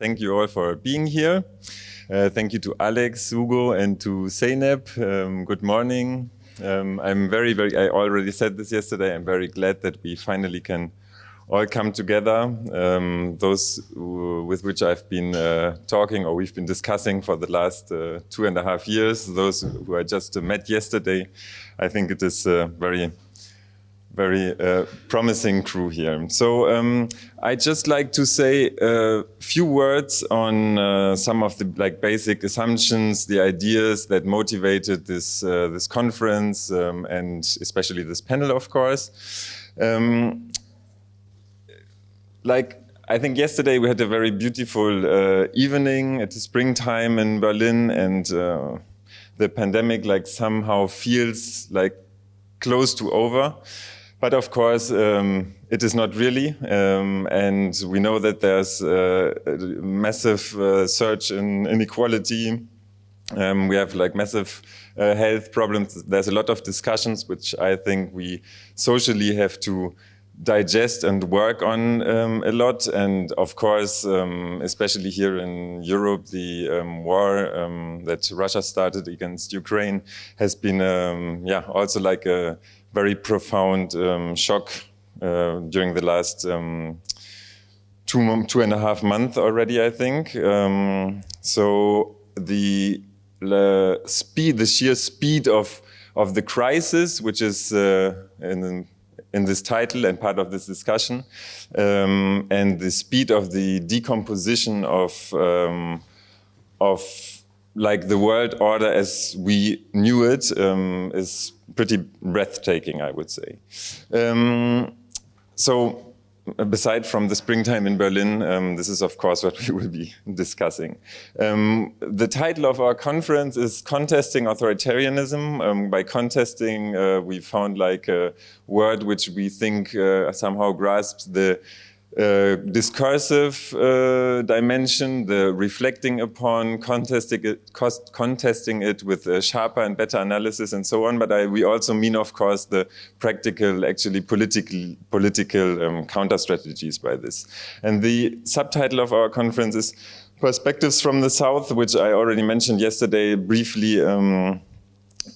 Thank you all for being here. Uh, thank you to Alex, Hugo, and to Zeynep. Um, good morning. Um, I'm very, very, I already said this yesterday, I'm very glad that we finally can all come together. Um, those with which I've been uh, talking or we've been discussing for the last uh, two and a half years, those who I just met yesterday, I think it is uh, very very uh, promising crew here. So um, I'd just like to say a few words on uh, some of the like basic assumptions, the ideas that motivated this uh, this conference um, and especially this panel, of course. Um, like I think yesterday we had a very beautiful uh, evening at the springtime in Berlin, and uh, the pandemic like somehow feels like close to over. But of course, um, it is not really. Um, and we know that there's a massive uh, surge in inequality. Um, we have like massive uh, health problems. There's a lot of discussions, which I think we socially have to digest and work on um, a lot. And of course, um, especially here in Europe, the um, war um, that Russia started against Ukraine has been, yeah, also like a very profound um, shock uh, during the last um, two, two and a half months already, I think. Um, so the, the, speed, the sheer speed of, of the crisis, which is uh, in, in this title and part of this discussion, um, and the speed of the decomposition of, um, of like the world order as we knew it um, is pretty breathtaking, I would say. Um, so beside from the springtime in Berlin, um, this is of course what we will be discussing. Um, the title of our conference is Contesting Authoritarianism. Um, by contesting, uh, we found like a word which we think uh, somehow grasps the uh, discursive uh, dimension, the reflecting upon, contesting it, contesting it with a sharper and better analysis and so on. But I, we also mean, of course, the practical, actually political, political um, counter strategies by this. And the subtitle of our conference is Perspectives from the South, which I already mentioned yesterday briefly. Um,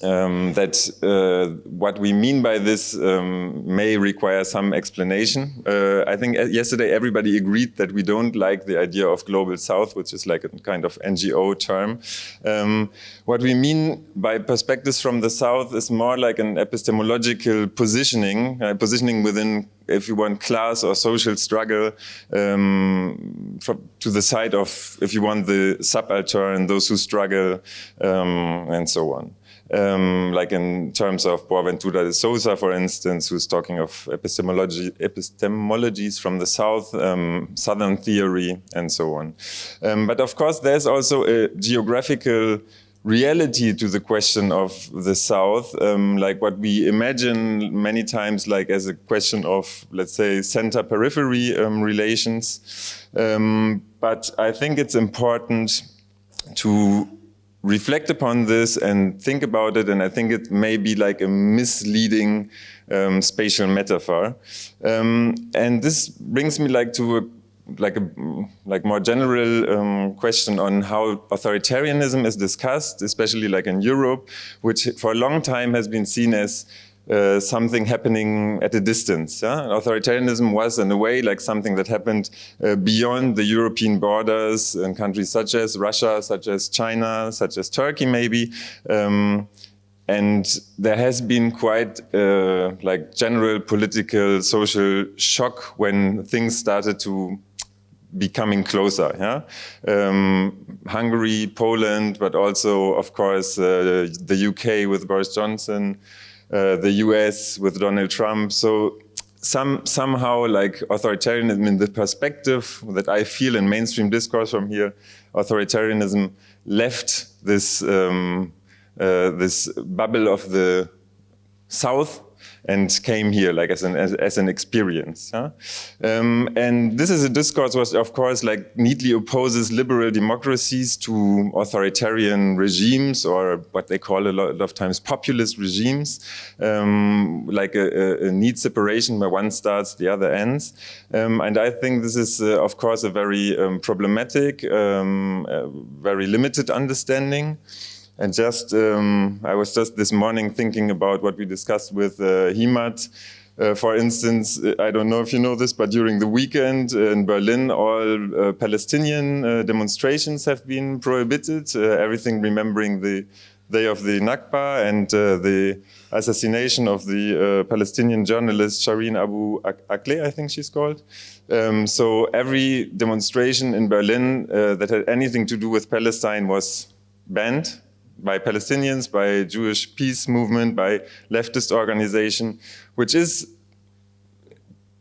um, that uh, what we mean by this um, may require some explanation. Uh, I think yesterday everybody agreed that we don't like the idea of Global South, which is like a kind of NGO term. Um, what we mean by perspectives from the South is more like an epistemological positioning, uh, positioning within if you want class or social struggle um, to the side of, if you want, the subaltern, those who struggle, um, and so on um, like in terms of Boaventura de Sousa, for instance, who's talking of epistemology, epistemologies from the South, um, Southern theory, and so on. Um, but of course, there's also a geographical reality to the question of the South, um, like what we imagine many times like as a question of, let's say, center-periphery um, relations. Um, but I think it's important to reflect upon this and think about it. And I think it may be like a misleading um, spatial metaphor. Um, and this brings me like to a like a like more general um, question on how authoritarianism is discussed, especially like in Europe, which for a long time has been seen as uh, something happening at a distance. Yeah? Authoritarianism was, in a way, like something that happened uh, beyond the European borders in countries such as Russia, such as China, such as Turkey, maybe. Um, and there has been quite uh, like general political, social shock when things started to becoming closer. Yeah? Um, Hungary, Poland, but also, of course, uh, the UK with Boris Johnson, uh, the US with Donald Trump. So some somehow like authoritarianism in the perspective that I feel in mainstream discourse from here, authoritarianism left this um, uh, this bubble of the South and came here like as an as, as an experience. Huh? Um, and this is a discourse which, of course, like neatly opposes liberal democracies to authoritarian regimes or what they call a lot of times populist regimes, um, like a, a, neat separation where one starts, the other ends. Um, and I think this is, uh, of course, a very um, problematic, um, uh, very limited understanding. And just, um, I was just this morning thinking about what we discussed with uh, Himat. Uh, for instance, I don't know if you know this, but during the weekend in Berlin, all uh, Palestinian uh, demonstrations have been prohibited, uh, everything remembering the day of the Nakba and uh, the assassination of the Palestinian journalist Shireen Abu Akleh, I think she's called. Um, so every demonstration in Berlin that had anything to do with Palestine was banned by Palestinians, by Jewish peace movement, by leftist organization, which is,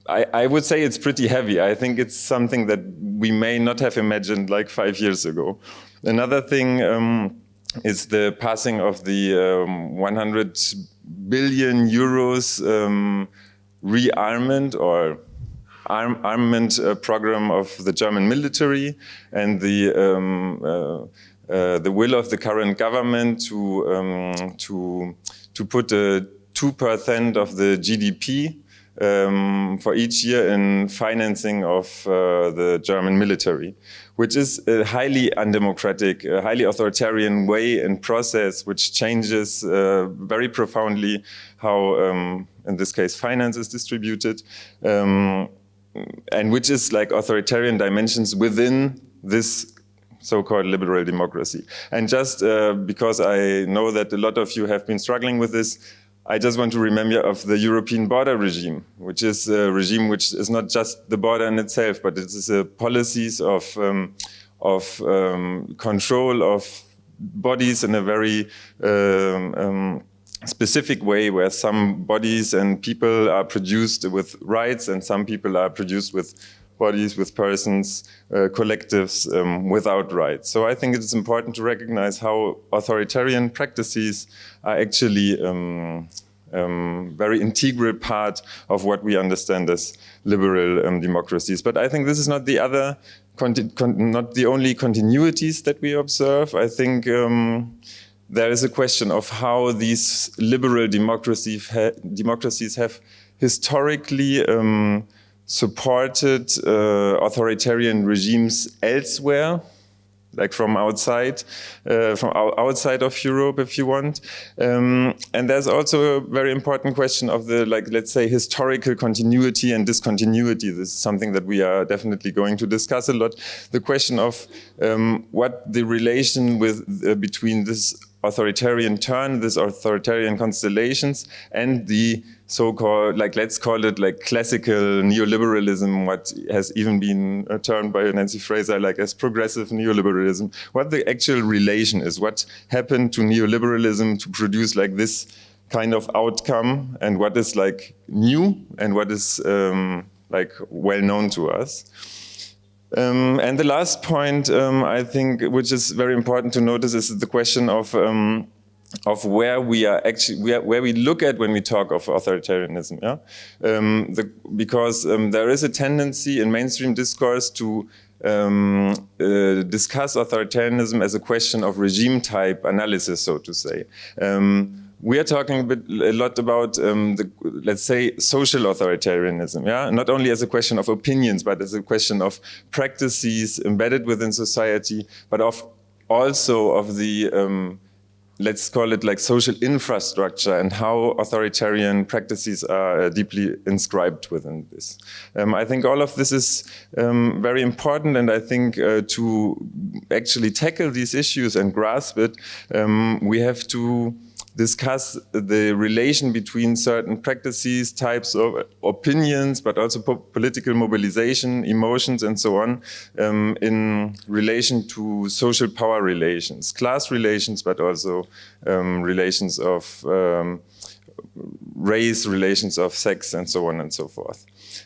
I, I, would say it's pretty heavy. I think it's something that we may not have imagined like five years ago. Another thing um, is the passing of the um, 100 billion euros um, rearmament or arm, armament uh, program of the German military and the um, uh, the will of the current government to um, to to put a two percent of the GDP um, for each year in financing of uh, the German military, which is a highly undemocratic, a highly authoritarian way and process, which changes uh, very profoundly how, um, in this case, finance is distributed, um, and which is like authoritarian dimensions within this so-called liberal democracy. And just uh, because I know that a lot of you have been struggling with this, I just want to remember of the European border regime, which is a regime which is not just the border in itself, but it is a policies of, um, of um, control of bodies in a very um, um, specific way where some bodies and people are produced with rights and some people are produced with bodies, with persons, uh, collectives um, without rights. So I think it is important to recognize how authoritarian practices are actually um, um, very integral part of what we understand as liberal um, democracies. But I think this is not the other, not the only continuities that we observe. I think um, there is a question of how these liberal democracies, ha democracies have historically um, supported uh, authoritarian regimes elsewhere, like from outside, uh, from outside of Europe, if you want. Um, and there's also a very important question of the, like, let's say, historical continuity and discontinuity. This is something that we are definitely going to discuss a lot. The question of um, what the relation with uh, between this authoritarian turn, this authoritarian constellations, and the so-called, like let's call it like classical neoliberalism, what has even been uh, termed by Nancy Fraser like as progressive neoliberalism, what the actual relation is, what happened to neoliberalism to produce like this kind of outcome, and what is like new and what is um, like well known to us. Um, and the last point, um, I think, which is very important to notice, is the question of um, of where we are actually where, we look at when we talk of authoritarianism. Yeah, um, the, because um, there is a tendency in mainstream discourse to um, uh, discuss authoritarianism as a question of regime type analysis, so to say. Um, we are talking a, bit, a lot about, um, the, let's say, social authoritarianism, yeah? Not only as a question of opinions, but as a question of practices embedded within society, but of also of the, um, let's call it like social infrastructure and how authoritarian practices are uh, deeply inscribed within this. Um, I think all of this is um, very important and I think uh, to actually tackle these issues and grasp it, um, we have to discuss the relation between certain practices, types of opinions, but also po political mobilization, emotions, and so on, um, in relation to social power relations, class relations, but also um, relations of um, race, relations of sex, and so on and so forth.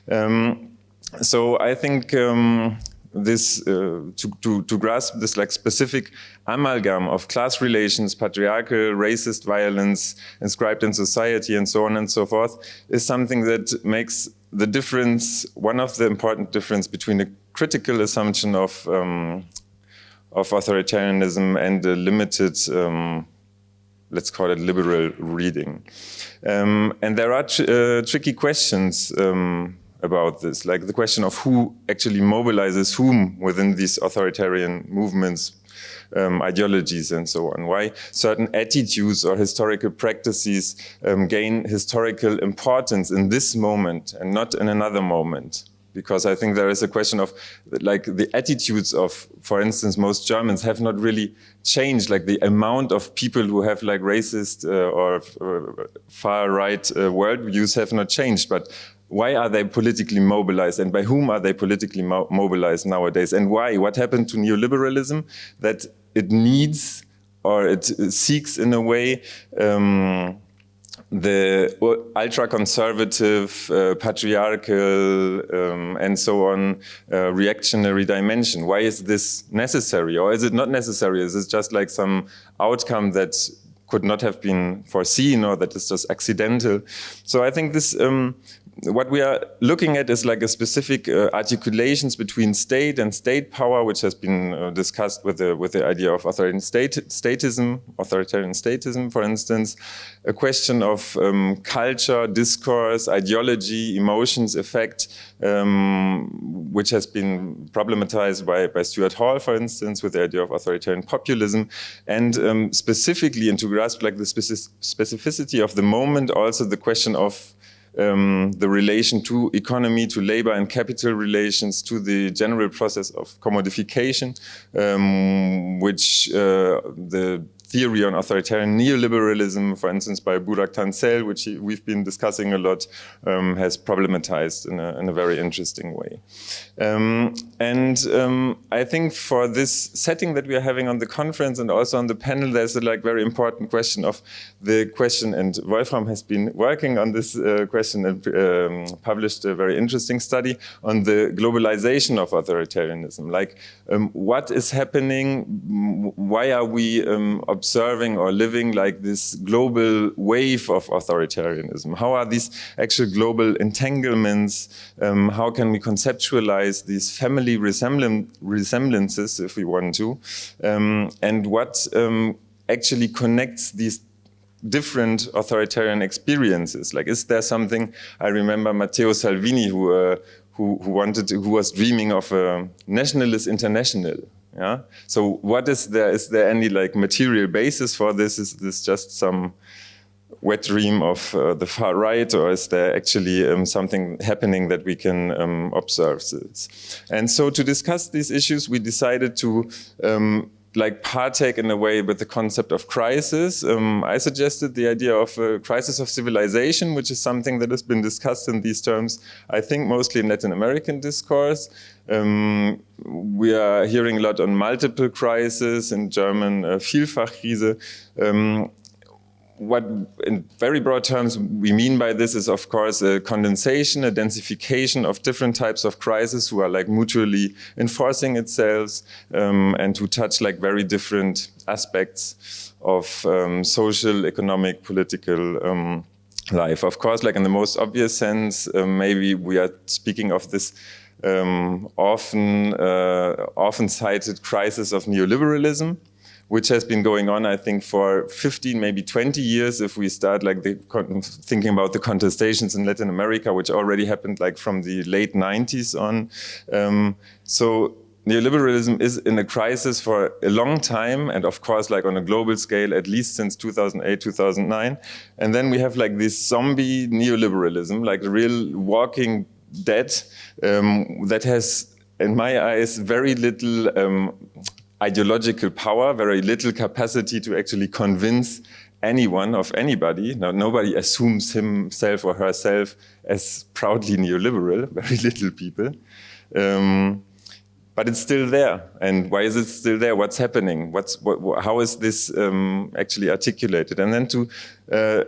Um, so I think um, this uh, to, to, to grasp this like specific amalgam of class relations, patriarchal, racist violence inscribed in society, and so on and so forth, is something that makes the difference, one of the important difference between a critical assumption of um, of authoritarianism and a limited, um, let's call it liberal reading. Um, and there are tr uh, tricky questions um, about this, like the question of who actually mobilizes whom within these authoritarian movements, um, ideologies and so on. Why certain attitudes or historical practices um, gain historical importance in this moment and not in another moment because I think there is a question of like the attitudes of, for instance, most Germans have not really changed. Like the amount of people who have like racist uh, or uh, far right uh, worldviews have not changed. But why are they politically mobilized and by whom are they politically mo mobilized nowadays? And why? What happened to neoliberalism that it needs or it seeks in a way um, the ultra-conservative, uh, patriarchal, um, and so on, uh, reactionary dimension. Why is this necessary? Or is it not necessary? Is it just like some outcome that could not have been foreseen or that is just accidental? So I think this um, what we are looking at is like a specific uh, articulations between state and state power, which has been uh, discussed with the with the idea of authoritarian state, statism, authoritarian statism, for instance, a question of um, culture, discourse, ideology, emotions, effect, um, which has been problematized by, by Stuart Hall, for instance, with the idea of authoritarian populism, and um, specifically, and to grasp like the specificity of the moment, also the question of um, the relation to economy, to labor and capital relations, to the general process of commodification, um, which uh, the theory on authoritarian neoliberalism, for instance, by Burak Tansel, which we've been discussing a lot, um, has problematized in a, in a, very interesting way. Um, and um, I think for this setting that we are having on the conference and also on the panel, there's a like very important question of the question, and Wolfram has been working on this uh, question and um, published a very interesting study on the globalization of authoritarianism. Like, um, what is happening? Why are we um, observing or living like this global wave of authoritarianism? How are these actual global entanglements? Um, how can we conceptualize these family resemblan resemblances, if we want to? Um, and what um, actually connects these different authoritarian experiences? Like, is there something, I remember Matteo Salvini, who, uh, who, who, wanted, to, who was dreaming of a nationalist international, yeah. So what is there? Is there any like material basis for this? Is this just some wet dream of uh, the far right, or is there actually um, something happening that we can um, observe this? And so to discuss these issues, we decided to um, like partake in a way with the concept of crisis. Um, I suggested the idea of a crisis of civilization, which is something that has been discussed in these terms, I think mostly in Latin American discourse. Um, we are hearing a lot on multiple crises, in German uh, Vielfachkrise. Um, what in very broad terms we mean by this is of course a condensation, a densification of different types of crises who are like mutually enforcing itself um, and who touch like very different aspects of um, social, economic, political um, life. Of course, like in the most obvious sense, uh, maybe we are speaking of this um, often, uh, often cited crisis of neoliberalism which has been going on, I think, for 15, maybe 20 years, if we start like the, thinking about the contestations in Latin America, which already happened like from the late 90s on. Um, so neoliberalism is in a crisis for a long time, and of course, like on a global scale, at least since 2008, 2009. And then we have like this zombie neoliberalism, like real walking dead um, that has, in my eyes, very little um, ideological power, very little capacity to actually convince anyone of anybody. Now, nobody assumes himself or herself as proudly neoliberal, very little people. Um, but it's still there. And why is it still there? What's happening? What's what, how is this um, actually articulated? And then to uh, uh,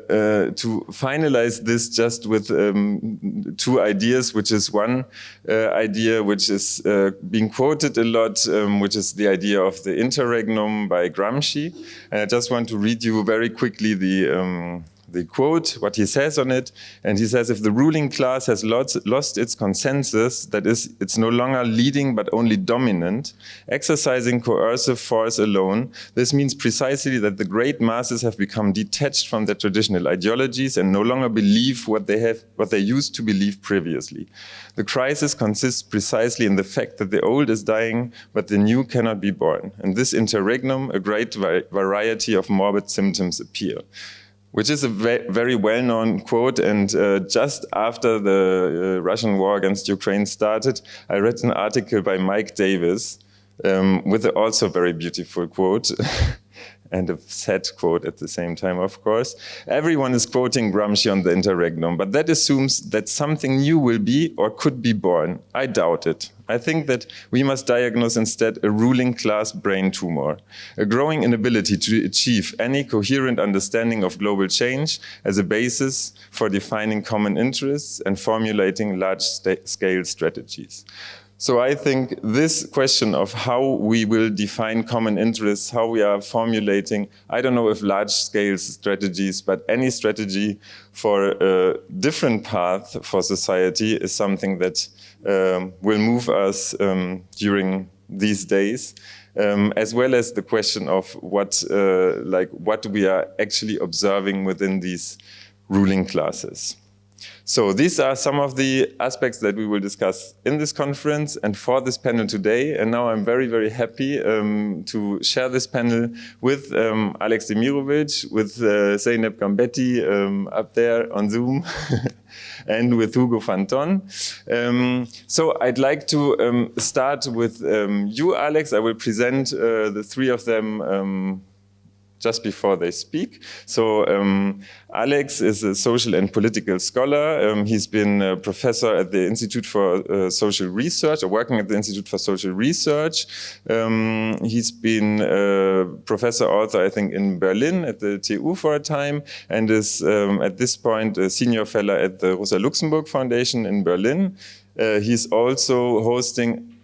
to finalize this just with um, two ideas, which is one uh, idea which is uh, being quoted a lot, um, which is the idea of the interregnum by Gramsci. And I just want to read you very quickly the um, the quote, what he says on it. And he says, if the ruling class has lost, lost, its consensus, that is, it's no longer leading but only dominant, exercising coercive force alone, this means precisely that the great masses have become detached from their traditional ideologies and no longer believe what they, have, what they used to believe previously. The crisis consists precisely in the fact that the old is dying, but the new cannot be born. In this interregnum, a great variety of morbid symptoms appear which is a ve very well-known quote. And uh, just after the uh, Russian war against Ukraine started, I read an article by Mike Davis um, with a also very beautiful quote. and a sad quote at the same time, of course. Everyone is quoting Gramsci on the interregnum, but that assumes that something new will be or could be born. I doubt it. I think that we must diagnose instead a ruling class brain tumor, a growing inability to achieve any coherent understanding of global change as a basis for defining common interests and formulating large-scale strategies. So I think this question of how we will define common interests, how we are formulating, I don't know if large-scale strategies, but any strategy for a different path for society is something that um, will move us um, during these days. Um, as well as the question of what, uh, like, what we are actually observing within these ruling classes. So these are some of the aspects that we will discuss in this conference and for this panel today. And now I'm very, very happy um, to share this panel with um, Alex Demirovic, with uh, Zeynep Gambetti um, up there on Zoom, and with Hugo Fanton. Um, so I'd like to um, start with um, you, Alex. I will present uh, the three of them just before they speak. So um, Alex is a social and political scholar. Um, he's been a professor at the Institute for uh, Social Research, or working at the Institute for Social Research. Um, he's been a professor author, I think, in Berlin at the TU for a time, and is um, at this point a senior fellow at the Rosa Luxemburg Foundation in Berlin. Uh, he's also hosting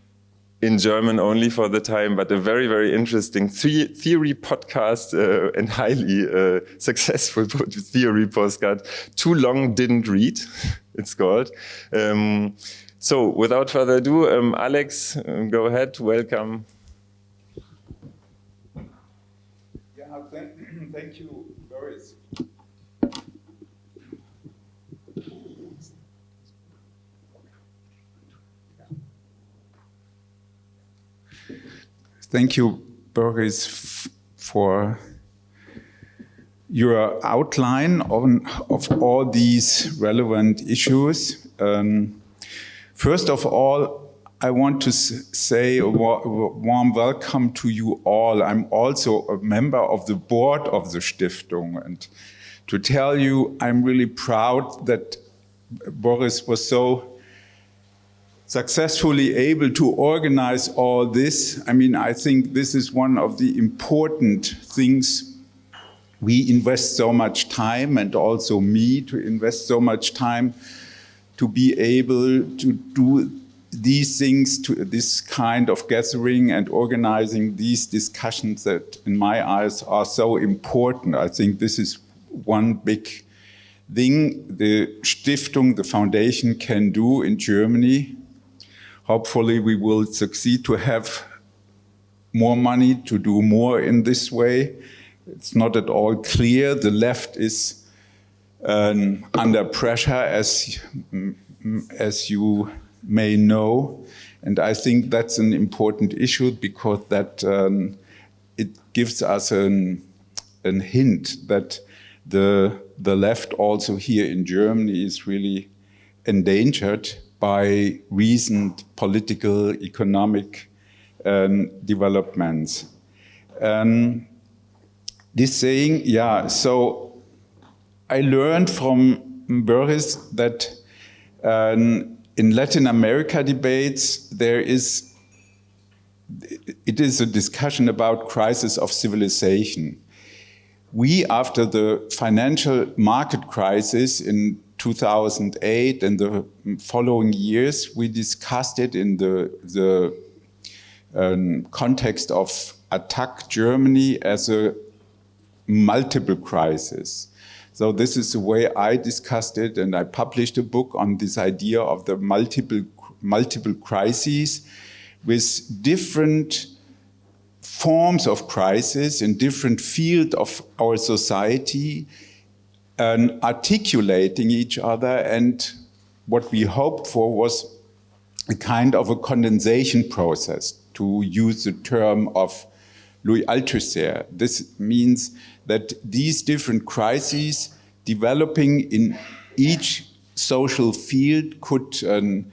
in German only for the time, but a very, very interesting theory podcast uh, and highly uh, successful theory postcard. Too long didn't read, it's called. Um, so without further ado, um, Alex, um, go ahead, welcome. Yeah, thank, thank you, Boris. Thank you, Boris, for your outline on, of all these relevant issues. Um, first of all, I want to say a warm welcome to you all. I'm also a member of the board of the Stiftung and to tell you I'm really proud that Boris was so successfully able to organize all this. I mean, I think this is one of the important things we invest so much time and also me to invest so much time to be able to do these things to this kind of gathering and organizing these discussions that in my eyes are so important. I think this is one big thing the Stiftung, the foundation can do in Germany hopefully we will succeed to have more money to do more in this way. It's not at all clear. The left is um, under pressure, as, as you may know. And I think that's an important issue because that um, it gives us an, an hint that the, the left also here in Germany is really endangered by recent political, economic um, developments. Um, this saying, yeah, so I learned from Boris that um, in Latin America debates, there is it is a discussion about crisis of civilization. We, after the financial market crisis in 2008 and the following years, we discussed it in the, the um, context of Attac Germany as a multiple crisis. So this is the way I discussed it and I published a book on this idea of the multiple, multiple crises with different forms of crisis in different field of our society and articulating each other and what we hoped for was a kind of a condensation process to use the term of Louis Althusser. This means that these different crises developing in each social field could um,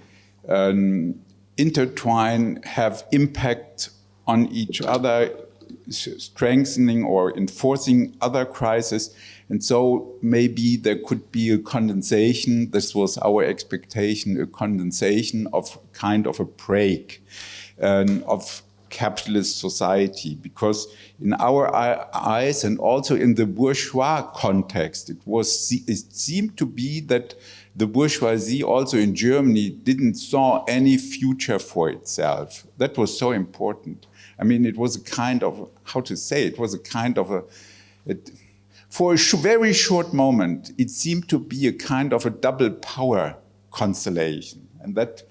um, intertwine, have impact on each other, strengthening or enforcing other crises. And so maybe there could be a condensation, this was our expectation, a condensation of kind of a break um, of capitalist society. Because in our eyes and also in the bourgeois context it was it seemed to be that the bourgeoisie also in Germany didn't saw any future for itself. That was so important. I mean it was a kind of how to say it was a kind of a it, for a sh very short moment it seemed to be a kind of a double power constellation and that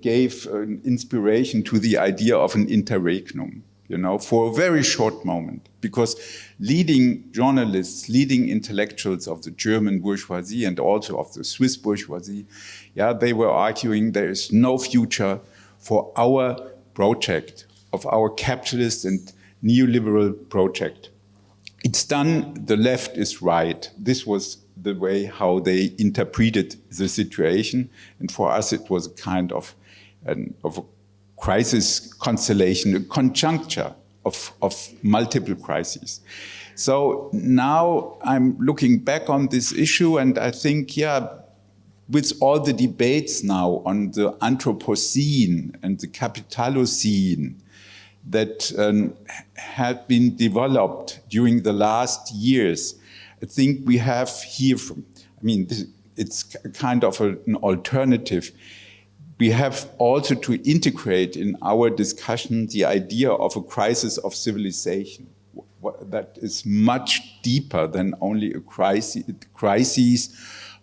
gave an inspiration to the idea of an interregnum, you know, for a very short moment, because leading journalists, leading intellectuals of the German bourgeoisie and also of the Swiss bourgeoisie, yeah, they were arguing there is no future for our project, of our capitalist and neoliberal project. It's done, the left is right. This was the way how they interpreted the situation. And for us, it was a kind of, an, of a crisis constellation, a conjuncture of, of multiple crises. So now I'm looking back on this issue and I think, yeah, with all the debates now on the Anthropocene and the Capitalocene that um, had been developed during the last years, I think we have here, from, I mean, this, it's kind of a, an alternative. We have also to integrate in our discussion the idea of a crisis of civilization that is much deeper than only a crisis, crisis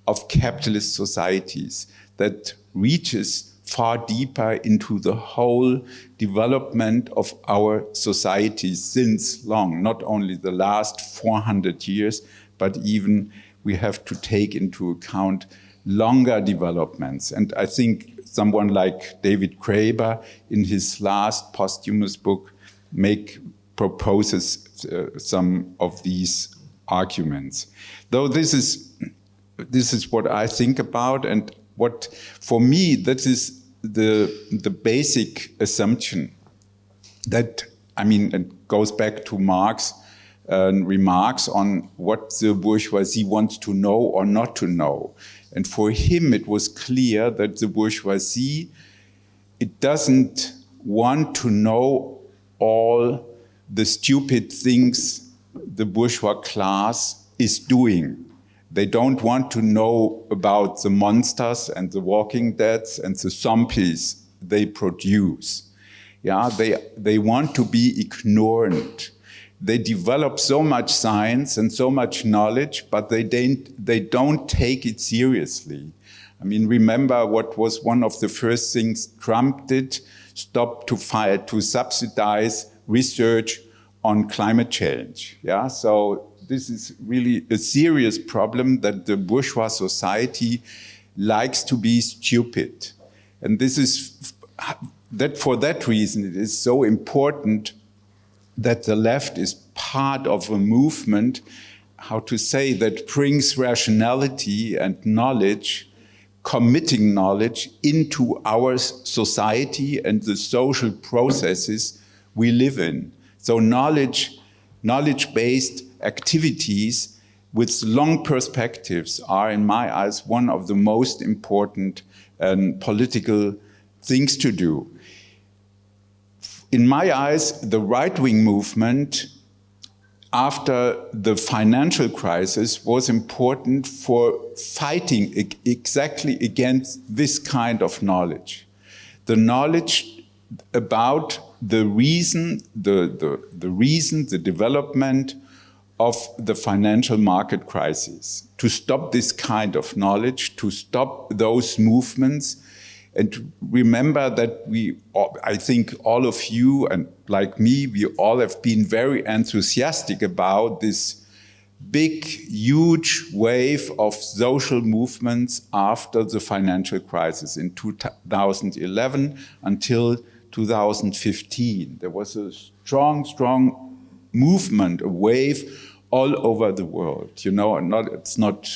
of capitalist societies that reaches far deeper into the whole development of our society since long, not only the last 400 years, but even we have to take into account longer developments. And I think someone like David Graeber in his last posthumous book make proposes uh, some of these arguments. Though this is this is what I think about and what for me that is the the basic assumption that I mean it goes back to Marx uh, remarks on what the bourgeoisie wants to know or not to know. And for him, it was clear that the bourgeoisie, it doesn't want to know all the stupid things the bourgeois class is doing. They don't want to know about the monsters and the walking deads and the zombies they produce. Yeah, they, they want to be ignorant they develop so much science and so much knowledge, but they don't, they don't take it seriously. I mean, remember what was one of the first things Trump did? Stop to fire, to subsidize research on climate change. Yeah, so this is really a serious problem that the bourgeois society likes to be stupid. And this is, that for that reason, it is so important that the left is part of a movement, how to say, that brings rationality and knowledge, committing knowledge into our society and the social processes we live in. So knowledge, knowledge-based activities with long perspectives are, in my eyes, one of the most important um, political things to do in my eyes, the right-wing movement after the financial crisis was important for fighting exactly against this kind of knowledge. The knowledge about the reason, the, the, the reason, the development of the financial market crisis, to stop this kind of knowledge, to stop those movements, and remember that we, I think all of you and like me, we all have been very enthusiastic about this big, huge wave of social movements after the financial crisis in 2011 until 2015. There was a strong, strong movement, a wave all over the world. You know, not, it's not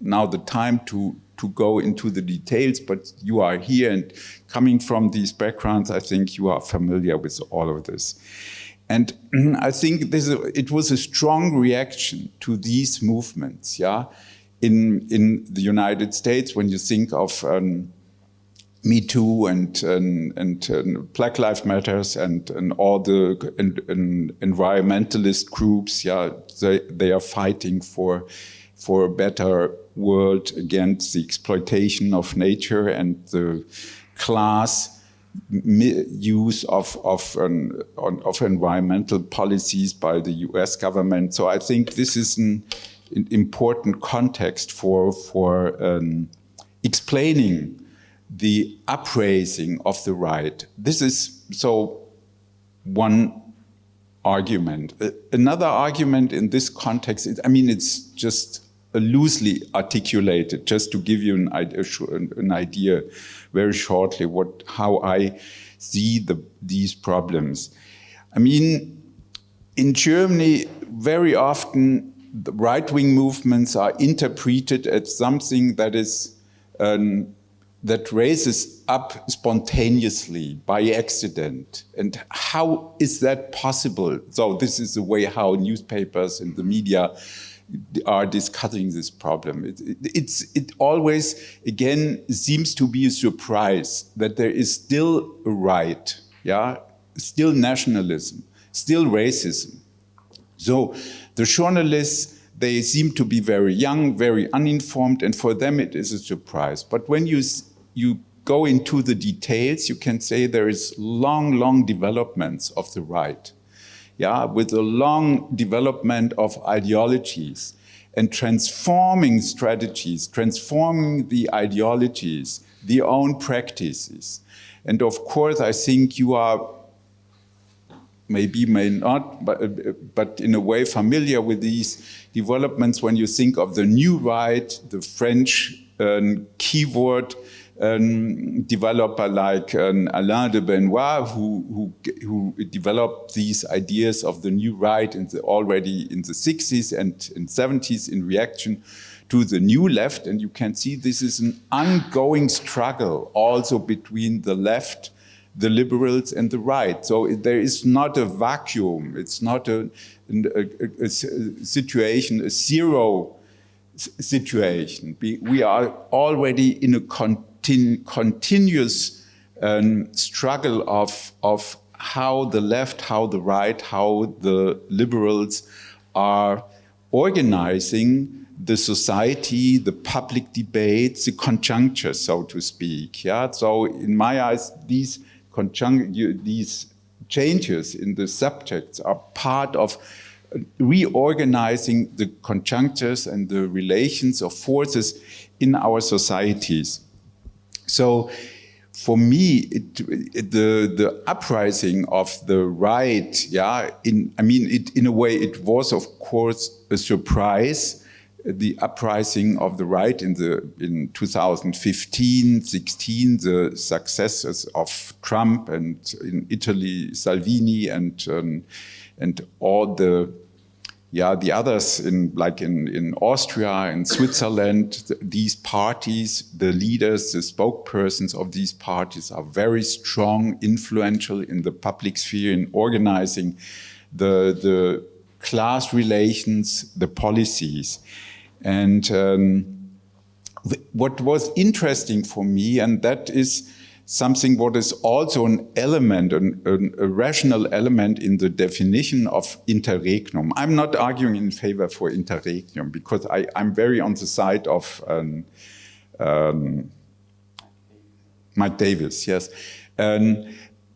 now the time to to go into the details, but you are here and coming from these backgrounds, I think you are familiar with all of this. And I think this, it was a strong reaction to these movements, yeah? In, in the United States, when you think of um, Me Too and, and, and, and, Black Lives Matters and, and all the and, and environmentalist groups, yeah, they, they are fighting for, for a better world against the exploitation of nature and the class use of, of, of environmental policies by the US government. So I think this is an, an important context for, for um, explaining the upraising of the right. This is so one argument. Uh, another argument in this context, is, I mean, it's just loosely articulated, just to give you an idea, an idea very shortly what how I see the, these problems. I mean, in Germany, very often the right-wing movements are interpreted as something that is that raises up spontaneously by accident. And how is that possible? So this is the way how newspapers and the media are discussing this problem. It, it, it's, it always, again, seems to be a surprise that there is still a right, yeah, still nationalism, still racism. So the journalists, they seem to be very young, very uninformed, and for them it is a surprise. But when you, you go into the details, you can say there is long, long developments of the right yeah, with a long development of ideologies and transforming strategies, transforming the ideologies, the own practices. And of course, I think you are maybe may not, but, but in a way familiar with these developments when you think of the new right, the French uh, keyword um, developer like um, Alain de Benoist, who, who, who, developed these ideas of the new right in the, already in the 60s and in 70s in reaction to the new left. And you can see this is an ongoing struggle also between the left, the liberals and the right. So there is not a vacuum. It's not a, a, a, a situation, a zero situation. We are already in a continuous um, struggle of, of how the left, how the right, how the liberals are organizing the society, the public debate, the conjuncture, so to speak. Yeah. So in my eyes, these these changes in the subjects are part of reorganizing the conjunctures and the relations of forces in our societies. So for me, it, it, the the uprising of the right, yeah, in I mean, it, in a way, it was of course a surprise. The uprising of the right in the in 2015, 16, the successes of Trump and in Italy Salvini and um, and all the yeah, the others in like in, in Austria in Switzerland, th these parties, the leaders, the spokespersons of these parties are very strong, influential in the public sphere in organizing the, the class relations, the policies. And um, what was interesting for me, and that is something what is also an element, an, an, a rational element in the definition of interregnum. I'm not arguing in favor for interregnum because I, am very on the side of um, um, Mike Davis, yes. Um,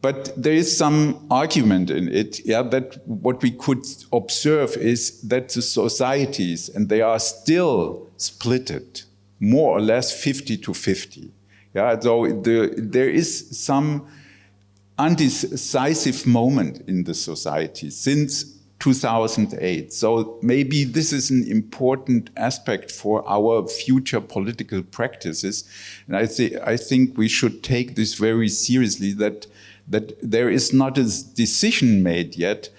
but there is some argument in it, yeah, that what we could observe is that the societies, and they are still splitted, more or less 50 to 50. Yeah, so the, there is some undecisive moment in the society since 2008. So maybe this is an important aspect for our future political practices. And I, th I think we should take this very seriously that, that there is not a decision made yet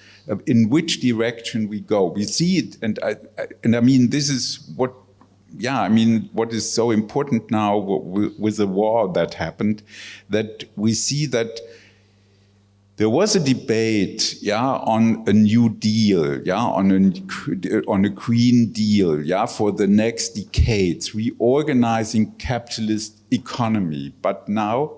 in which direction we go. We see it, and I, and I mean, this is what yeah, I mean, what is so important now with the war that happened, that we see that there was a debate, yeah, on a new deal, yeah, on a, on a green deal, yeah, for the next decades, reorganizing capitalist economy. But now,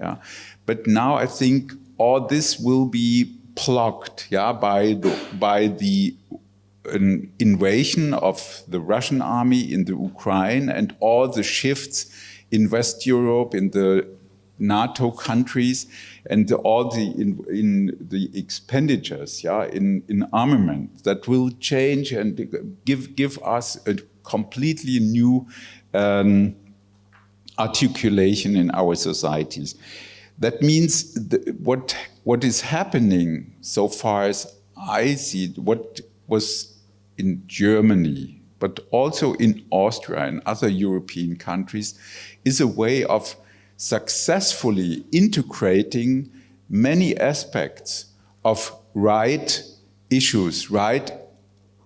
yeah, but now I think all this will be plugged, yeah, by the, by the an invasion of the Russian army in the Ukraine and all the shifts in West Europe, in the NATO countries, and the, all the in, in, the expenditures, yeah, in, in armament that will change and give give us a completely new um, articulation in our societies. That means what what is happening so far as I see what was in Germany, but also in Austria and other European countries, is a way of successfully integrating many aspects of right issues, right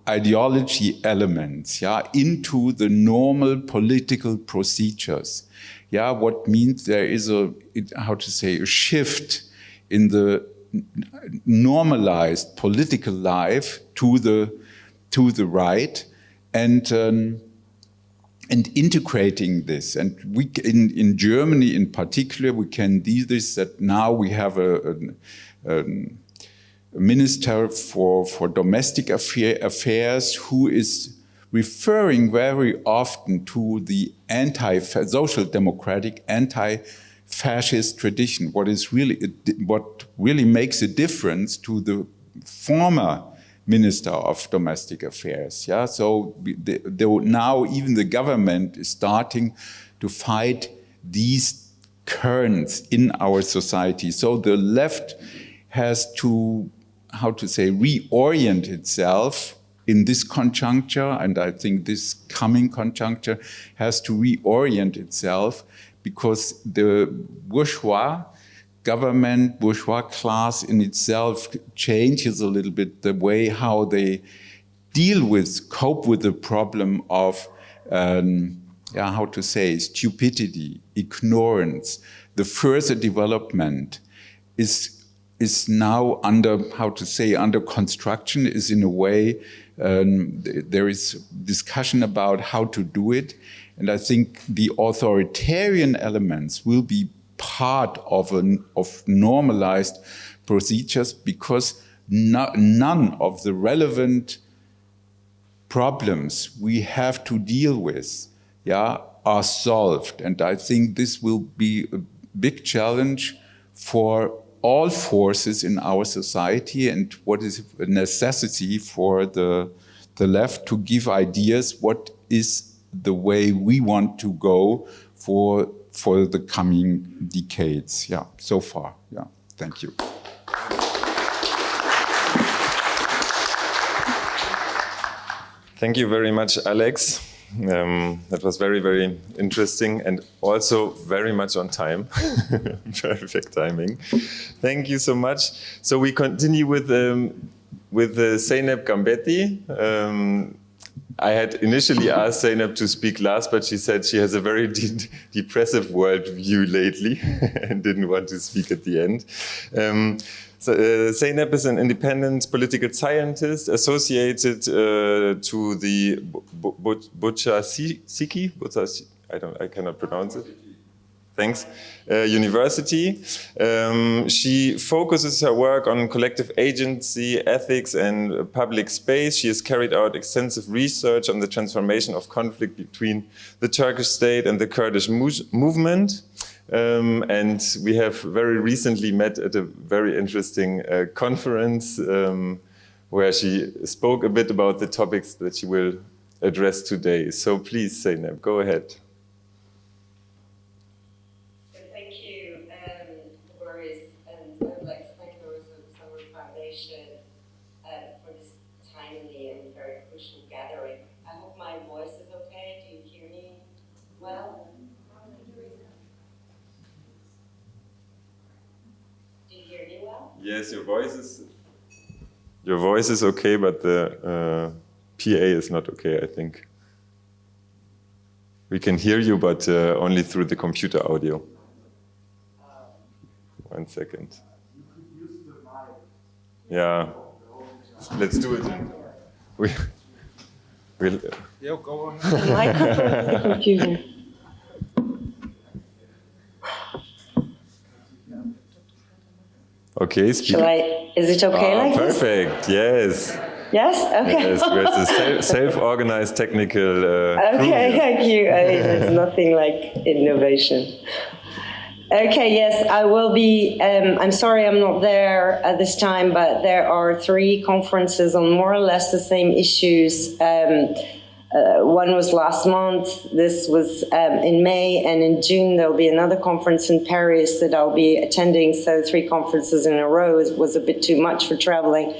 ideology elements, yeah, into the normal political procedures. Yeah, what means there is a, how to say, a shift in the normalized political life to the to the right and um, and integrating this. And we in, in Germany in particular, we can do this that now we have a, a, a minister for, for domestic affair, affairs who is referring very often to the anti-social democratic, anti-fascist tradition, what is really, what really makes a difference to the former Minister of Domestic Affairs. Yeah, so the, the, now even the government is starting to fight these currents in our society. So the left has to, how to say, reorient itself in this conjuncture, and I think this coming conjuncture has to reorient itself because the bourgeois government, bourgeois class in itself changes a little bit the way how they deal with, cope with the problem of, um, yeah, how to say, stupidity, ignorance. The further development is, is now under, how to say, under construction, is in a way, um, there is discussion about how to do it. And I think the authoritarian elements will be part of, an, of normalized procedures because no, none of the relevant problems we have to deal with yeah, are solved. And I think this will be a big challenge for all forces in our society and what is a necessity for the, the left to give ideas what is the way we want to go for for the coming decades. Yeah, so far. Yeah, thank you. Thank you very much, Alex. Um, that was very, very interesting and also very much on time. Perfect timing. Thank you so much. So we continue with um, with uh, Zeynep Gambetti. Um, I had initially asked Zeynep to speak last, but she said she has a very de depressive worldview lately and didn't want to speak at the end. Um, so, uh, Zeynep is an independent political scientist associated uh, to the Bucha Siki. I don't, I cannot pronounce it. Thanks, uh, University. Um, she focuses her work on collective agency, ethics, and public space. She has carried out extensive research on the transformation of conflict between the Turkish state and the Kurdish movement. Um, and we have very recently met at a very interesting uh, conference um, where she spoke a bit about the topics that she will address today. So please, Zeynep, go ahead. Thank you, um, Boris, and I would like to thank the Summer Foundation uh, for this timely and very crucial gathering. I hope my voice is okay. Do you hear me well? Do you hear me well? Yes, your voice is your voice is okay, but the uh, PA is not okay, I think. We can hear you, but uh, only through the computer audio. One second. Yeah, let's do it. We, we'll, yeah, go on. the computer. Okay, speak. Shall I, is it okay ah, like perfect. this? yes. Yes? Okay. Yes, we're a self-organized technical uh, Okay, thank you. I mean, there's nothing like innovation. Okay, yes, I will be, um, I'm sorry I'm not there at this time, but there are three conferences on more or less the same issues. Um, uh, one was last month, this was um, in May, and in June there'll be another conference in Paris that I'll be attending, so three conferences in a row was a bit too much for traveling.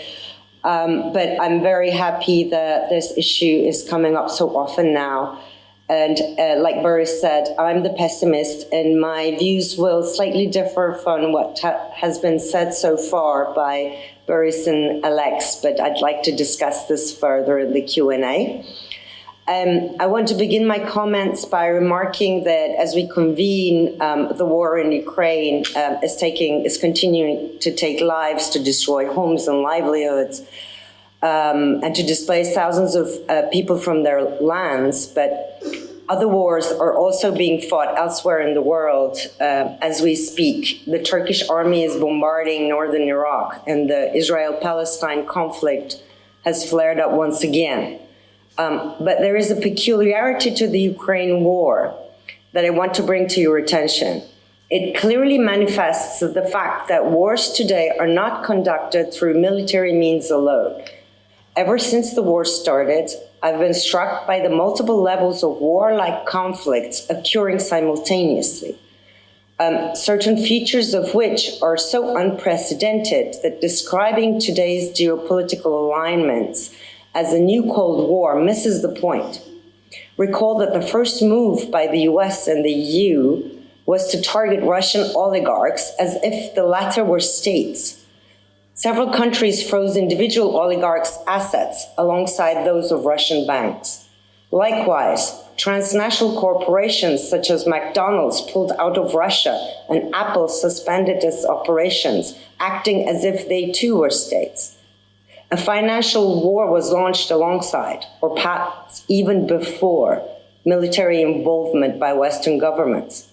Um, but I'm very happy that this issue is coming up so often now. And uh, like Boris said, I'm the pessimist, and my views will slightly differ from what has been said so far by Boris and Alex, but I'd like to discuss this further in the Q&A. Um, I want to begin my comments by remarking that as we convene, um, the war in Ukraine uh, is taking is continuing to take lives, to destroy homes and livelihoods, um, and to displace thousands of uh, people from their lands. But other wars are also being fought elsewhere in the world uh, as we speak. The Turkish army is bombarding northern Iraq, and the Israel-Palestine conflict has flared up once again. Um, but there is a peculiarity to the Ukraine war that I want to bring to your attention. It clearly manifests the fact that wars today are not conducted through military means alone. Ever since the war started, I've been struck by the multiple levels of warlike conflicts occurring simultaneously. Um, certain features of which are so unprecedented that describing today's geopolitical alignments as the new Cold War misses the point. Recall that the first move by the US and the EU was to target Russian oligarchs as if the latter were states. Several countries froze individual oligarchs' assets alongside those of Russian banks. Likewise, transnational corporations such as McDonald's pulled out of Russia and Apple suspended its operations, acting as if they too were states. A financial war was launched alongside, or perhaps even before, military involvement by Western governments.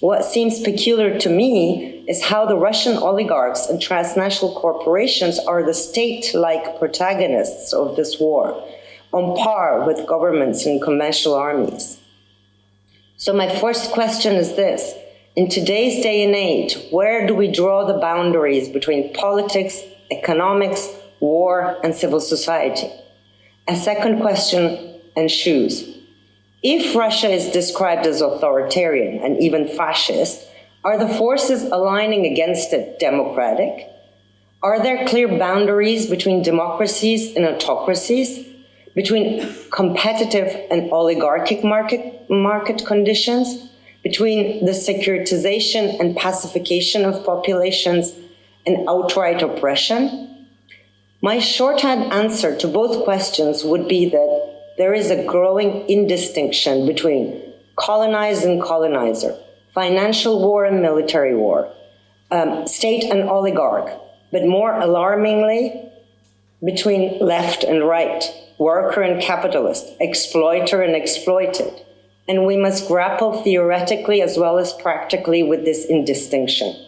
What seems peculiar to me is how the Russian oligarchs and transnational corporations are the state-like protagonists of this war, on par with governments and conventional armies. So my first question is this. In today's day and age, where do we draw the boundaries between politics, economics, war, and civil society. A second question ensues. If Russia is described as authoritarian and even fascist, are the forces aligning against it democratic? Are there clear boundaries between democracies and autocracies? Between competitive and oligarchic market, market conditions? Between the securitization and pacification of populations and outright oppression? My shorthand answer to both questions would be that there is a growing indistinction between colonized and colonizer, financial war and military war, um, state and oligarch, but more alarmingly, between left and right, worker and capitalist, exploiter and exploited, and we must grapple theoretically as well as practically with this indistinction.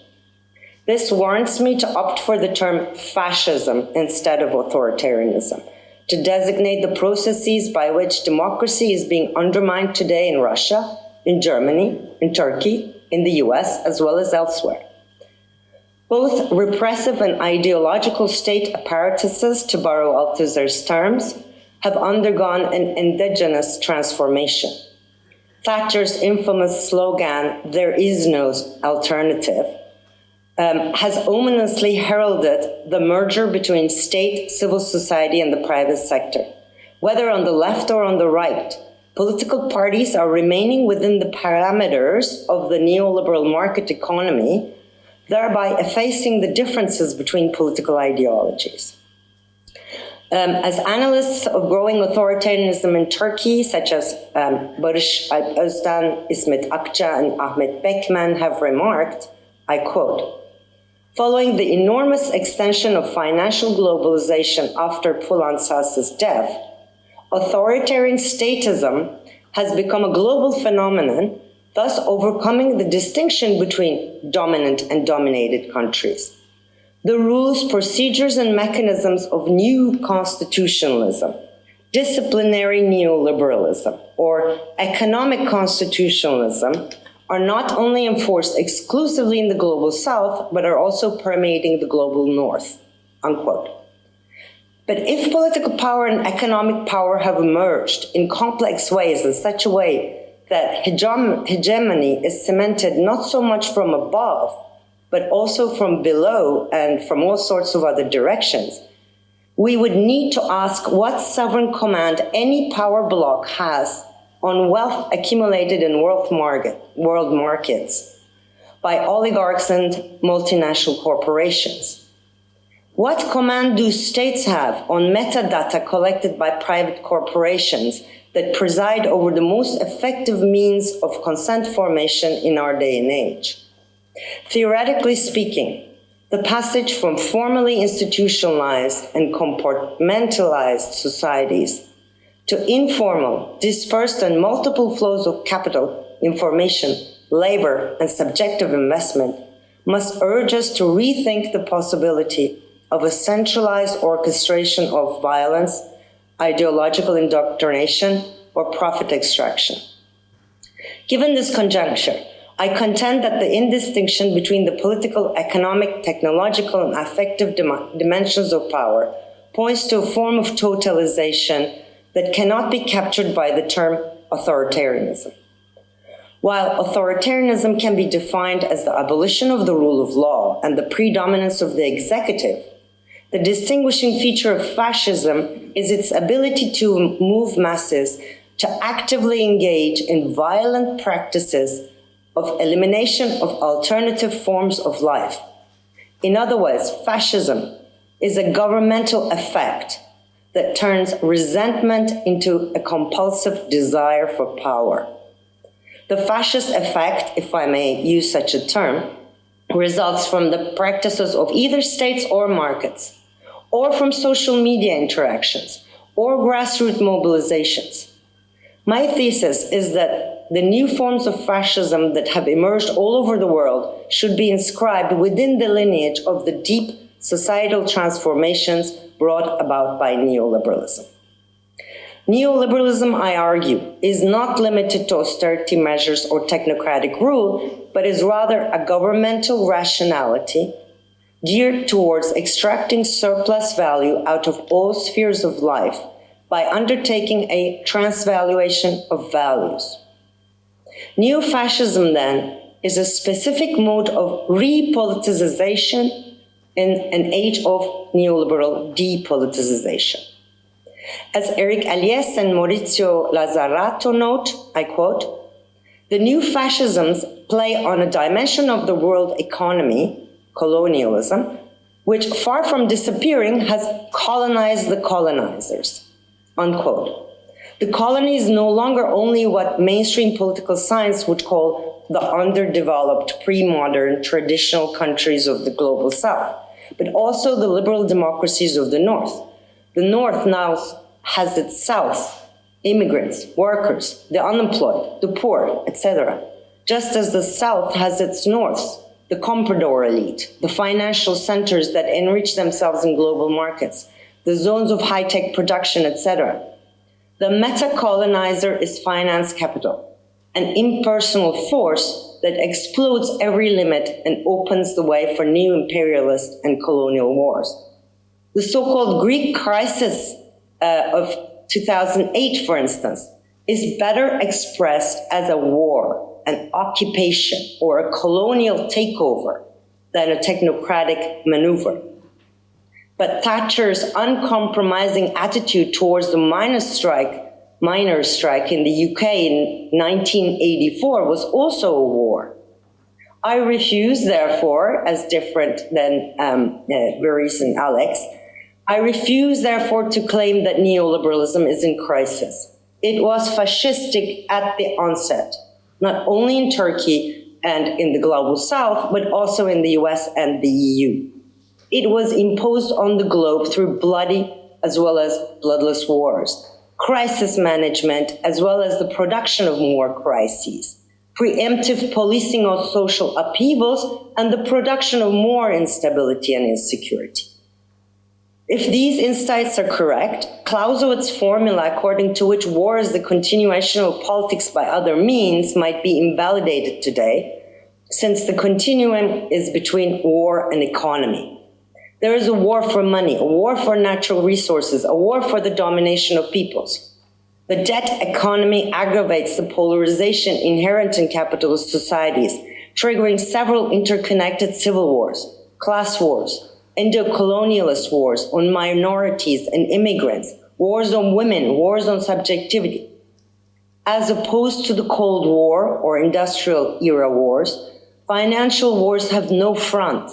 This warrants me to opt for the term fascism instead of authoritarianism, to designate the processes by which democracy is being undermined today in Russia, in Germany, in Turkey, in the US, as well as elsewhere. Both repressive and ideological state apparatuses, to borrow Althusser's terms, have undergone an indigenous transformation. Thatcher's infamous slogan, there is no alternative, um, has ominously heralded the merger between state, civil society, and the private sector. Whether on the left or on the right, political parties are remaining within the parameters of the neoliberal market economy, thereby effacing the differences between political ideologies. Um, as analysts of growing authoritarianism in Turkey, such as um, Barış Özden, İsmet Akça, and Ahmet Bekmen have remarked, I quote, Following the enormous extension of financial globalization after Poulantzas's death, authoritarian statism has become a global phenomenon, thus overcoming the distinction between dominant and dominated countries. The rules, procedures, and mechanisms of new constitutionalism, disciplinary neoliberalism, or economic constitutionalism are not only enforced exclusively in the global south, but are also permeating the global north, unquote. But if political power and economic power have emerged in complex ways in such a way that hegemony is cemented not so much from above, but also from below and from all sorts of other directions, we would need to ask what sovereign command any power bloc has on wealth accumulated in world, market, world markets by oligarchs and multinational corporations? What command do states have on metadata collected by private corporations that preside over the most effective means of consent formation in our day and age? Theoretically speaking, the passage from formally institutionalized and compartmentalized societies to informal, dispersed and multiple flows of capital, information, labor, and subjective investment must urge us to rethink the possibility of a centralized orchestration of violence, ideological indoctrination, or profit extraction. Given this conjuncture, I contend that the indistinction between the political, economic, technological, and affective dim dimensions of power points to a form of totalization that cannot be captured by the term authoritarianism. While authoritarianism can be defined as the abolition of the rule of law and the predominance of the executive, the distinguishing feature of fascism is its ability to move masses to actively engage in violent practices of elimination of alternative forms of life. In other words, fascism is a governmental effect that turns resentment into a compulsive desire for power. The fascist effect, if I may use such a term, results from the practices of either states or markets, or from social media interactions, or grassroots mobilizations. My thesis is that the new forms of fascism that have emerged all over the world should be inscribed within the lineage of the deep societal transformations brought about by neoliberalism. Neoliberalism, I argue, is not limited to austerity measures or technocratic rule, but is rather a governmental rationality geared towards extracting surplus value out of all spheres of life by undertaking a transvaluation of values. Neo-fascism, then, is a specific mode of repoliticization in an age of neoliberal depoliticization. As Eric Alliez and Maurizio Lazzarato note, I quote, the new fascisms play on a dimension of the world economy, colonialism, which far from disappearing has colonized the colonizers, unquote. The colony is no longer only what mainstream political science would call the underdeveloped, pre-modern, traditional countries of the global south but also the liberal democracies of the North. The North now has itself immigrants, workers, the unemployed, the poor, etc. Just as the South has its norths, the comprador elite, the financial centers that enrich themselves in global markets, the zones of high-tech production, etc. The meta-colonizer is finance capital, an impersonal force that explodes every limit and opens the way for new imperialist and colonial wars. The so-called Greek crisis uh, of 2008, for instance, is better expressed as a war, an occupation, or a colonial takeover than a technocratic maneuver. But Thatcher's uncompromising attitude towards the miners' strike, miners' strike in the UK in 1984 was also a war. I refuse, therefore, as different than um, uh, and Alex, I refuse, therefore, to claim that neoliberalism is in crisis. It was fascistic at the onset, not only in Turkey and in the global south, but also in the US and the EU. It was imposed on the globe through bloody as well as bloodless wars, crisis management, as well as the production of more crises, preemptive policing of social upheavals, and the production of more instability and insecurity. If these insights are correct, Clausewitz's formula according to which war is the continuation of politics by other means might be invalidated today, since the continuum is between war and economy. There is a war for money, a war for natural resources, a war for the domination of peoples. The debt economy aggravates the polarization inherent in capitalist societies, triggering several interconnected civil wars, class wars, Indo-colonialist wars on minorities and immigrants, wars on women, wars on subjectivity. As opposed to the Cold War or industrial era wars, financial wars have no front.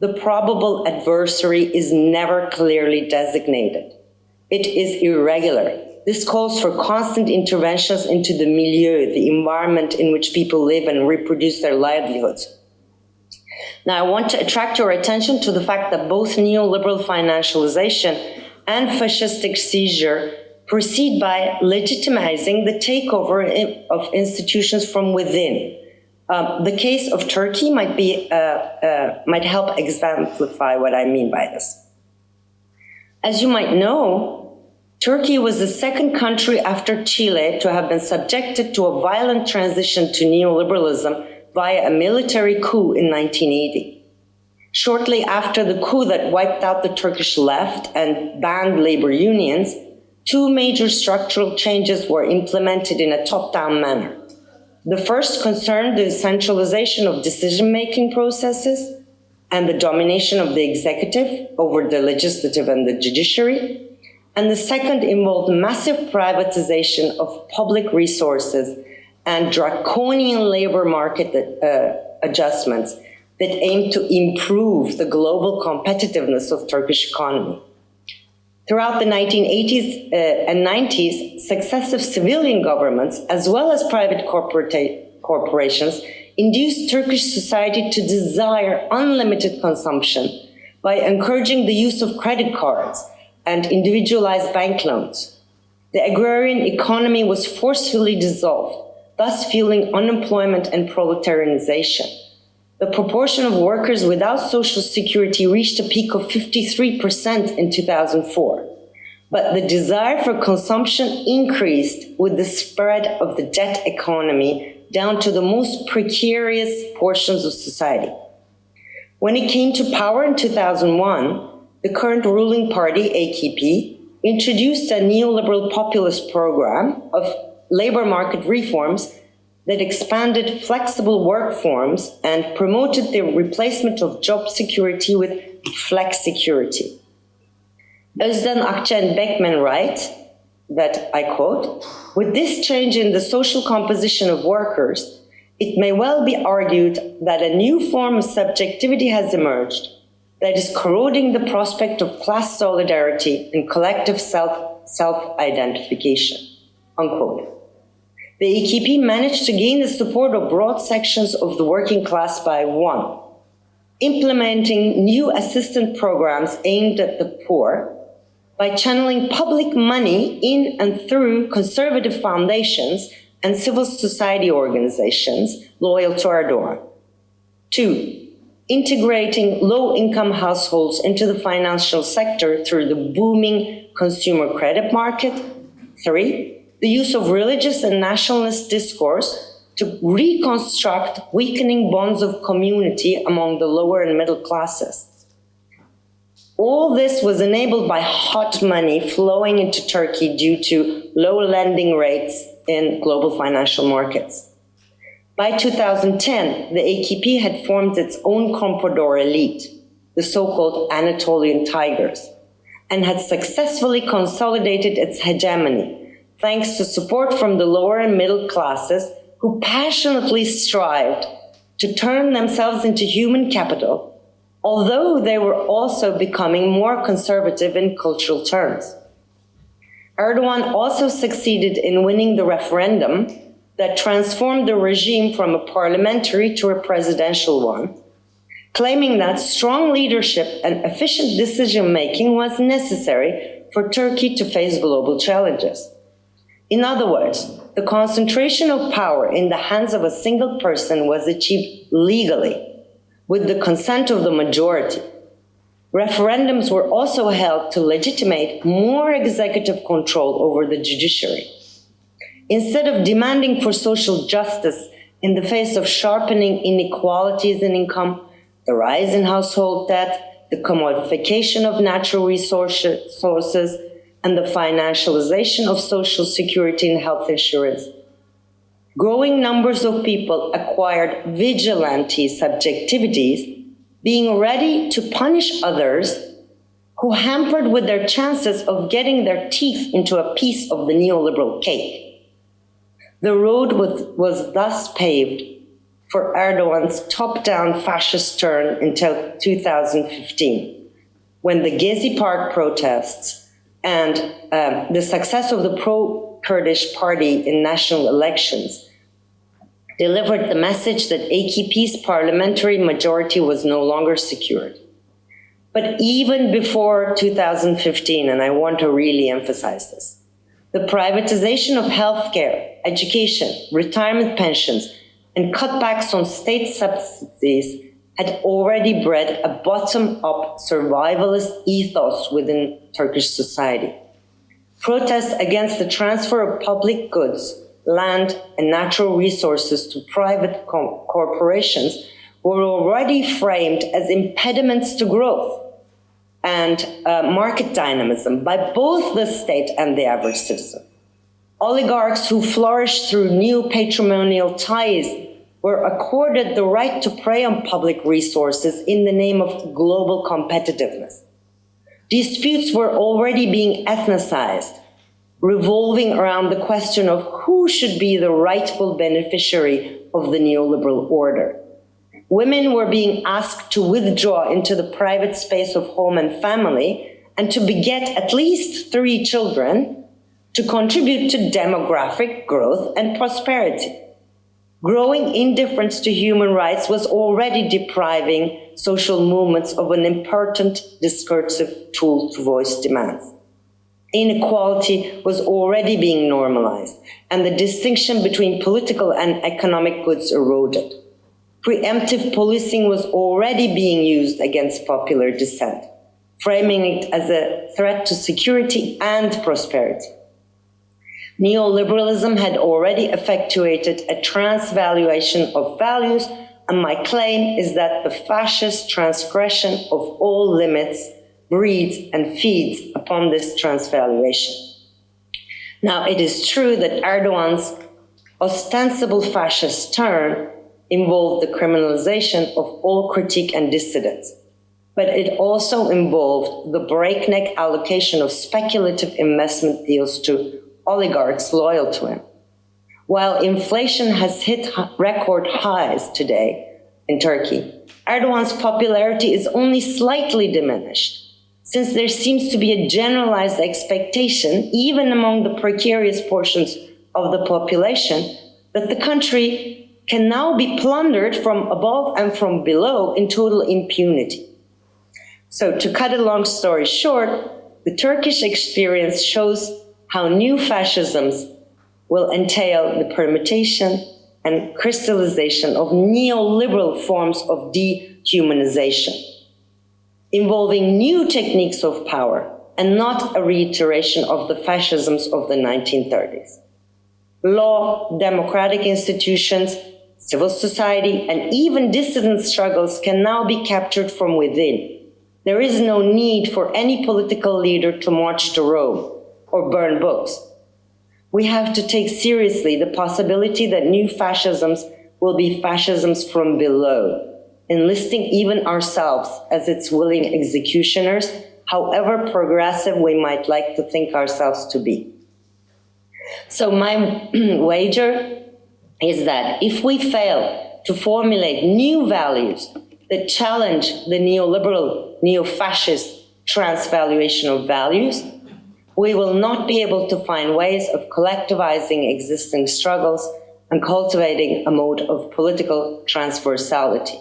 The probable adversary is never clearly designated. It is irregular. This calls for constant interventions into the milieu, the environment in which people live and reproduce their livelihoods. Now, I want to attract your attention to the fact that both neoliberal financialization and fascistic seizure proceed by legitimizing the takeover of institutions from within. Um, the case of Turkey might be uh, uh, might help exemplify what I mean by this. As you might know, Turkey was the second country after Chile to have been subjected to a violent transition to neoliberalism via a military coup in 1980. Shortly after the coup that wiped out the Turkish left and banned labor unions, two major structural changes were implemented in a top-down manner. The first concerned the centralization of decision-making processes and the domination of the executive over the legislative and the judiciary. And the second involved massive privatization of public resources and draconian labor market uh, adjustments that aim to improve the global competitiveness of Turkish economy. Throughout the 1980s uh, and 90s, successive civilian governments, as well as private corporations, induced Turkish society to desire unlimited consumption by encouraging the use of credit cards and individualized bank loans. The agrarian economy was forcefully dissolved thus fueling unemployment and proletarianization. The proportion of workers without social security reached a peak of 53% in 2004. But the desire for consumption increased with the spread of the debt economy down to the most precarious portions of society. When it came to power in 2001, the current ruling party, AKP, introduced a neoliberal populist program of labor market reforms that expanded flexible work forms and promoted the replacement of job security with flex security. Özden Akça and Bekmen write that, I quote, with this change in the social composition of workers, it may well be argued that a new form of subjectivity has emerged that is corroding the prospect of class solidarity and collective self, self-identification, unquote. The AKP managed to gain the support of broad sections of the working class by one, implementing new assistance programs aimed at the poor, by channeling public money in and through conservative foundations and civil society organizations loyal to Erdogan. Two, integrating low-income households into the financial sector through the booming consumer credit market. Three, the use of religious and nationalist discourse to reconstruct weakening bonds of community among the lower and middle classes. All this was enabled by hot money flowing into Turkey due to low lending rates in global financial markets. By 2010, the AKP had formed its own comprador elite, the so-called Anatolian Tigers, and had successfully consolidated its hegemony, thanks to support from the lower and middle classes who passionately strived to turn themselves into human capital, although they were also becoming more conservative in cultural terms. Erdogan also succeeded in winning the referendum that transformed the regime from a parliamentary to a presidential one, claiming that strong leadership and efficient decision-making was necessary for Turkey to face global challenges. In other words, the concentration of power in the hands of a single person was achieved legally, with the consent of the majority. Referendums were also held to legitimate more executive control over the judiciary. Instead of demanding for social justice in the face of sharpening inequalities in income, the rise in household debt, the commodification of natural resources, and the financialization of social security and health insurance, growing numbers of people acquired vigilante subjectivities, being ready to punish others who hampered with their chances of getting their teeth into a piece of the neoliberal cake. The road was, was thus paved for Erdogan's top-down fascist turn until 2015, when the Gezi Park protests and um, the success of the pro-Kurdish party in national elections delivered the message that AKP's parliamentary majority was no longer secured. But even before 2015, and I want to really emphasize this, the privatization of healthcare, education, retirement pensions, and cutbacks on state subsidies had already bred a bottom-up survivalist ethos within Turkish society. Protests against the transfer of public goods, land, and natural resources to private corporations were already framed as impediments to growth and uh, market dynamism by both the state and the average citizen. Oligarchs who flourished through new patrimonial ties were accorded the right to prey on public resources in the name of global competitiveness. Disputes were already being ethnicized, revolving around the question of who should be the rightful beneficiary of the neoliberal order. Women were being asked to withdraw into the private space of home and family and to beget at least three children to contribute to demographic growth and prosperity. Growing indifference to human rights was already depriving social movements of an important discursive tool to voice demands. Inequality was already being normalized, and the distinction between political and economic goods eroded preemptive policing was already being used against popular dissent, framing it as a threat to security and prosperity. Neoliberalism had already effectuated a transvaluation of values, and my claim is that the fascist transgression of all limits breeds and feeds upon this transvaluation. Now, it is true that Erdogan's ostensible fascist turn involved the criminalization of all critique and dissidents, but it also involved the breakneck allocation of speculative investment deals to oligarchs loyal to him. While inflation has hit record highs today in Turkey, Erdogan's popularity is only slightly diminished, since there seems to be a generalized expectation, even among the precarious portions of the population, that the country can now be plundered from above and from below in total impunity. So to cut a long story short, The Turkish experience shows how new fascisms will entail the permutation and crystallization of neoliberal forms of dehumanization, involving new techniques of power and not a reiteration of the fascisms of the 1930s. Law, democratic institutions, civil society, and even dissident struggles can now be captured from within. There is no need for any political leader to march to Rome or burn books we have to take seriously the possibility that new fascisms will be fascisms from below, enlisting even ourselves as its willing executioners, however progressive we might like to think ourselves to be. So my wager is that if we fail to formulate new values that challenge the neoliberal, neo-fascist transvaluation of values, we will not be able to find ways of collectivizing existing struggles and cultivating a mode of political transversality.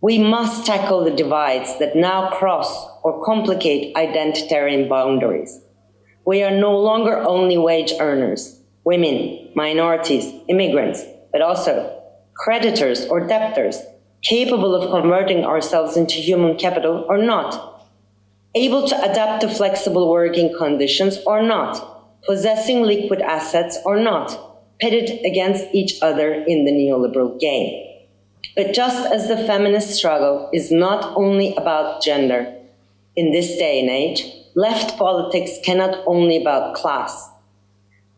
We must tackle the divides that now cross or complicate identitarian boundaries. We are no longer only wage earners, women, minorities, immigrants, but also creditors or debtors capable of converting ourselves into human capital or not able to adapt to flexible working conditions or not, possessing liquid assets or not, pitted against each other in the neoliberal game. But just as the feminist struggle is not only about gender, in this day and age, left politics cannot only about class.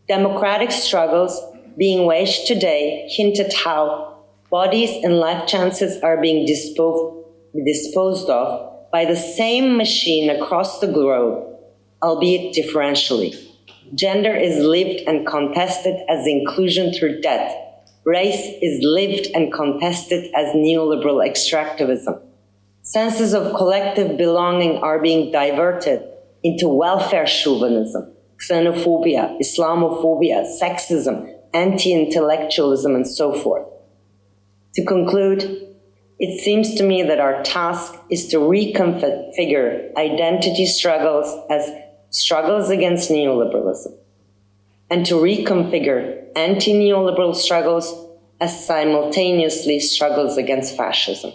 Democratic struggles being waged today hint at how bodies and life chances are being disposed, of by the same machine across the globe, albeit differentially. Gender is lived and contested as inclusion through death. Race is lived and contested as neoliberal extractivism. Senses of collective belonging are being diverted into welfare chauvinism, xenophobia, Islamophobia, sexism, anti-intellectualism, and so forth. To conclude, it seems to me that our task is to reconfigure identity struggles as struggles against neoliberalism and to reconfigure anti-neoliberal struggles as simultaneously struggles against fascism.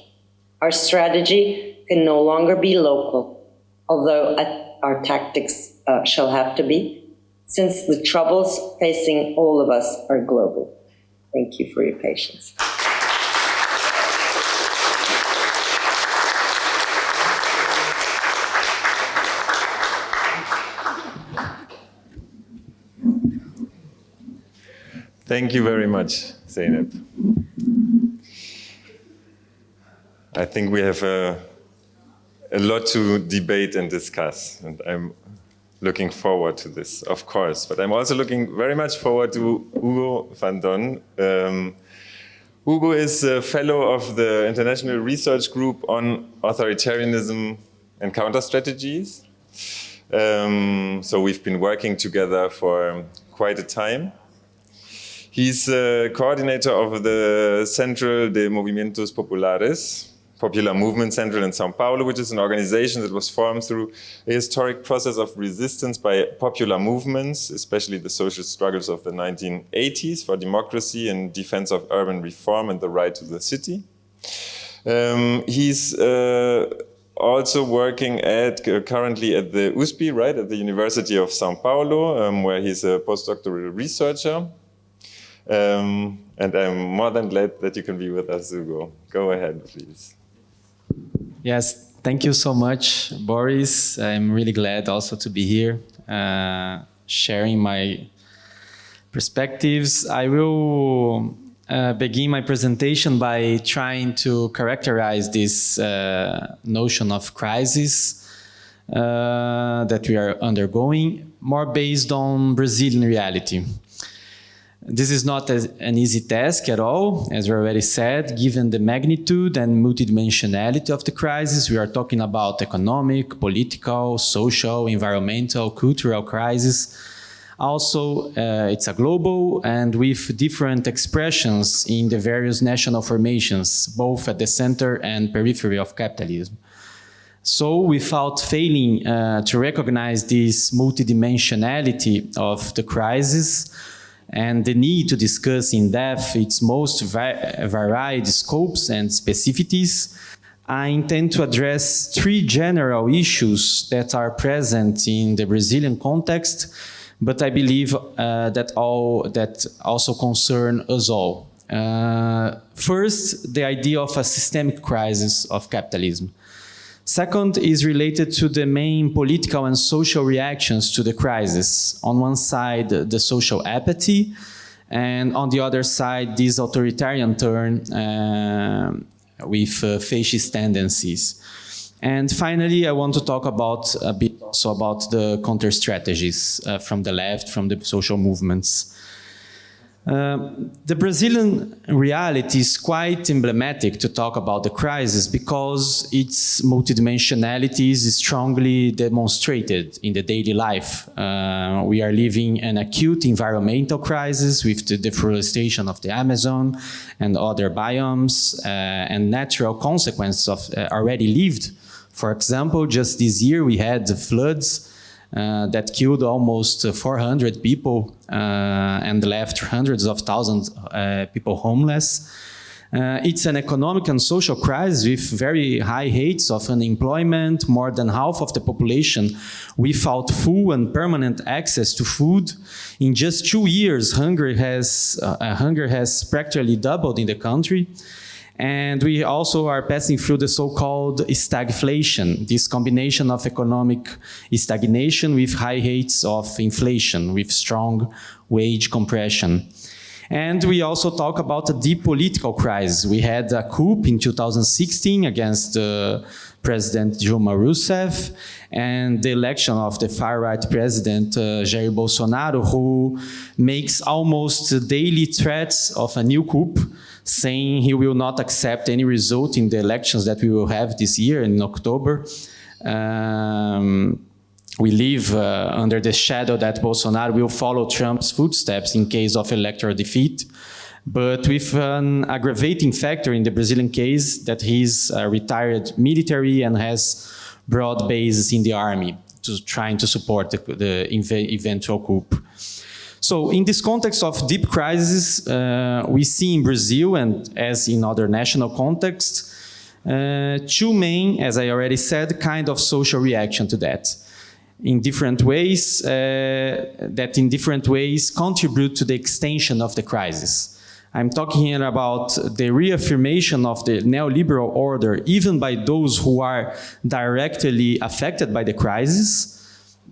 Our strategy can no longer be local, although our tactics uh, shall have to be, since the troubles facing all of us are global. Thank you for your patience. Thank you very much, Zeynep. I think we have a, a lot to debate and discuss, and I'm looking forward to this, of course. But I'm also looking very much forward to Hugo Fanton. Um, Hugo is a fellow of the International Research Group on Authoritarianism and Counter Strategies. Um, so we've been working together for quite a time. He's a coordinator of the Central de Movimientos Populares, Popular Movement Central in Sao Paulo, which is an organization that was formed through a historic process of resistance by popular movements, especially the social struggles of the 1980s for democracy and defense of urban reform and the right to the city. Um, he's uh, also working at uh, currently at the USP, right, at the University of Sao Paulo, um, where he's a postdoctoral researcher. Um, and I'm more than glad that you can be with us, Hugo. Go ahead, please. Yes, thank you so much, Boris. I'm really glad also to be here, uh, sharing my perspectives. I will uh, begin my presentation by trying to characterize this uh, notion of crisis uh, that we are undergoing, more based on Brazilian reality. This is not a, an easy task at all, as we already said, given the magnitude and multidimensionality of the crisis. We are talking about economic, political, social, environmental, cultural crisis. Also, uh, it's a global and with different expressions in the various national formations, both at the center and periphery of capitalism. So without failing uh, to recognize this multidimensionality of the crisis and the need to discuss in depth its most varied scopes and specificities, I intend to address three general issues that are present in the Brazilian context, but I believe uh, that all that also concern us all. Uh, first, the idea of a systemic crisis of capitalism. Second is related to the main political and social reactions to the crisis. On one side, the social apathy, and on the other side, this authoritarian turn uh, with uh, fascist tendencies. And finally, I want to talk about a bit also about the counter strategies uh, from the left, from the social movements. Uh, the Brazilian reality is quite emblematic to talk about the crisis because its multidimensionality is strongly demonstrated in the daily life. Uh, we are living an acute environmental crisis with the deforestation of the Amazon and other biomes uh, and natural consequences of uh, already lived. For example, just this year we had the floods uh, that killed almost 400 people and left hundreds of thousands uh, people homeless. Uh, it's an economic and social crisis with very high rates of unemployment, more than half of the population without full and permanent access to food. In just two years, hunger has, uh, hunger has practically doubled in the country. And we also are passing through the so-called stagflation, this combination of economic stagnation with high rates of inflation, with strong wage compression. And we also talk about a deep political crisis. We had a coup in 2016 against uh, President Dilma Rousseff and the election of the far-right president uh, Jair Bolsonaro, who makes almost daily threats of a new coup saying he will not accept any result in the elections that we will have this year in October. Um, we live uh, under the shadow that Bolsonaro will follow Trump's footsteps in case of electoral defeat, but with an aggravating factor in the Brazilian case that he's a retired military and has broad bases in the army to trying to support the, the eventual coup. So in this context of deep crisis, uh, we see in Brazil and as in other national contexts, uh, two main, as I already said, kind of social reaction to that. In different ways, uh, that in different ways contribute to the extension of the crisis. I'm talking here about the reaffirmation of the neoliberal order, even by those who are directly affected by the crisis,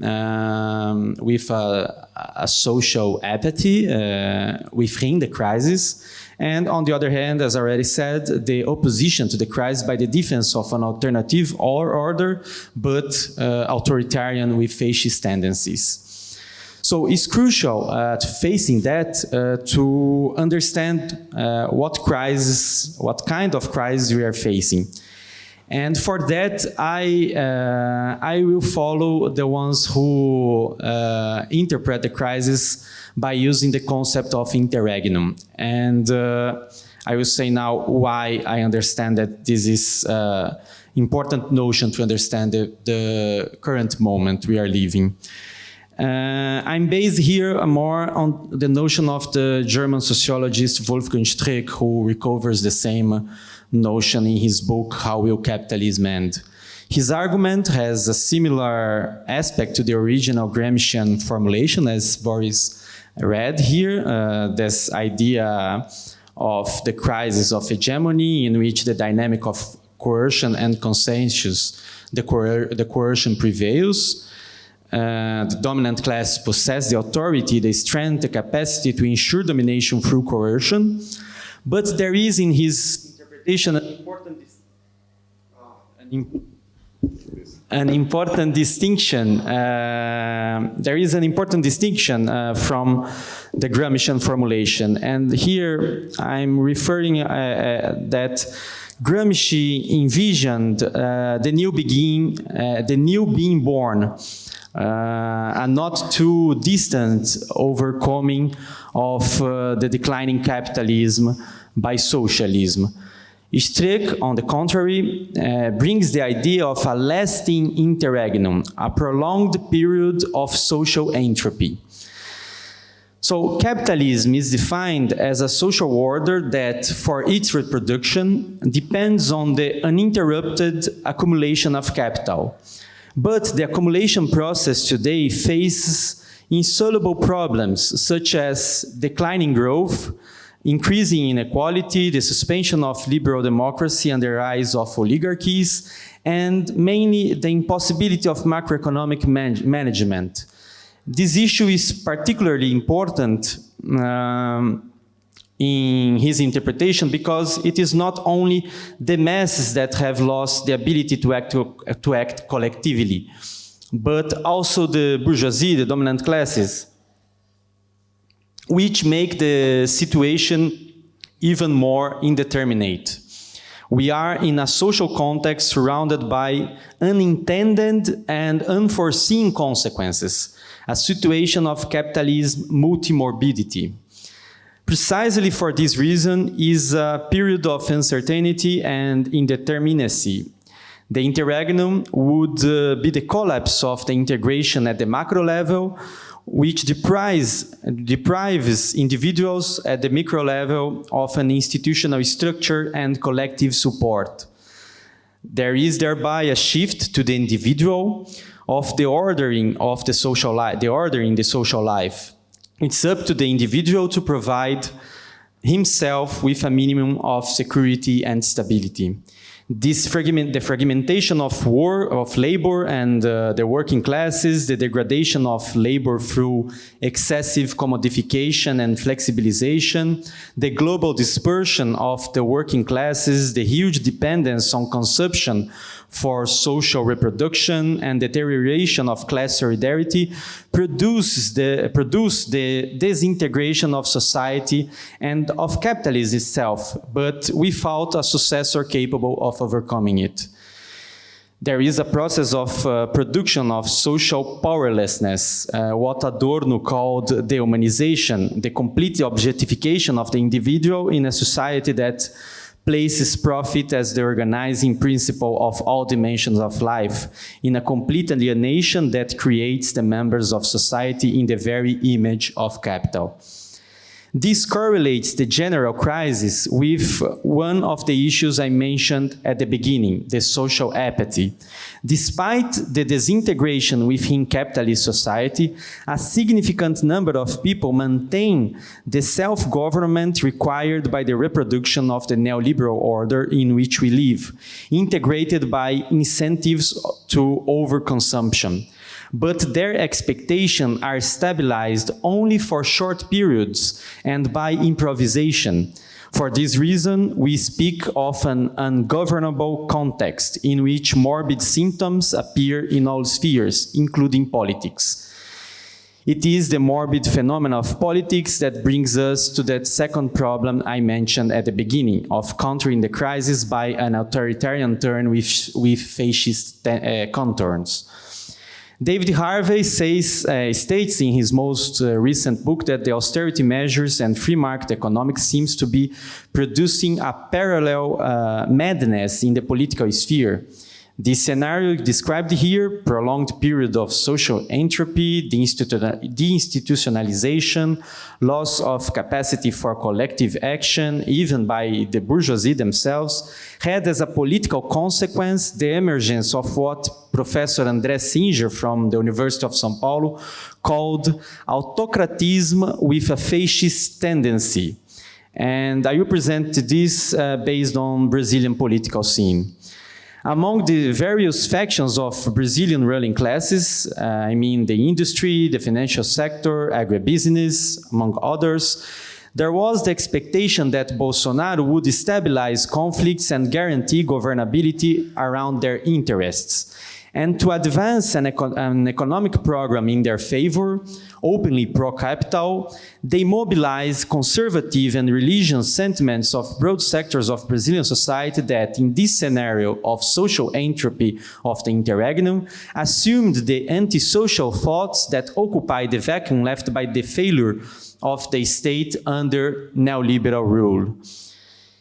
um, with a, a, social apathy uh, within the crisis. And on the other hand, as I already said, the opposition to the crisis by the defense of an alternative or order, but uh, authoritarian with fascist tendencies. So it's crucial uh, to facing that uh, to understand uh, what crisis, what kind of crisis we are facing. And for that, I, uh, I will follow the ones who uh, interpret the crisis by using the concept of interregnum. And uh, I will say now why I understand that this is an uh, important notion to understand the, the current moment we are living. Uh, I'm based here more on the notion of the German sociologist Wolfgang Streeck, who recovers the same notion in his book, How Will Capitalism End? His argument has a similar aspect to the original Gramscian formulation as Boris read here, uh, this idea of the crisis of hegemony in which the dynamic of coercion and consensus, the, coer the coercion prevails, uh, the dominant class possess the authority, the strength, the capacity to ensure domination through coercion, but there is in his an important, an, important distinction. Uh, there is an important distinction uh, from the Gramscian formulation. And here I'm referring uh, uh that Gramsci envisioned uh, the new begin, uh, the new being born, a not too distant overcoming of the declining capitalism by socialism. Streeck, on the contrary, uh, brings the idea of a lasting interregnum, a prolonged period of social entropy. So capitalism is defined as a social order that, for its reproduction, depends on the uninterrupted accumulation of capital. But the accumulation process today faces insoluble problems such as declining growth, increasing inequality, the suspension of liberal democracy and the rise of oligarchies, and mainly the impossibility of macroeconomic man management. This issue is particularly important um, in his interpretation because it is not only the masses that have lost the ability to act, to, to act collectively, but also the bourgeoisie, the dominant classes which make the situation even more indeterminate. We are in a social context surrounded by unintended and unforeseen consequences, a situation of capitalism multimorbidity. Precisely for this reason is a period of uncertainty and indeterminacy. The interregnum would uh, be the collapse of the integration at the macro level which deprives, deprives individuals at the micro level of an institutional structure and collective support. There is thereby a shift to the individual of the ordering of the social life, the ordering the social life. It's up to the individual to provide himself with a minimum of security and stability this fragment, the fragmentation of war, of labor and uh, the working classes, the degradation of labor through excessive commodification and flexibilization, the global dispersion of the working classes, the huge dependence on consumption for social reproduction and deterioration of class solidarity produces the, produce the disintegration of society and of capitalism itself, but without a successor capable of overcoming it. There is a process of uh, production of social powerlessness, uh, what Adorno called dehumanization, the complete objectification of the individual in a society that places profit as the organizing principle of all dimensions of life in a complete alienation that creates the members of society in the very image of capital. This correlates the general crisis with one of the issues I mentioned at the beginning, the social apathy. Despite the disintegration within capitalist society, a significant number of people maintain the self-government required by the reproduction of the neoliberal order in which we live, integrated by incentives to overconsumption but their expectations are stabilized only for short periods and by improvisation. For this reason, we speak of an ungovernable context in which morbid symptoms appear in all spheres, including politics. It is the morbid phenomenon of politics that brings us to that second problem I mentioned at the beginning of countering the crisis by an authoritarian turn with, with fascist uh, contours. David Harvey says, uh, states in his most uh, recent book that the austerity measures and free market economics seems to be producing a parallel uh, madness in the political sphere. This scenario described here, prolonged period of social entropy, deinstitutionalization, loss of capacity for collective action, even by the bourgeoisie themselves, had as a political consequence the emergence of what Professor André Singer from the University of São Paulo called autocratism with a fascist tendency. And I will present this uh, based on Brazilian political scene. Among the various factions of Brazilian ruling classes, uh, I mean the industry, the financial sector, agribusiness, among others, there was the expectation that Bolsonaro would stabilize conflicts and guarantee governability around their interests. And to advance an, an economic program in their favor, openly pro-capital, they mobilize conservative and religious sentiments of broad sectors of Brazilian society that, in this scenario of social entropy of the interregnum, assumed the antisocial thoughts that occupy the vacuum left by the failure of the state under neoliberal rule.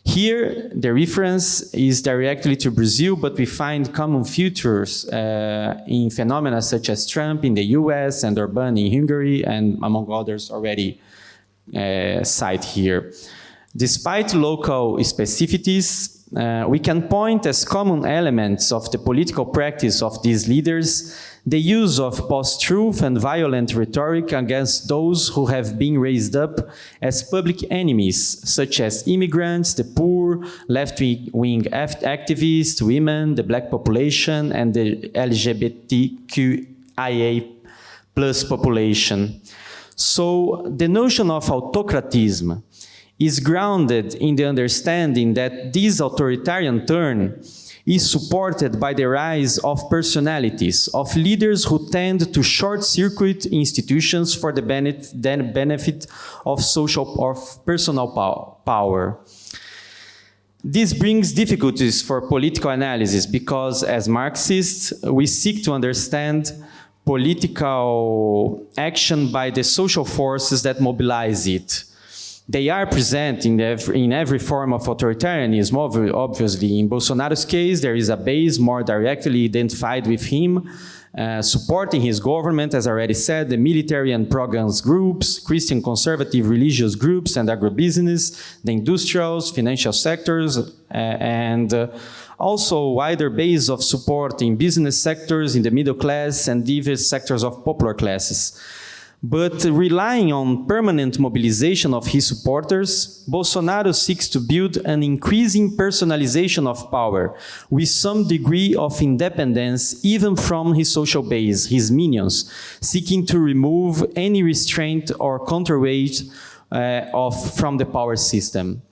Here, the reference is directly to Brazil, but we find common features uh, in phenomena such as Trump in the US and Orban in Hungary, and among others already uh, cited here. Despite local specificities, uh, we can point as common elements of the political practice of these leaders the use of post-truth and violent rhetoric against those who have been raised up as public enemies, such as immigrants, the poor, left-wing activists, women, the black population, and the LGBTQIA plus population. So the notion of autocratism is grounded in the understanding that this authoritarian turn is supported by the rise of personalities, of leaders who tend to short-circuit institutions for the benefit of social or personal power. This brings difficulties for political analysis because as Marxists, we seek to understand political action by the social forces that mobilize it they are present in every, in every form of authoritarianism, obviously. In Bolsonaro's case, there is a base more directly identified with him, uh, supporting his government, as I already said, the military and pro-guns groups, Christian conservative religious groups and agribusiness, the industrials, financial sectors, uh, and uh, also wider base of support in business sectors, in the middle class, and diverse sectors of popular classes. But relying on permanent mobilization of his supporters, Bolsonaro seeks to build an increasing personalization of power with some degree of independence even from his social base, his minions, seeking to remove any restraint or counterweight uh, of, from the power system.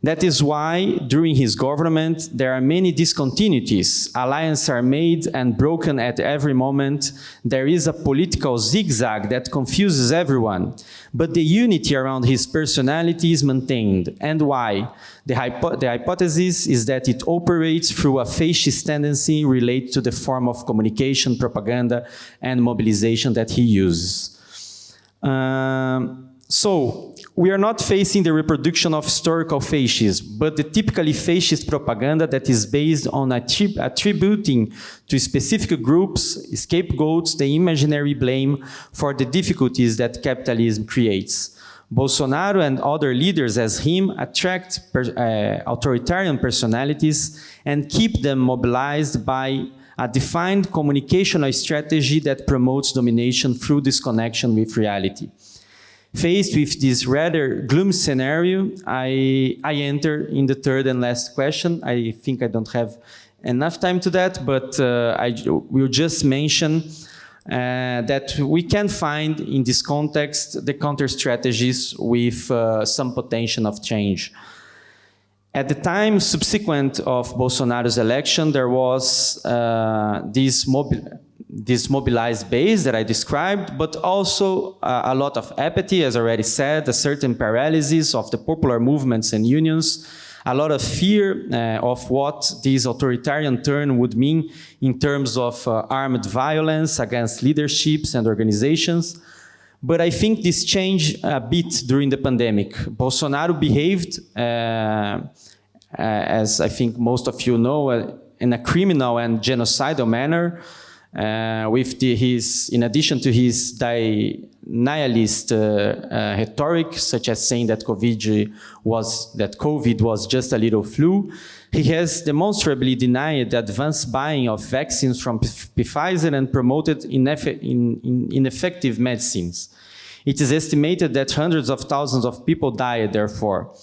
That is why, during his government, there are many discontinuities. Alliances are made and broken at every moment. There is a political zigzag that confuses everyone. But the unity around his personality is maintained. And why? The, hypo the hypothesis is that it operates through a fascist tendency related to the form of communication, propaganda, and mobilization that he uses. Um, so, we are not facing the reproduction of historical fascism, but the typically fascist propaganda that is based on attrib attributing to specific groups, scapegoats, the imaginary blame for the difficulties that capitalism creates. Bolsonaro and other leaders as him attract per, uh, authoritarian personalities and keep them mobilized by a defined communicational strategy that promotes domination through disconnection with reality. Faced with this rather gloomy scenario, I, I enter in the third and last question. I think I don't have enough time to that, but uh, I will just mention uh, that we can find in this context the counter strategies with uh, some potential of change. At the time subsequent of Bolsonaro's election, there was uh, this mobile this mobilized base that I described, but also uh, a lot of apathy, as already said, a certain paralysis of the popular movements and unions, a lot of fear uh, of what this authoritarian turn would mean in terms of uh, armed violence against leaderships and organizations. But I think this changed a bit during the pandemic. Bolsonaro behaved, uh, uh, as I think most of you know, uh, in a criminal and genocidal manner, with the, his, in addition to his nihilist uh, uh, rhetoric, such as saying that COVID was that COVID was just a little flu, he has demonstrably denied the advanced buying of vaccines from Pfizer and promoted ineff in, in ineffective medicines. It is estimated that hundreds of thousands of people died, therefore.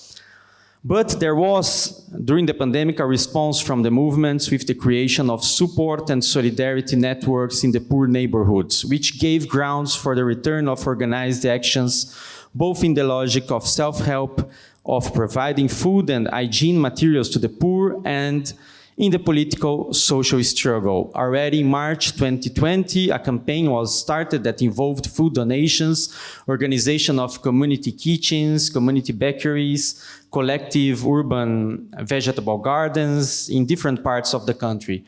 But there was, during the pandemic, a response from the movements with the creation of support and solidarity networks in the poor neighborhoods, which gave grounds for the return of organized actions, both in the logic of self-help, of providing food and hygiene materials to the poor, and in the political social struggle. Already in March 2020, a campaign was started that involved food donations, organization of community kitchens, community bakeries, collective urban vegetable gardens in different parts of the country.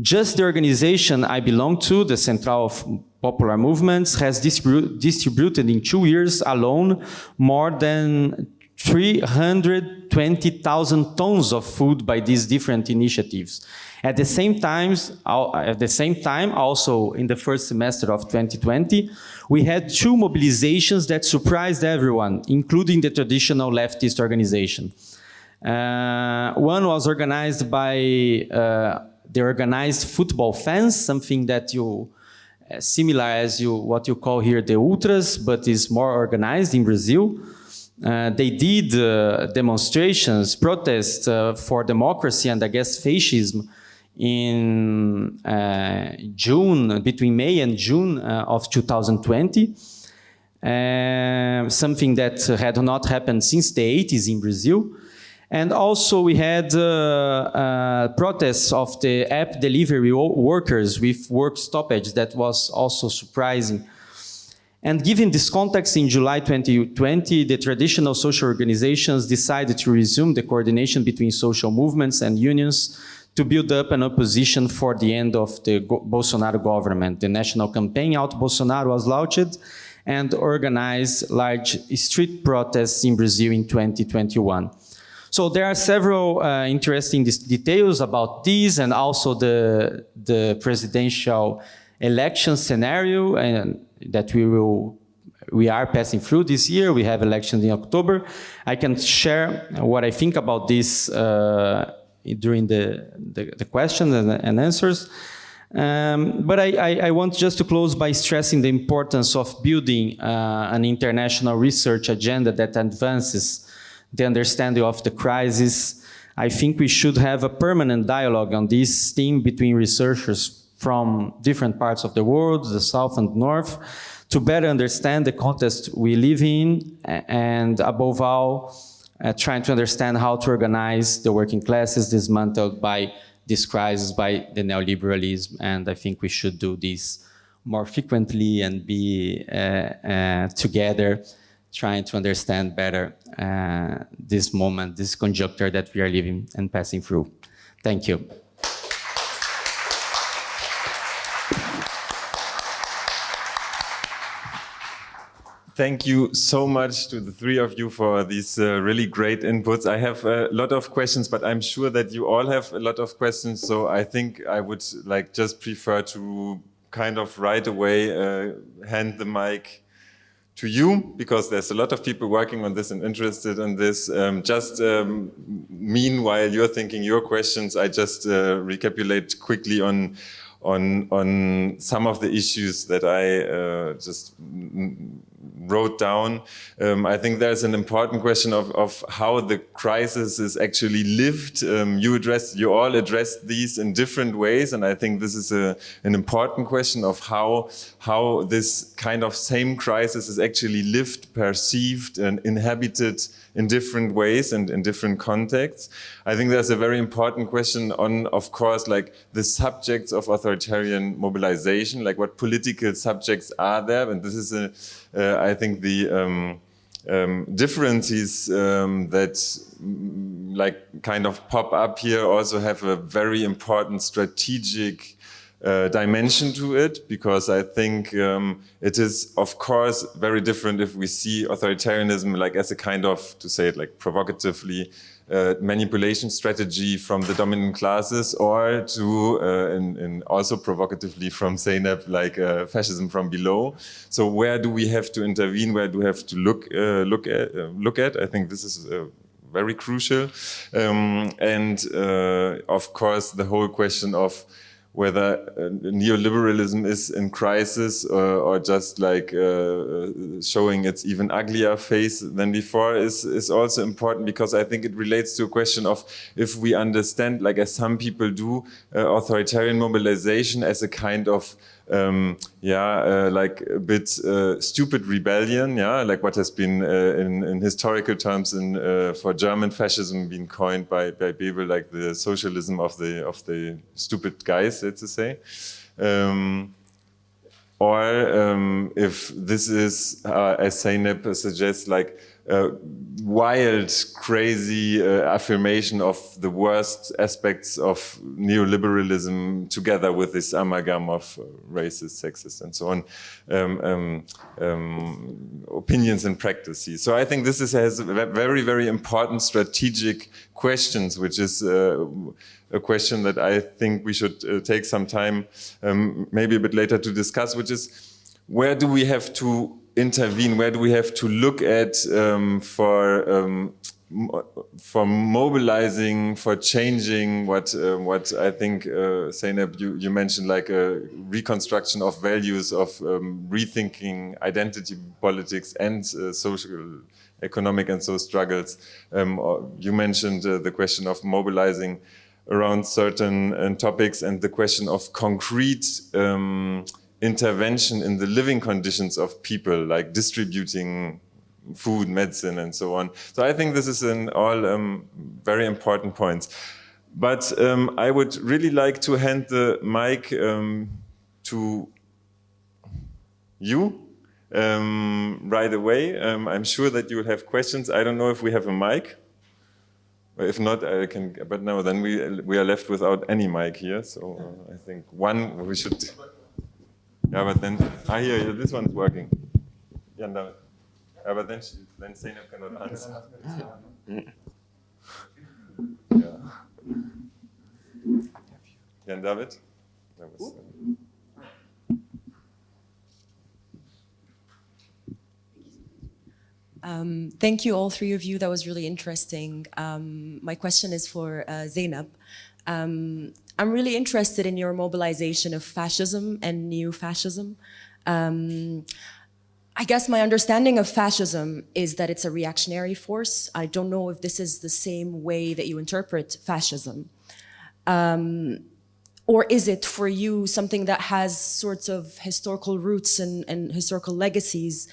Just the organization I belong to, the Central of Popular Movements, has distribu distributed in two years alone more than 320,000 tons of food by these different initiatives. At the same time, at the same time, also in the first semester of 2020, we had two mobilizations that surprised everyone, including the traditional leftist organization. Uh, one was organized by uh, the organized football fans, something that you uh, similar as you what you call here the ultras, but is more organized in Brazil. Uh, they did uh, demonstrations, protests uh, for democracy and against fascism in uh, June, between May and June uh, of 2020. something that had not happened since the 80s in Brazil. And also we had uh, uh, protests of the app delivery workers with work stoppage that was also surprising. And given this context, in July 2020, the traditional social organizations decided to resume the coordination between social movements and unions to build up an opposition for the end of the Bolsonaro government. The national campaign Out Bolsonaro was launched and organized large street protests in Brazil in 2021. So there are several uh, interesting details about this and also the, the presidential election scenario and that we will we are passing through this year. We have elections in October. I can share what I think about this uh, during the, the, the questions and, and answers. Um, but I, I, I, want just to close by stressing the importance of building uh, an international research agenda that advances the understanding of the crisis. I think we should have a permanent dialogue on this theme between researchers from different parts of the world, the South and North, to better understand the context we live in, and above all, uh, trying to understand how to organize the working classes dismantled by this crisis, by the neoliberalism, and I think we should do this more frequently and be uh, uh, together trying to understand better uh, this moment, this conjuncture that we are living and passing through. Thank you. Thank you so much to the three of you for these uh, really great inputs. I have a lot of questions, but I'm sure that you all have a lot of questions. So I think I would like just prefer to kind of right away uh, hand the mic to you because there's a lot of people working on this and interested in this. Um, just um, meanwhile you're thinking your questions, I just uh, recapitulate quickly on on on some of the issues that I uh, just wrote down. Um, I think there's an important question of, of how the crisis is actually lived. Um, you addressed, you all addressed these in different ways, and I think this is a, an important question of how how this kind of same crisis is actually lived, perceived, and inhabited in different ways and in different contexts. I think there's a very important question on, of course, like the subjects of authoritarian mobilization, like what political subjects are there. And this is, a, uh, I think, the um, um, differences um, that mm, like kind of pop up here also have a very important strategic uh, dimension to it because I think um, it is of course very different if we see authoritarianism like as a kind of to say it like provocatively uh, manipulation strategy from the dominant classes or to uh, in, in also provocatively from Zeynep like uh, fascism from below. So where do we have to intervene? Where do we have to look uh, look at uh, look at? I think this is very crucial. Um, and of course the whole question of whether uh, neoliberalism is in crisis or, uh, or just like uh, showing its even uglier face than before is, is also important because I think it relates to a question of if we understand, like as some people do, authoritarian mobilization as a kind of um, yeah, uh, like a bit uh, stupid rebellion, yeah, like what has been uh, in, in, historical terms in, uh, for German fascism been coined by, by Bebel, like the socialism of the of the stupid guys, let's say. Um, or um, if this is, uh, as Zeynep suggests, like uh, wild, crazy uh, affirmation of the worst aspects of neoliberalism together with this amalgam of uh, racist, sexist, and so on um, um, um, opinions and practices. So I think this is, has very, very important strategic questions, which is uh, a question that I think we should uh, take some time, um, maybe a bit later to discuss, which is where do we have to intervene? Where do we have to look at um, for um, for mobilizing, for changing what uh, what I think uh, you, you mentioned like a reconstruction of values of um, rethinking identity politics and uh, social economic and so struggles. Um, you mentioned uh, the question of mobilizing around certain uh, topics and the question of concrete um, intervention in the living conditions of people, like distributing food, medicine, and so on. So I think this is an all um, very important points. But um, I would really like to hand the mic um, to you um, right away. Um, I'm sure that you will have questions. I don't know if we have a mic. If not, I can, but no, then we, we are left without any mic here. So uh, I think one, we should. Yeah, but then, I ah, here, this one's working. Yeah, no. Yeah, but then, she, then Zeynep cannot answer. yeah. Jan David? That was, uh, Um, thank you, all three of you. That was really interesting. Um, my question is for uh, Zeynep. Um, I'm really interested in your mobilization of fascism and neo-fascism. Um, I guess my understanding of fascism is that it's a reactionary force. I don't know if this is the same way that you interpret fascism. Um, or is it for you something that has sorts of historical roots and, and historical legacies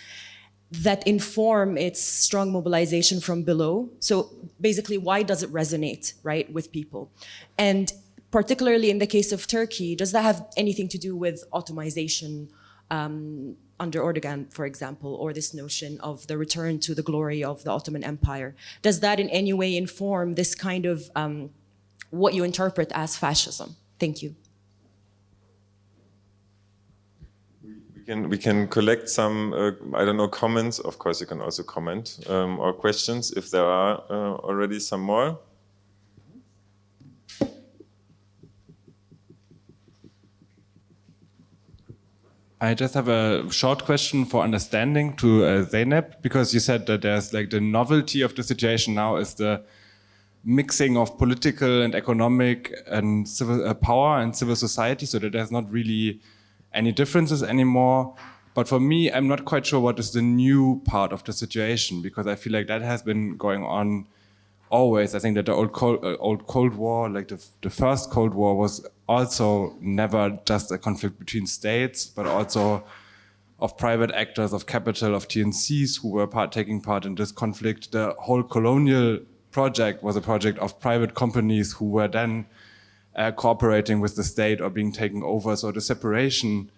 that inform its strong mobilization from below. So basically, why does it resonate, right, with people? And particularly in the case of Turkey, does that have anything to do with Ottomanization um, under Erdogan, for example, or this notion of the return to the glory of the Ottoman Empire? Does that in any way inform this kind of um, what you interpret as fascism? Thank you. can, we can collect some, uh, I don't know, comments. Of course, you can also comment um, or questions if there are uh, already some more. I just have a short question for understanding to uh, Zeynep, because you said that there's like the novelty of the situation now is the mixing of political and economic and civil uh, power and civil society, so that there's not really any differences anymore. But for me, I'm not quite sure what is the new part of the situation because I feel like that has been going on always. I think that the old Cold, uh, old Cold War, like the, the first Cold War, was also never just a conflict between states, but also of private actors, of capital, of TNCs who were part, taking part in this conflict. The whole colonial project was a project of private companies who were then uh, cooperating with the state or being taken over. So the separation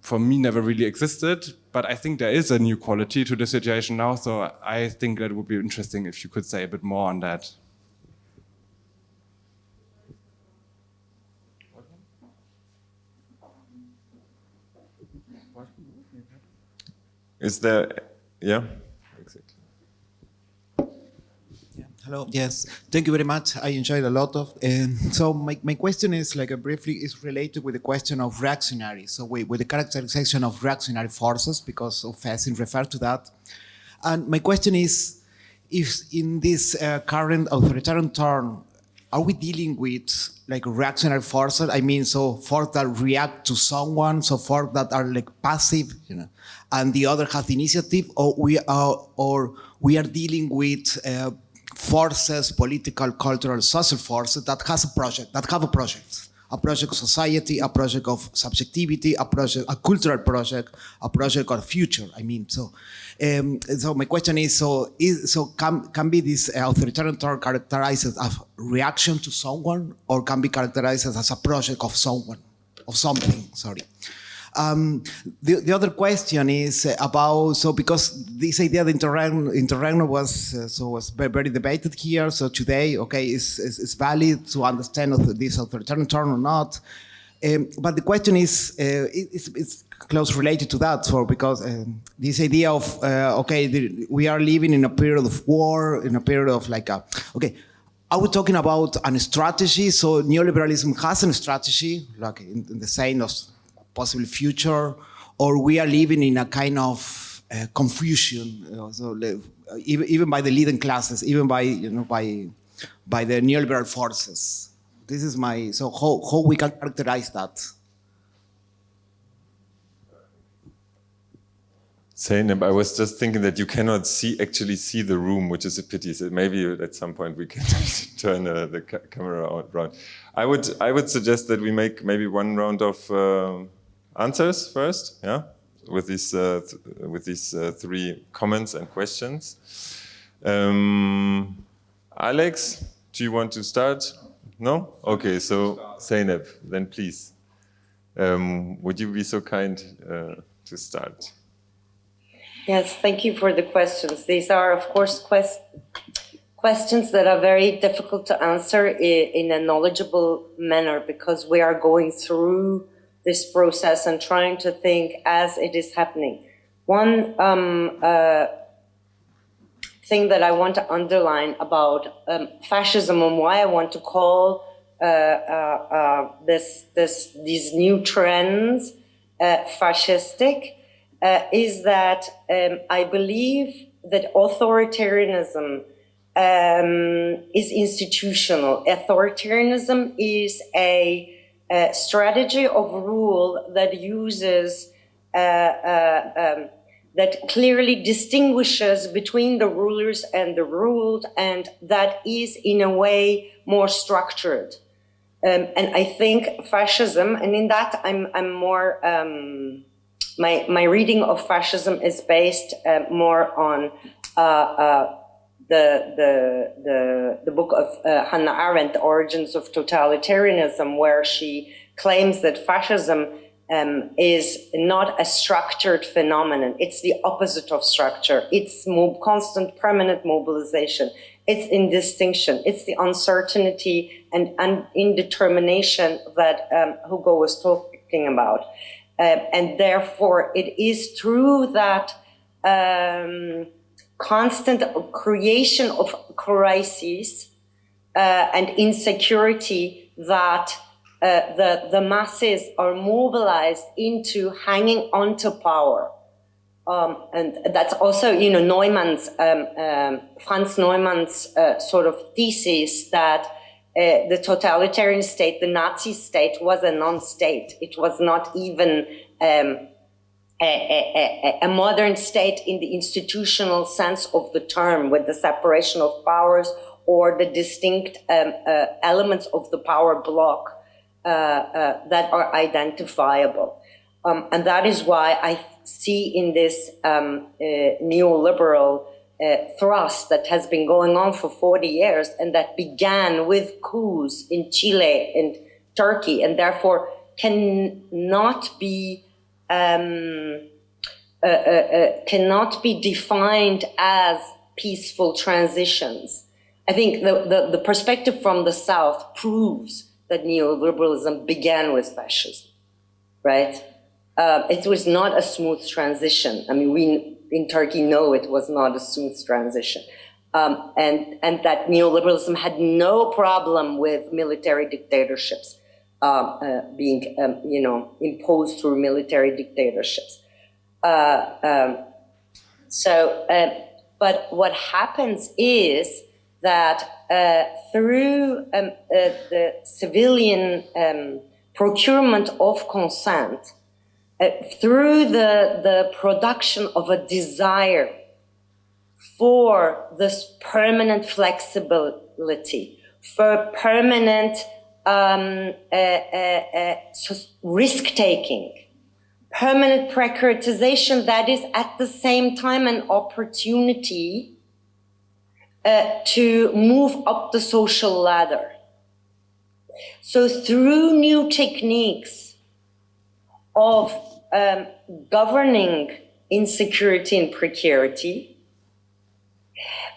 for me never really existed, but I think there is a new quality to the situation now. So I think that would be interesting if you could say a bit more on that. Is there, yeah? Hello. Yes. Thank you very much. I enjoyed a lot of. And so my, my question is like a briefly is related with the question of reactionary. So with, with the characterization of reactionary forces because of Fessin referred to that. And my question is, if in this uh, current authoritarian turn, are we dealing with like reactionary forces? I mean, so forces that react to someone, so forces that are like passive, you know, and the other has the initiative, or we are, or we are dealing with uh, forces, political, cultural, social forces that has a project, that have a project. A project of society, a project of subjectivity, a project, a cultural project, a project of future. I mean, so, um, so my question is: so, is, so can can be this authoritarian term characterized as a reaction to someone, or can be characterized as a project of someone, of something? Sorry. Um, the, the other question is about, so because this idea of interregno was, uh, so was very, very debated here, so today, okay, is, is, valid to understand this authoritarian turn or not. Um, but the question is, uh, it's, it's close related to that, so because um, this idea of, uh, okay, the, we are living in a period of war, in a period of like, a, okay, are we talking about a strategy? So neoliberalism has a strategy, like in, in the sense of possible future, or we are living in a kind of uh, confusion, you know, so uh, even, even by the leading classes, even by, you know, by, by the neoliberal forces. This is my, so how, how we can characterize that? Zeynep, I was just thinking that you cannot see actually see the room, which is a pity. So maybe at some point we can turn uh, the ca camera around. I would I would suggest that we make maybe one round of uh, answers first, yeah, with these uh, th with these uh, three comments and questions. Um, Alex, do you want to start? No? Okay, so Zeynep, then please. Um, would you be so kind uh, to start? Yes, thank you for the questions. These are, of course, quest questions that are very difficult to answer in a knowledgeable manner because we are going through this process and trying to think as it is happening. One um, uh, thing that I want to underline about um, fascism and why I want to call uh, uh, uh this, this, these new trends uh, fascistic uh, is that um, I believe that authoritarianism um, is institutional. Authoritarianism is a, strategy of rule that uses, uh, uh, um, that clearly distinguishes between the rulers and the ruled, and that is in a way more structured. Um, and I think fascism, and in that I'm, I'm more, um, my, my reading of fascism is based uh, more on uh, uh, the, the, the, the book of uh, Hannah Arendt, The Origins of Totalitarianism, where she claims that fascism um, is not a structured phenomenon. It's the opposite of structure. It's constant, permanent mobilization. It's indistinction. It's the uncertainty and, and indetermination that um, Hugo was talking about. Uh, and therefore, it is through that um, constant creation of crises uh, and insecurity that uh, the, the masses are mobilized into hanging onto power. Um, and that's also, you know, Neumann's, um, um, Franz Neumann's uh, sort of thesis that uh, the totalitarian state, the Nazi state, was a non-state. It was not even um, a, a, a, modern state in the institutional sense of the term, with the separation of powers or the distinct um, uh, elements of the power block uh, uh, that are identifiable. Um, and that is why I see in this um, uh, neoliberal uh, thrust that has been going on for 40 years and that began with coups in Chile and Turkey and therefore cannot be um, uh, uh, uh, cannot be defined as peaceful transitions. I think the, the, the perspective from the South proves that neoliberalism began with fascism, right? Uh, it was not a smooth transition. I mean, we in Turkey know it was not a smooth transition. Um, and, and that neoliberalism had no problem with military dictatorships being, um, you know, imposed through military dictatorships. Uh, um, so, uh, but what happens is that uh, through um, uh, the civilian um, procurement of consent, uh, through the, the production of a desire for this permanent flexibility, for permanent um, uh, uh, uh risk-taking, permanent precaritization that is at the same time an opportunity uh, to move up the social ladder. So through new techniques of um, governing insecurity and precarity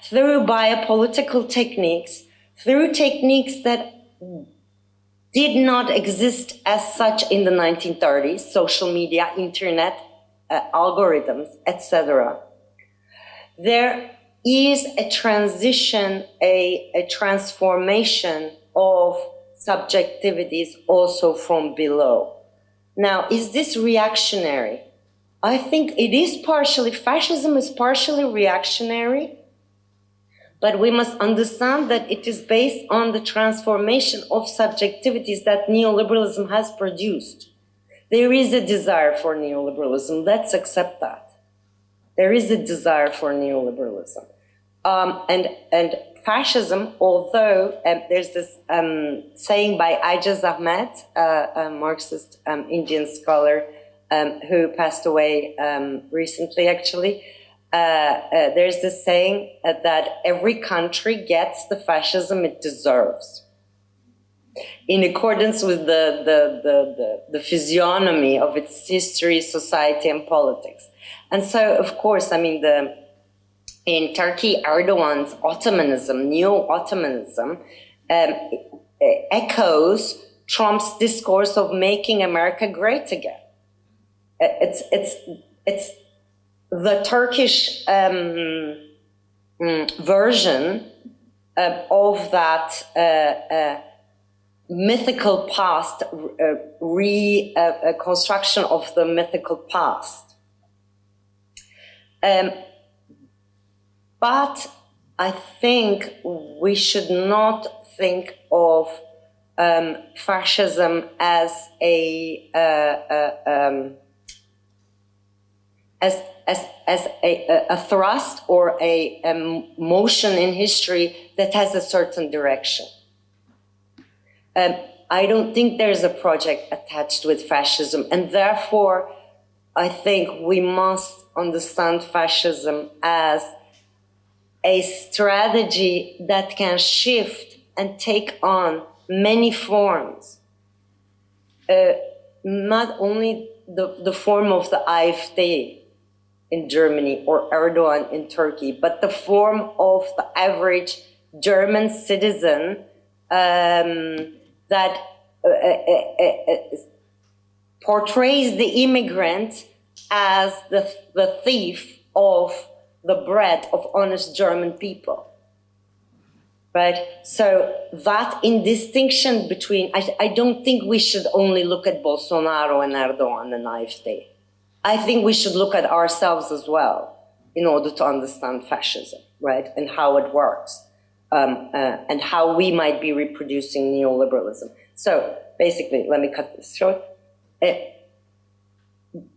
through biopolitical techniques, through techniques that did not exist as such in the 1930s, social media, internet, uh, algorithms, etc. There is a transition, a, a transformation of subjectivities also from below. Now, is this reactionary? I think it is partially, fascism is partially reactionary, but we must understand that it is based on the transformation of subjectivities that neoliberalism has produced. There is a desire for neoliberalism. Let's accept that. There is a desire for neoliberalism. Um, and, and fascism, although um, there's this um, saying by Aijaz Ahmad, uh, a Marxist um, Indian scholar um, who passed away um, recently actually, there's this saying uh, that every country gets the fascism it deserves in accordance with the, the, the, the, the physiognomy of its history, society, and politics. And so, of course, I mean, the, in Turkey, Erdogan's Ottomanism, neo-Ottomanism, um, echoes Trump's discourse of making America great again. It's, it's, it's the Turkish um, mm, version uh, of that uh, uh, mythical past, uh, reconstruction uh, of the mythical past. Um, but I think we should not think of um, fascism as a uh, um, as as as a, a thrust or a, a, motion in history that has a certain direction. Um, I don't think there's a project attached with fascism, and therefore, I think we must understand fascism as a strategy that can shift and take on many forms. Uh, not only the, the form of the AfD in Germany or Erdogan in Turkey, but the form of the average German citizen um, that uh, uh, uh, uh portrays the immigrant as the, the thief of the bread of honest German people. Right? So that in distinction between, I, I don't think we should only look at Bolsonaro and Erdogan and AfD. I think we should look at ourselves as well in order to understand fascism, right? And how it works. Um, uh, and how we might be reproducing neoliberalism. So basically, let me cut this short. Uh,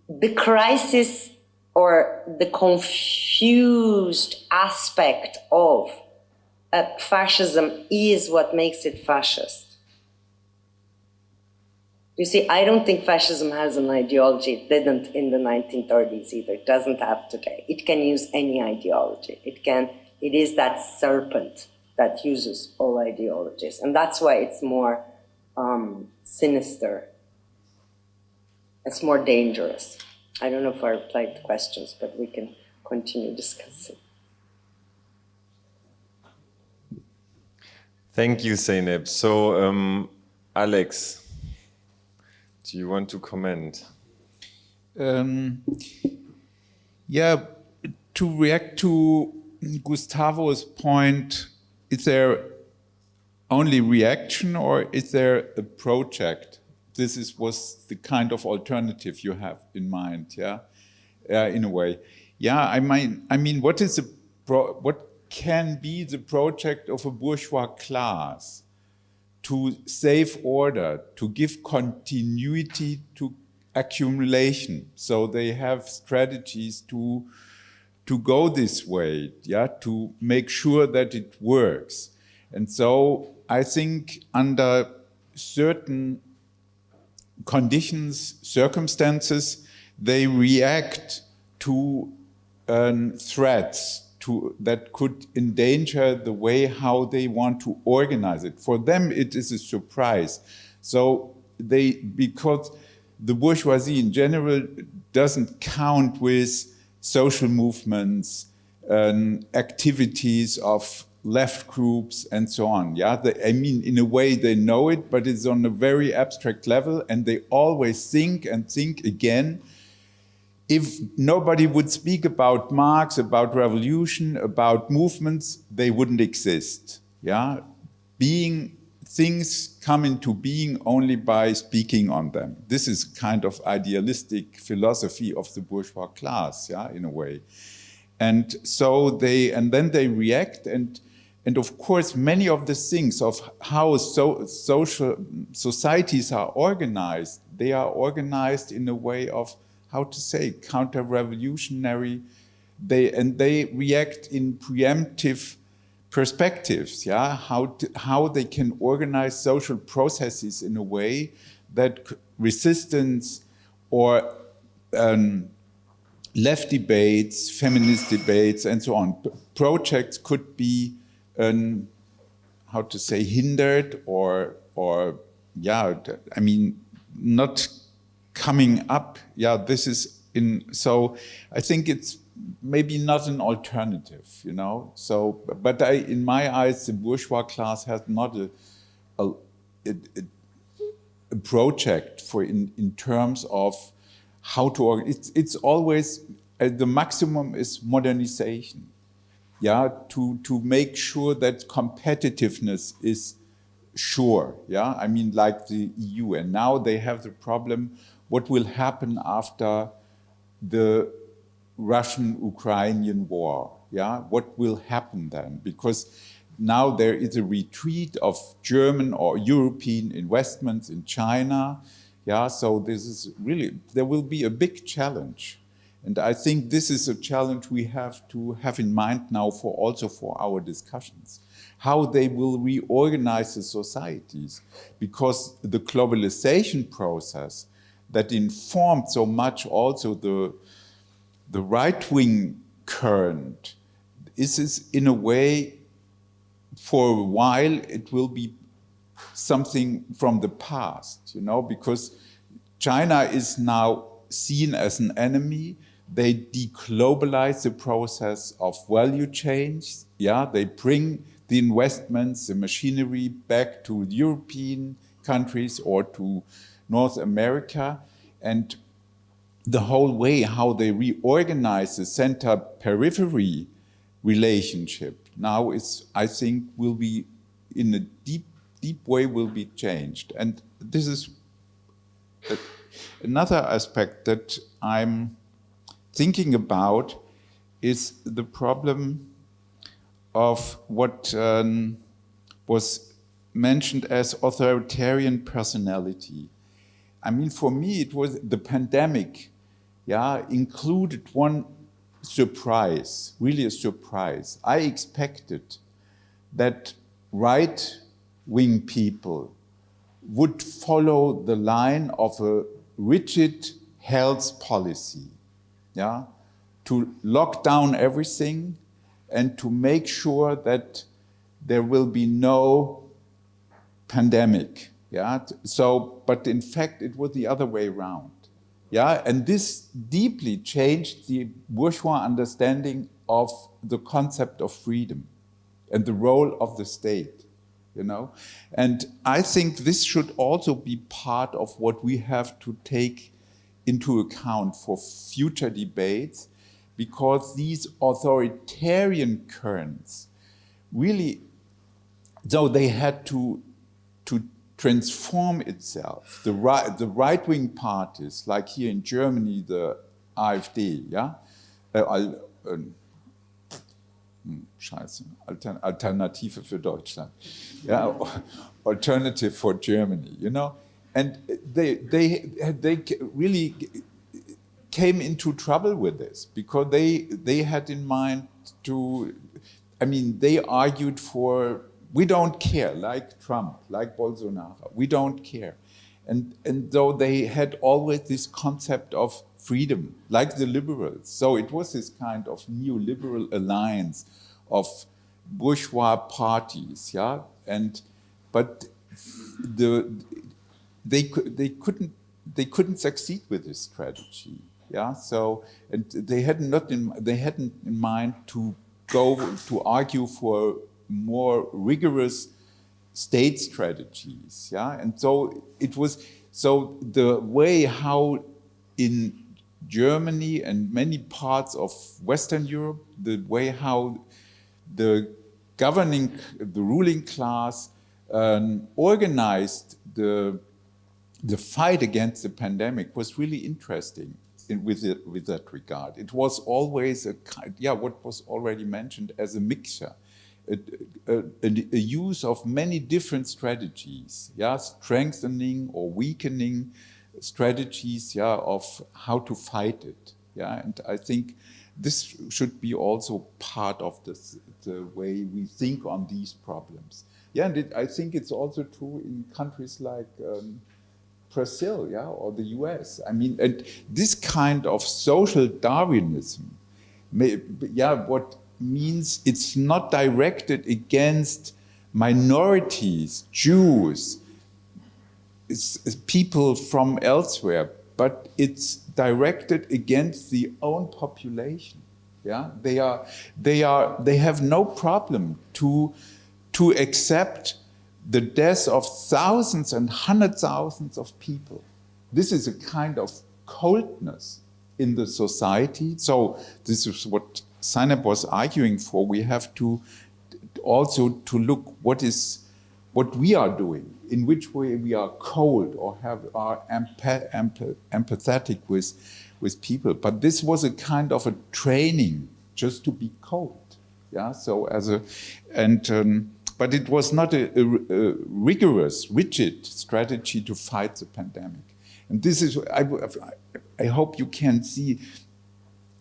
the crisis or the confused aspect of uh, fascism is what makes it fascist. You see, I don't think fascism has an ideology. It didn't in the 1930s either. It doesn't have today. It can use any ideology. It can, it is that serpent that uses all ideologies. And that's why it's more um, sinister. It's more dangerous. I don't know if I replied to questions, but we can continue discussing. Thank you, Zeynep. So, um, Alex, do you want to comment? Um, yeah, to react to Gustavo's point, is there only reaction or is there a project? this is, was the kind of alternative you have in mind, yeah, uh, in a way. Yeah, I mean, I mean, what is the what can be the project of a bourgeois class to save order, to give continuity to accumulation, so they have strategies to to go this way, yeah, to make sure that it works. And so I think under certain conditions, circumstances, they react to um, threats to, that could endanger the way how they want to organize it. For them, it is a surprise. So they, because the bourgeoisie in general doesn't count with social movements, and activities of left groups and so on. Yeah, they, I mean, in a way they know it, but it's on a very abstract level and they always think and think again. If nobody would speak about Marx, about revolution, about movements, they wouldn't exist. Yeah, being things come into being only by speaking on them. This is kind of idealistic philosophy of the bourgeois class, yeah, in a way. And so they, and then they react and and of course, many of the things of how so, social societies are organized, they are organized in a way of, how to say, counter-revolutionary, they, and they react in preemptive perspectives, yeah, how, to, how they can organize social processes in a way that resistance or um, left debates, feminist debates, and so on, projects could be um, how to say, hindered or, or yeah, I mean, not coming up. Yeah, this is in, so I think it's maybe not an alternative, you know? So, but I, in my eyes, the bourgeois class has not a, a, a, a project for in, in terms of how to, it's, it's always, uh, the maximum is modernization yeah, to, to make sure that competitiveness is sure, yeah, I mean like the EU. And now they have the problem, what will happen after the Russian-Ukrainian war, yeah, what will happen then? Because now there is a retreat of German or European investments in China, yeah, so this is really, there will be a big challenge. And I think this is a challenge we have to have in mind now for also for our discussions, how they will reorganize the societies, because the globalization process that informed so much also the, the right-wing current This is in a way, for a while, it will be something from the past, you know, because China is now seen as an enemy, they deglobalize the process of value chains. Yeah, they bring the investments, the machinery back to European countries or to North America. And the whole way how they reorganize the center-periphery relationship now is, I think, will be in a deep, deep way will be changed. And this is another aspect that I'm thinking about is the problem of what um, was mentioned as authoritarian personality. I mean, for me, it was the pandemic, yeah, included one surprise, really a surprise. I expected that right-wing people would follow the line of a rigid health policy yeah, to lock down everything and to make sure that there will be no pandemic. Yeah, so, but in fact, it was the other way around. Yeah, and this deeply changed the bourgeois understanding of the concept of freedom and the role of the state, you know? And I think this should also be part of what we have to take into account for future debates because these authoritarian currents really, though they had to, to transform itself, the, right, the right-wing parties, like here in Germany, the AfD, yeah, uh, uh, Scheiße, Alternative für Deutschland, yeah, alternative for Germany, you know, and they, they, they really came into trouble with this because they, they had in mind to, I mean, they argued for, we don't care, like Trump, like Bolsonaro, we don't care. And, and though they had always this concept of freedom, like the liberals. So it was this kind of neoliberal alliance of bourgeois parties, yeah? And, but the, they, they couldn't, they couldn't succeed with this strategy. Yeah, so and they had not in, they hadn't in mind to go to argue for more rigorous state strategies. Yeah, and so it was so the way how in Germany and many parts of Western Europe, the way how the governing, the ruling class um, organized the, the fight against the pandemic was really interesting in, with, it, with that regard. It was always a kind, yeah, what was already mentioned as a mixture. A, a, a, use of many different strategies, yeah, strengthening or weakening strategies, yeah, of how to fight it, yeah, and I think this should be also part of this, the way we think on these problems. Yeah, and it, I think it's also true in countries like um, Brazil, yeah, or the US. I mean, and this kind of social Darwinism, may, yeah, what means it's not directed against minorities, Jews, it's, it's people from elsewhere, but it's directed against the own population. Yeah, they are, they are, they have no problem to to accept the death of thousands and hundred thousands of people. This is a kind of coldness in the society. So this is what Zeynep was arguing for. We have to also to look what is what we are doing, in which way we are cold or have are empath empathetic with with people. But this was a kind of a training just to be cold. Yeah. So as a and um, but it was not a, a, a, rigorous, rigid strategy to fight the pandemic. And this is, I, I hope you can see,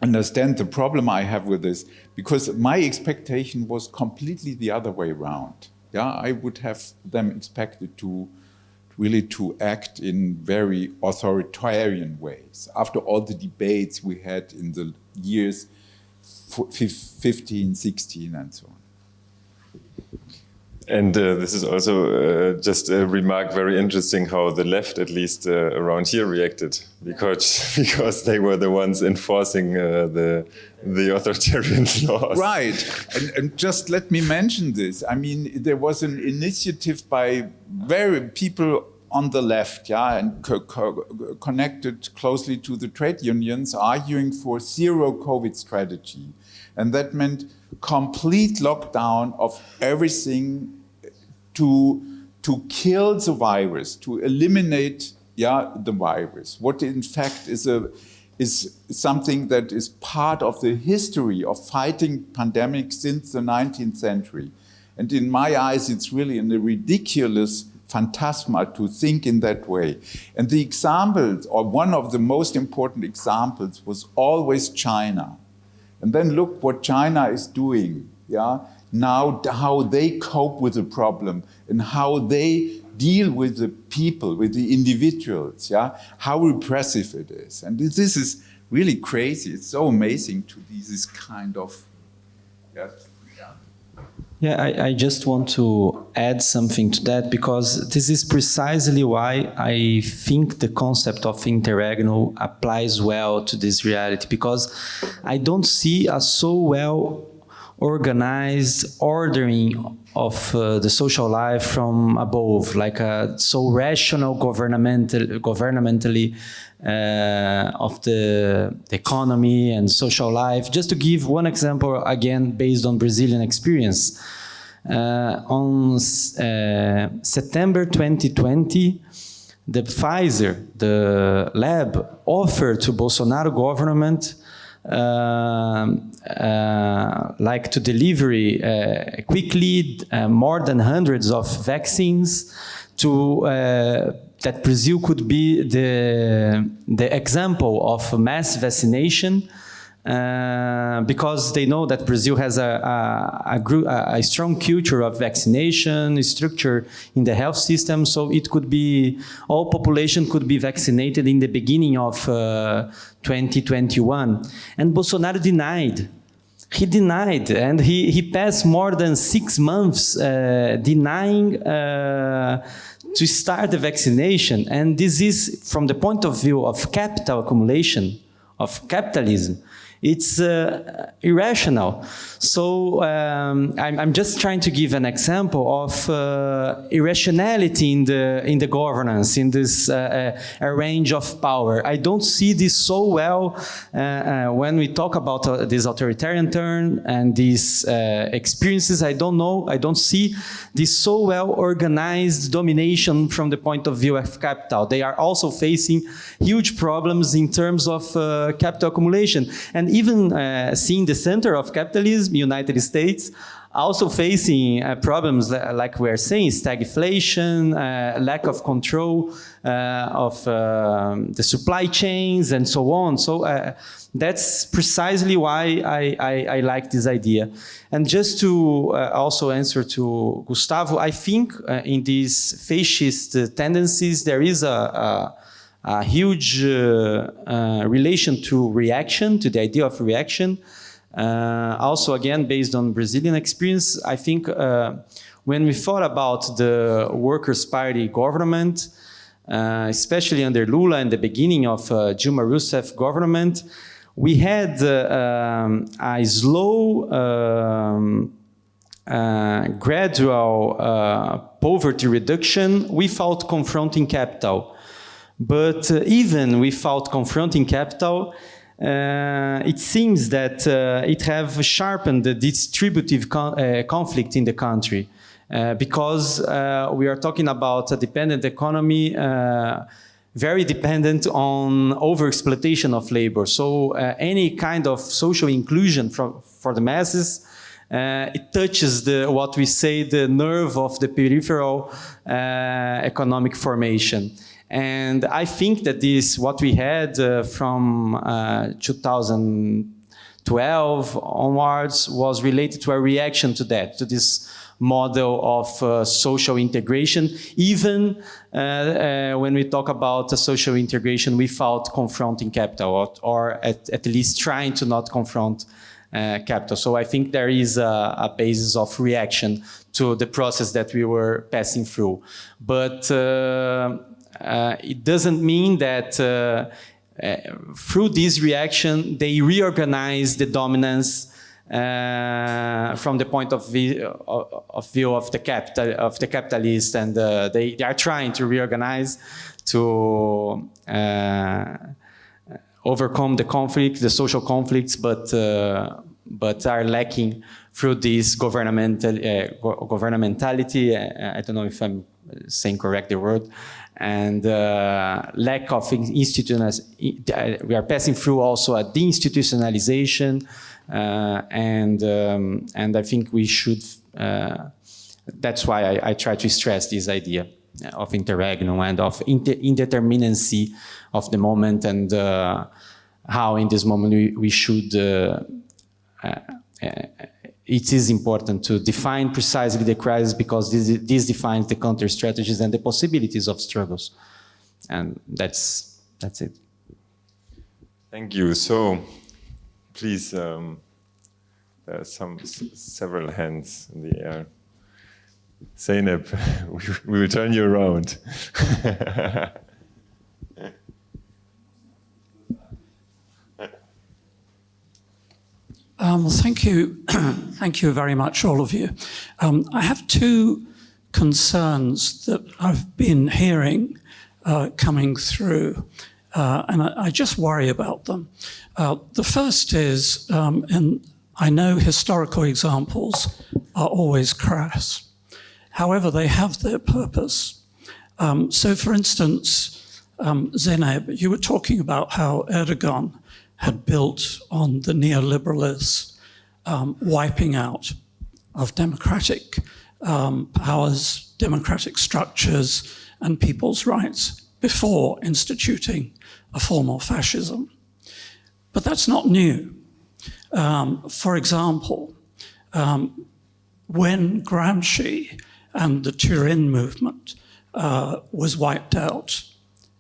understand the problem I have with this, because my expectation was completely the other way around. Yeah, I would have them expected to really to act in very authoritarian ways. After all the debates we had in the years 15, 16, and so on. And uh, this is also uh, just a remark, very interesting how the left, at least uh, around here, reacted because because they were the ones enforcing uh, the the authoritarian laws. Right, and, and, just let me mention this. I mean, there was an initiative by very people on the left, yeah, and co co connected closely to the trade unions, arguing for zero COVID strategy, and that meant complete lockdown of everything to, to kill the virus, to eliminate yeah, the virus. What in fact is, a, is something that is part of the history of fighting pandemics since the 19th century. And in my eyes, it's really a ridiculous phantasma to think in that way. And the examples, or one of the most important examples, was always China. And then look what China is doing. Yeah, now how they cope with the problem and how they deal with the people, with the individuals, yeah, how repressive it is. And this is really crazy. It's so amazing to be this kind of, yeah. Yeah, I, I, just want to add something to that because this is precisely why I think the concept of interregnum applies well to this reality because I don't see a so well organized ordering of uh, the social life from above, like a so rational governmental, governmentally uh, of the, the, economy and social life. Just to give one example, again, based on Brazilian experience. Uh, on uh, September 2020, the Pfizer, the lab, offered to Bolsonaro government uh, like to delivery uh, quickly uh, more than hundreds of vaccines to that Brazil could be the, the example of mass vaccination uh, because they know that Brazil has a, a, a, a, strong culture of vaccination structure in the health system. So it could be, all population could be vaccinated in the beginning of uh, 2021. And Bolsonaro denied he denied and he, he passed more than six months uh, denying uh, to start the vaccination. And this is from the point of view of capital accumulation, of capitalism, it's uh, irrational. So um, I'm, I'm, just trying to give an example of uh, irrationality in the in the governance in this uh, uh range of power. I don't see this so well uh, uh, when we talk about this authoritarian turn and these experiences. I don't know. I don't see this so well organized domination from the point of view of capital. They are also facing huge problems in terms of capital accumulation and and even uh, seeing the center of capitalism, United States, also facing uh, problems like we're saying, stagflation, uh, lack of control uh, of um, the supply chains and so on. So uh, that's precisely why I, I, I, like this idea. And just to uh, also answer to Gustavo, I think in these fascist tendencies, there is a, a a huge uh, uh, relation to reaction, to the idea of reaction. Uh, also, again, based on Brazilian experience, I think when we thought about the Workers' Party government, uh, especially under Lula and the beginning of uh, Dilma Rousseff government, we had uh, um, a slow, um, gradual poverty reduction without confronting capital. But uh, even without confronting capital, uh, it seems that uh, it have sharpened the distributive con uh, conflict in the country uh, because uh, we are talking about a dependent economy very dependent on overexploitation of labor. So any kind of social inclusion for, for the masses it touches the what we say the nerve of the peripheral economic formation. And I think that this, what we had uh, from uh, 2012 onwards was related to a reaction to that, to this model of uh, social integration, even uh, uh, when we talk about social integration without confronting capital, or, or at, at, least trying to not confront uh, capital. So I think there is a, a, basis of reaction to the process that we were passing through. But it doesn't mean that uh, uh, through this reaction, they reorganize the dominance uh, from the point of view of, of, view of the capital of the capitalist, and uh, they, they are trying to reorganize to uh, overcome the conflict, the social conflicts, but but are lacking through this governmental governmentality. I don't know if I'm saying correct the word, and uh, lack of institutionalization. We are passing through also a deinstitutionalization, uh, and um, and I think we should. Uh, that's why I, I, try to stress this idea of interregnum and of inter indeterminacy of the moment and uh, how in this moment we, we should uh, uh, it is important to define precisely the crisis because this, this defines the counter strategies and the possibilities of struggles. And that's, that's it. Thank you. So please, um, there are some several hands in the air. Zeynep, we, we will turn you around. Um, thank you. thank you very much, all of you. Um, I have two concerns that I've been hearing uh, coming through, uh, and I, I, just worry about them. Uh, the first is, um, and I know historical examples are always crass. However, they have their purpose. Um, so, for instance, um, Zeynep, you were talking about how Erdogan had built on the neoliberalist um, wiping out of democratic um, powers, democratic structures, and people's rights before instituting a formal fascism. But that's not new. Um, for example, um, when Gramsci and the Turin movement uh, was wiped out,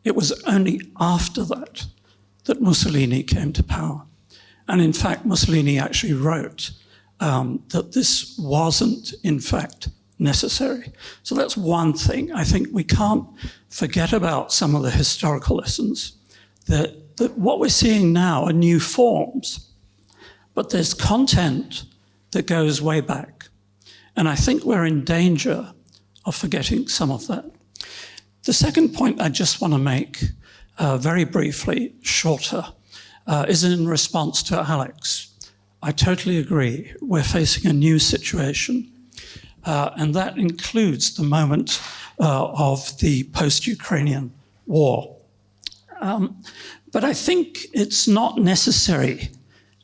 it was only after that that Mussolini came to power. And in fact, Mussolini actually wrote um, that this wasn't, in fact, necessary. So that's one thing. I think we can't forget about some of the historical lessons. That, that what we're seeing now are new forms, but there's content that goes way back. And I think we're in danger of forgetting some of that. The second point I just want to make, uh, very briefly, shorter, uh, is in response to Alex. I totally agree. We're facing a new situation uh, and that includes the moment uh, of the post-Ukrainian war. Um, but I think it's not necessary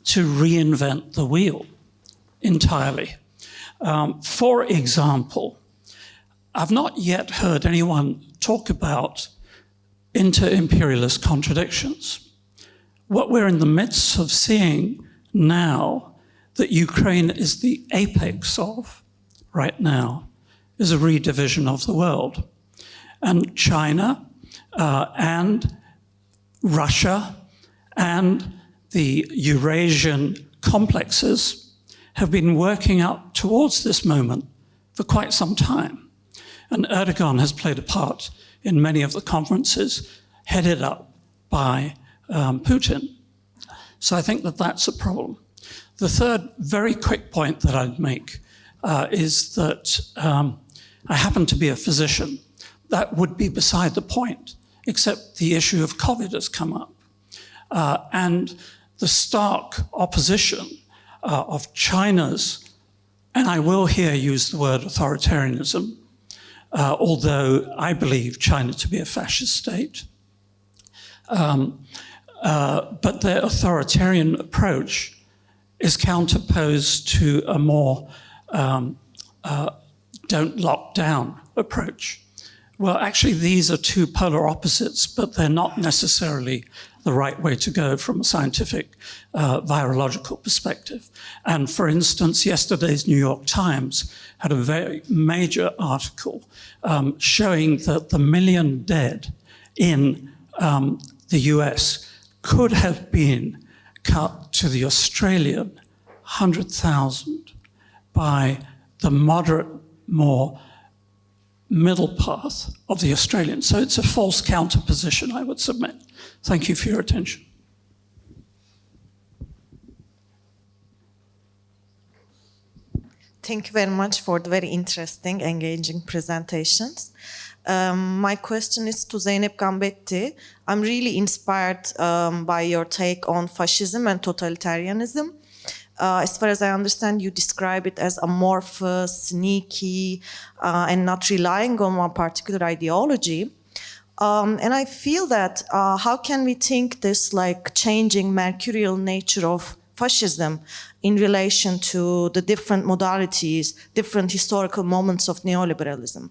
to reinvent the wheel entirely. Um, for example, I've not yet heard anyone talk about inter-imperialist contradictions. What we're in the midst of seeing now that Ukraine is the apex of right now is a redivision of the world. And China uh, and Russia and the Eurasian complexes have been working up towards this moment for quite some time. And Erdogan has played a part in many of the conferences headed up by um, Putin. So I think that that's a problem. The third very quick point that I'd make uh, is that um, I happen to be a physician. That would be beside the point, except the issue of COVID has come up. Uh, and the stark opposition uh, of China's, and I will here use the word authoritarianism, uh, although I believe China to be a fascist state. Um, uh, but their authoritarian approach is counterposed to a more um, uh, don't lock down approach. Well, actually, these are two polar opposites, but they're not necessarily the right way to go from a scientific uh, virological perspective. And for instance, yesterday's New York Times had a very major article um, showing that the million dead in um, the US could have been cut to the Australian 100,000 by the moderate, more middle path of the Australian. So it's a false counterposition, I would submit. Thank you for your attention. Thank you very much for the very interesting, engaging presentations. Um, my question is to Zeynep Gambetti. I'm really inspired um, by your take on fascism and totalitarianism. Uh, as far as I understand, you describe it as amorphous, sneaky, uh, and not relying on one particular ideology. Um, and I feel that uh, how can we think this like changing mercurial nature of fascism in relation to the different modalities, different historical moments of neoliberalism?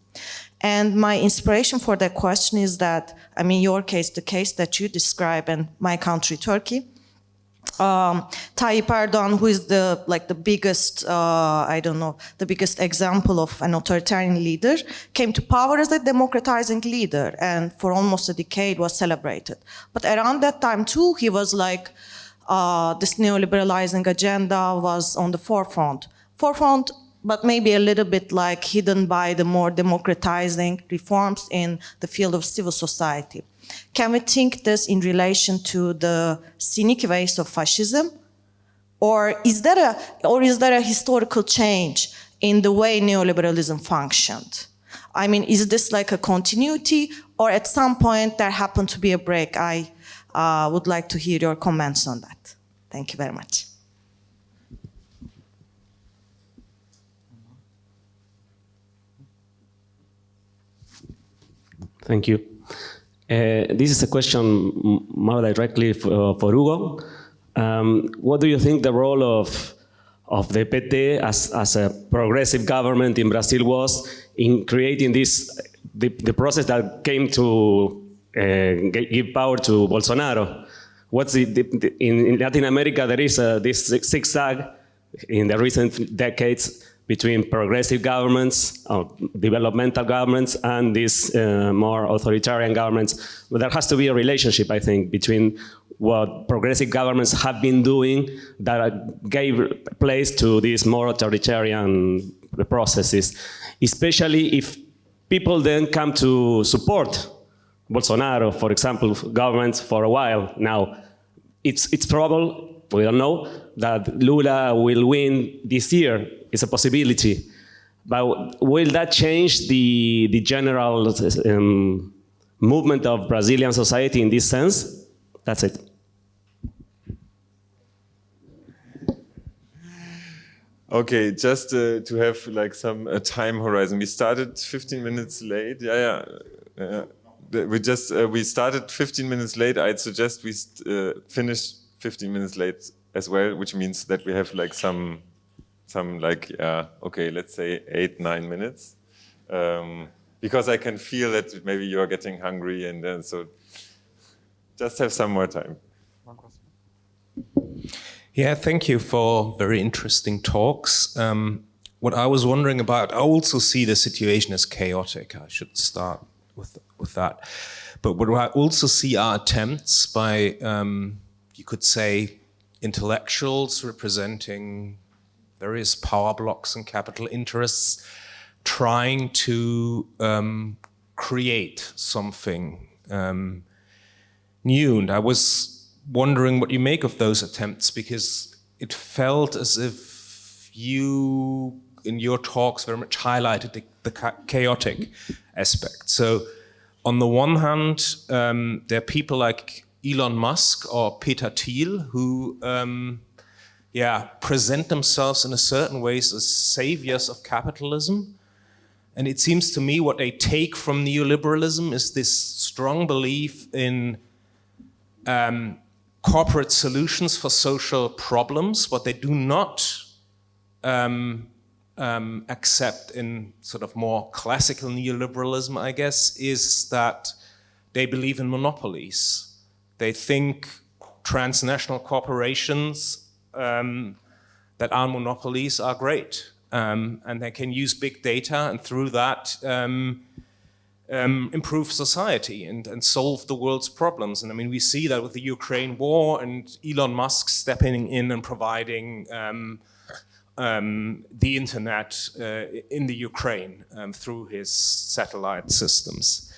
And my inspiration for that question is that, I mean, your case, the case that you describe and my country, Turkey, um, Erdogan, who is the like the biggest, uh, I don't know, the biggest example of an authoritarian leader, came to power as a democratizing leader, and for almost a decade was celebrated. But around that time too, he was like, uh, this neoliberalizing agenda was on the forefront. Forefront, but maybe a little bit like hidden by the more democratizing reforms in the field of civil society. Can we think this in relation to the cynic ways of fascism? Or is there a, or is there a historical change in the way neoliberalism functioned? I mean, is this like a continuity or at some point there happened to be a break? I uh, would like to hear your comments on that. Thank you very much. Thank you. Uh, this is a question more directly for, for Hugo. Um, what do you think the role of, of the PT as, as a progressive government in Brazil was in creating this, the, the process that came to uh, give power to Bolsonaro? What's the, the, in, in, Latin America, there is a, this zigzag in the recent decades between progressive governments, or developmental governments, and these uh, more authoritarian governments. But there has to be a relationship, I think, between what progressive governments have been doing that gave place to these more authoritarian processes, especially if people then come to support Bolsonaro, for example, governments for a while now. It's, it's probable, we don't know, that Lula will win this year. It's a possibility. But will that change the, the general um, movement of Brazilian society in this sense? That's it. Okay, just uh, to have like some uh, time horizon. We started 15 minutes late. Yeah, yeah. yeah. We just uh, we started 15 minutes late. I'd suggest we uh, finish 15 minutes late as well, which means that we have like some some like yeah, okay, let's say eight nine minutes, um, because I can feel that maybe you are getting hungry, and then so just have some more time. Yeah, thank you for very interesting talks. Um, what I was wondering about, I also see the situation as chaotic. I should start with with that. But what I also see are attempts by, um, you could say, intellectuals representing various power blocks and capital interests, trying to um, create something um, new. And I was wondering what you make of those attempts because it felt as if you, in your talks, very much highlighted the, the chaotic aspect. So, on the one hand, um, there are people like Elon Musk or Peter Thiel who, um, yeah, present themselves in a certain ways as saviors of capitalism. And it seems to me what they take from neoliberalism is this strong belief in um, corporate solutions for social problems. What they do not um, um, accept in sort of more classical neoliberalism, I guess, is that they believe in monopolies. They think transnational corporations um, that our monopolies are great. Um, and they can use big data and through that um, um, improve society and, and solve the world's problems. And I mean, we see that with the Ukraine war and Elon Musk stepping in and providing um, um, the internet uh, in the Ukraine um, through his satellite systems.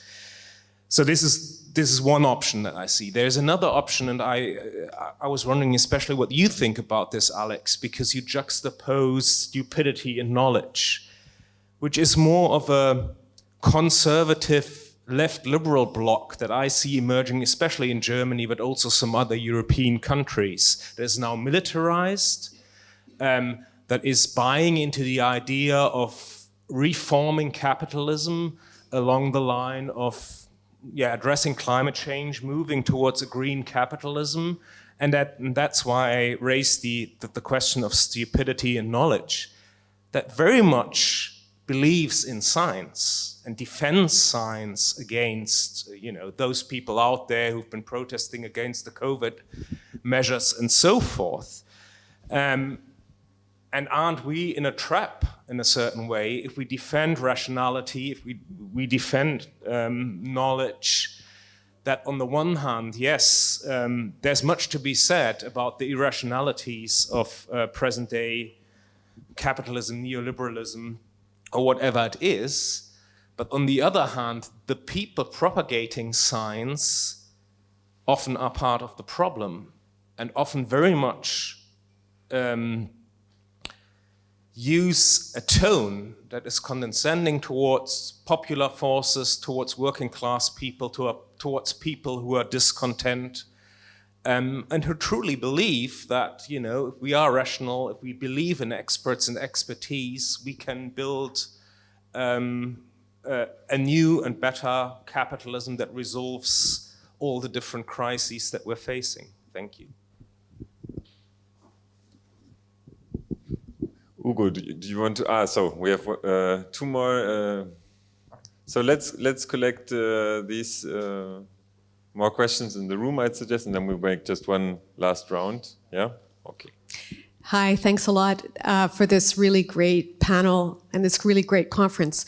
So this is this is one option that I see. There's another option, and I I was wondering especially what you think about this, Alex, because you juxtapose stupidity and knowledge, which is more of a conservative left liberal bloc that I see emerging, especially in Germany, but also some other European countries that is now militarized, um, that is buying into the idea of reforming capitalism along the line of yeah, addressing climate change, moving towards a green capitalism. And, that, and that's why I raised the, the, the question of stupidity and knowledge, that very much believes in science and defends science against, you know, those people out there who've been protesting against the COVID measures and so forth. Um, and aren't we in a trap in a certain way if we defend rationality, if we, we defend um, knowledge, that on the one hand, yes, um, there's much to be said about the irrationalities of uh, present day capitalism, neoliberalism, or whatever it is, but on the other hand, the people propagating science often are part of the problem and often very much um, use a tone that is condescending towards popular forces, towards working class people, to, towards people who are discontent, um, and who truly believe that, you know, if we are rational, if we believe in experts and expertise, we can build um, uh, a new and better capitalism that resolves all the different crises that we're facing. Thank you. Ugo, do you, do you want to? Ah, so we have uh, two more. Uh, so let's let's collect uh, these uh, more questions in the room. I'd suggest, and then we make just one last round. Yeah. Okay. Hi, thanks a lot uh, for this really great panel and this really great conference.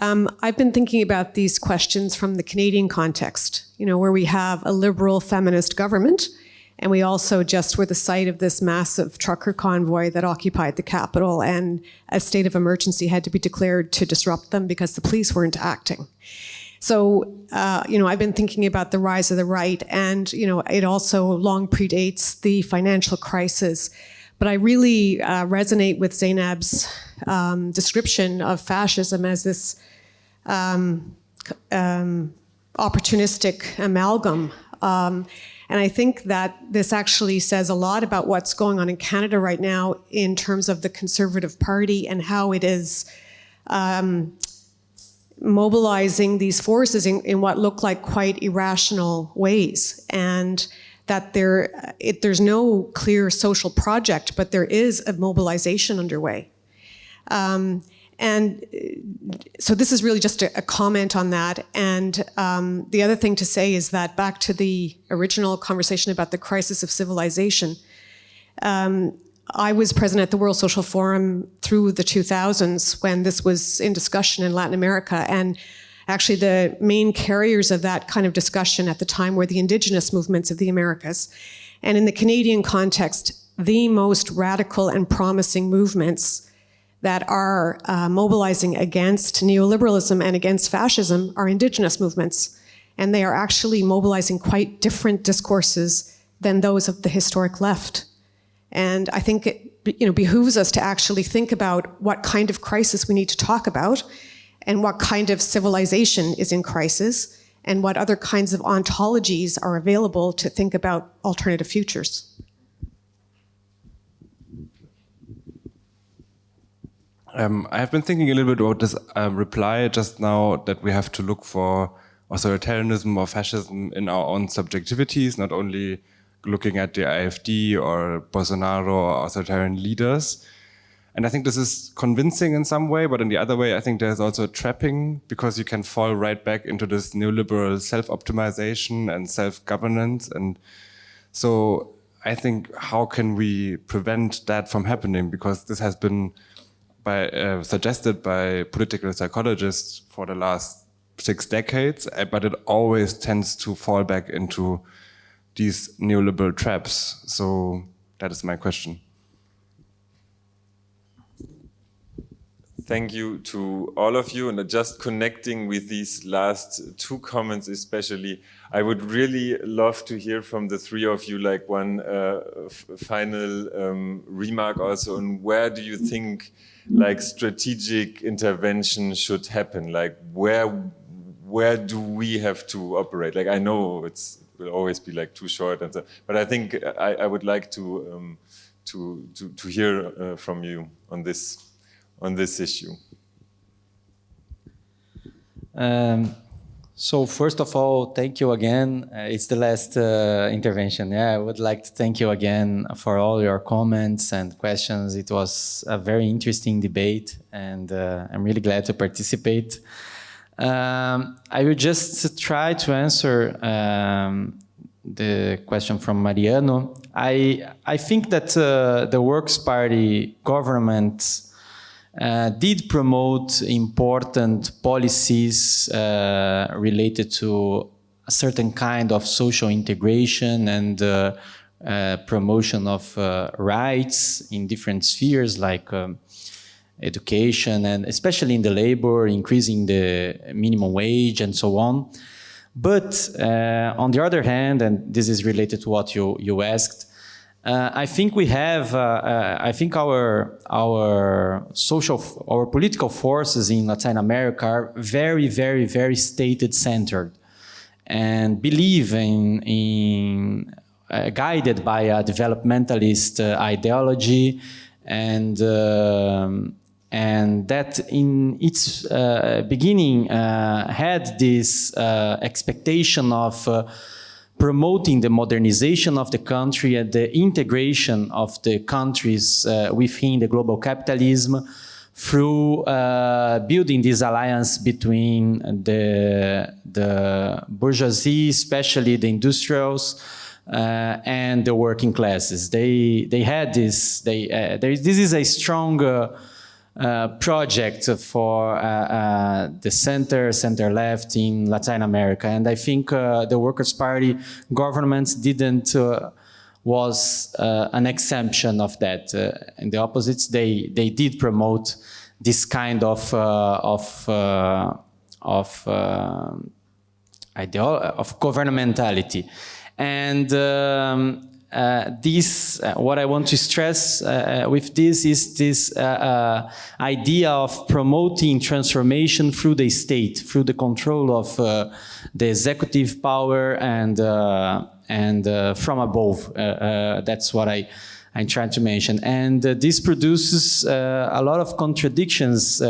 Um, I've been thinking about these questions from the Canadian context, you know, where we have a liberal feminist government And we also just were the site of this massive trucker convoy that occupied the capital, and a state of emergency had to be declared to disrupt them because the police weren't acting. So, uh, you know, I've been thinking about the rise of the right, and, you know, it also long predates the financial crisis. But I really uh, resonate with Zeynep's um, description of fascism as this um, um, opportunistic amalgam. And I think that this actually says a lot about what's going on in Canada right now in terms of the Conservative Party and how it is um, mobilizing these forces in, in, what look like quite irrational ways. And that there, it, there's no clear social project, but there is a mobilization underway. Um, and so this is really just a, a comment on that. And um, the other thing to say is that back to the original conversation about the crisis of civilization, um, I was present at the World Social Forum through the 2000s when this was in discussion in Latin America. And actually the main carriers of that kind of discussion at the time were the indigenous movements of the Americas. And in the Canadian context, the most radical and promising movements that are uh, mobilizing against neoliberalism and against fascism are indigenous movements. And they are actually mobilizing quite different discourses than those of the historic left. And I think it you know, behooves us to actually think about what kind of crisis we need to talk about and what kind of civilization is in crisis and what other kinds of ontologies are available to think about alternative futures. Um, I have been thinking a little bit about this um, reply just now that we have to look for authoritarianism or fascism in our own subjectivities, not only looking at the AfD or Bolsonaro or authoritarian leaders. And I think this is convincing in some way, but in the other way, I think there's also a trapping because you can fall right back into this neoliberal self-optimization and self-governance. And so I think how can we prevent that from happening? Because this has been by, uh, suggested by political psychologists for the last six decades, uh, but it always tends to fall back into these neoliberal traps. So that is my question. Thank you to all of you. And just connecting with these last two comments especially, I would really love to hear from the three of you like one uh, final um, remark also on where do you think like strategic intervention should happen? Like where where do we have to operate? Like I know it's will always be like too short, and so, but I think I, I would like to um, to, to to hear uh, from you on this on this issue. Um, so first of all, thank you again. Uh, it's the last uh, intervention. Yeah, I would like to thank you again for all your comments and questions. It was a very interesting debate and uh, I'm really glad to participate. Um, I will just try to answer um, the question from Mariano. I, I think that uh, the Workers' Party government uh, did promote important policies uh, related to a certain kind of social integration and uh, uh promotion of uh, rights in different spheres like um, education and especially in the labor, increasing the minimum wage and so on. But uh, on the other hand, and this is related to what you, you asked, uh, I think we have, uh, uh, I think our, our social, our political forces in Latin America are very, very, very stated centered and believe in, in uh, guided by a developmentalist uh, ideology and, um, and that in its uh, beginning had this expectation of promoting the modernization of the country and the integration of the countries uh, within the global capitalism through uh, building this alliance between the, the bourgeoisie, especially the industrials, uh, and the working classes. They, they had this, they, uh, there is, this is a strong uh, project for uh, uh, the center, center left in Latin America. And I think uh, the Workers' Party governments didn't was an exemption of that. In the opposites, they, they did promote this kind of, of, of, uh, of governmentality. And um, uh, this, uh, what I want to stress uh, with this is this uh, uh, idea of promoting transformation through the state, through the control of uh, the executive power and and from above. that's what I. I'm trying to mention. And this produces a lot of contradictions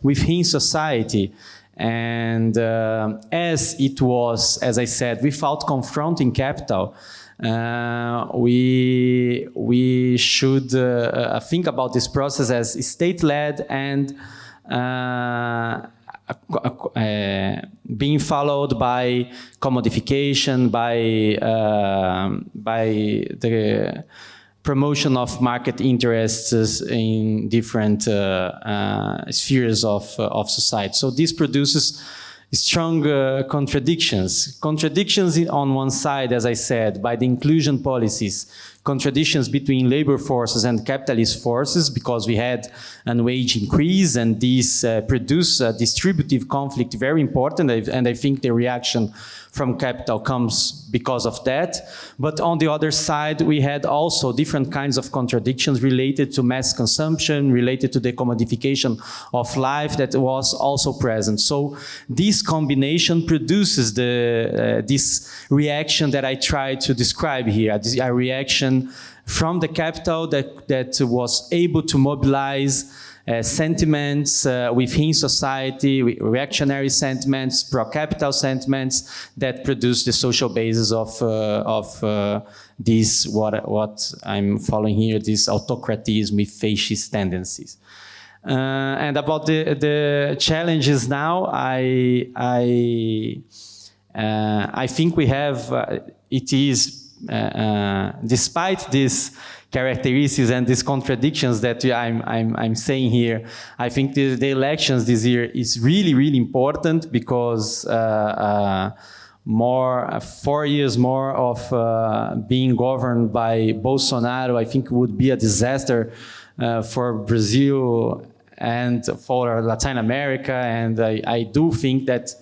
within society. And as it was, as I said, without confronting capital, uh, we we should uh, think about this process as state-led and uh, uh, being followed by commodification, by uh, by the promotion of market interests in different uh, spheres of of society. So this produces strong uh, contradictions. Contradictions on one side, as I said, by the inclusion policies, contradictions between labor forces and capitalist forces because we had an wage increase and this uh, produced a distributive conflict very important and I think the reaction from capital comes because of that. But on the other side, we had also different kinds of contradictions related to mass consumption, related to the commodification of life that was also present. So this combination produces the, uh, this reaction that I tried to describe here, a reaction from the capital that, that was able to mobilize sentiments uh, within society, reactionary sentiments, pro-capital sentiments that produce the social basis of, uh, of this, what, what I'm following here, this autocratism with fascist tendencies. Uh, and about the, the challenges now, I, I, uh, I think we have, uh, it is, despite this characteristics and these contradictions that I'm, I'm, I'm saying here. I think the, the, elections this year is really, really important because uh, uh, more, uh, four years more of uh, being governed by Bolsonaro, I think would be a disaster uh, for Brazil and for Latin America. And I, I do think that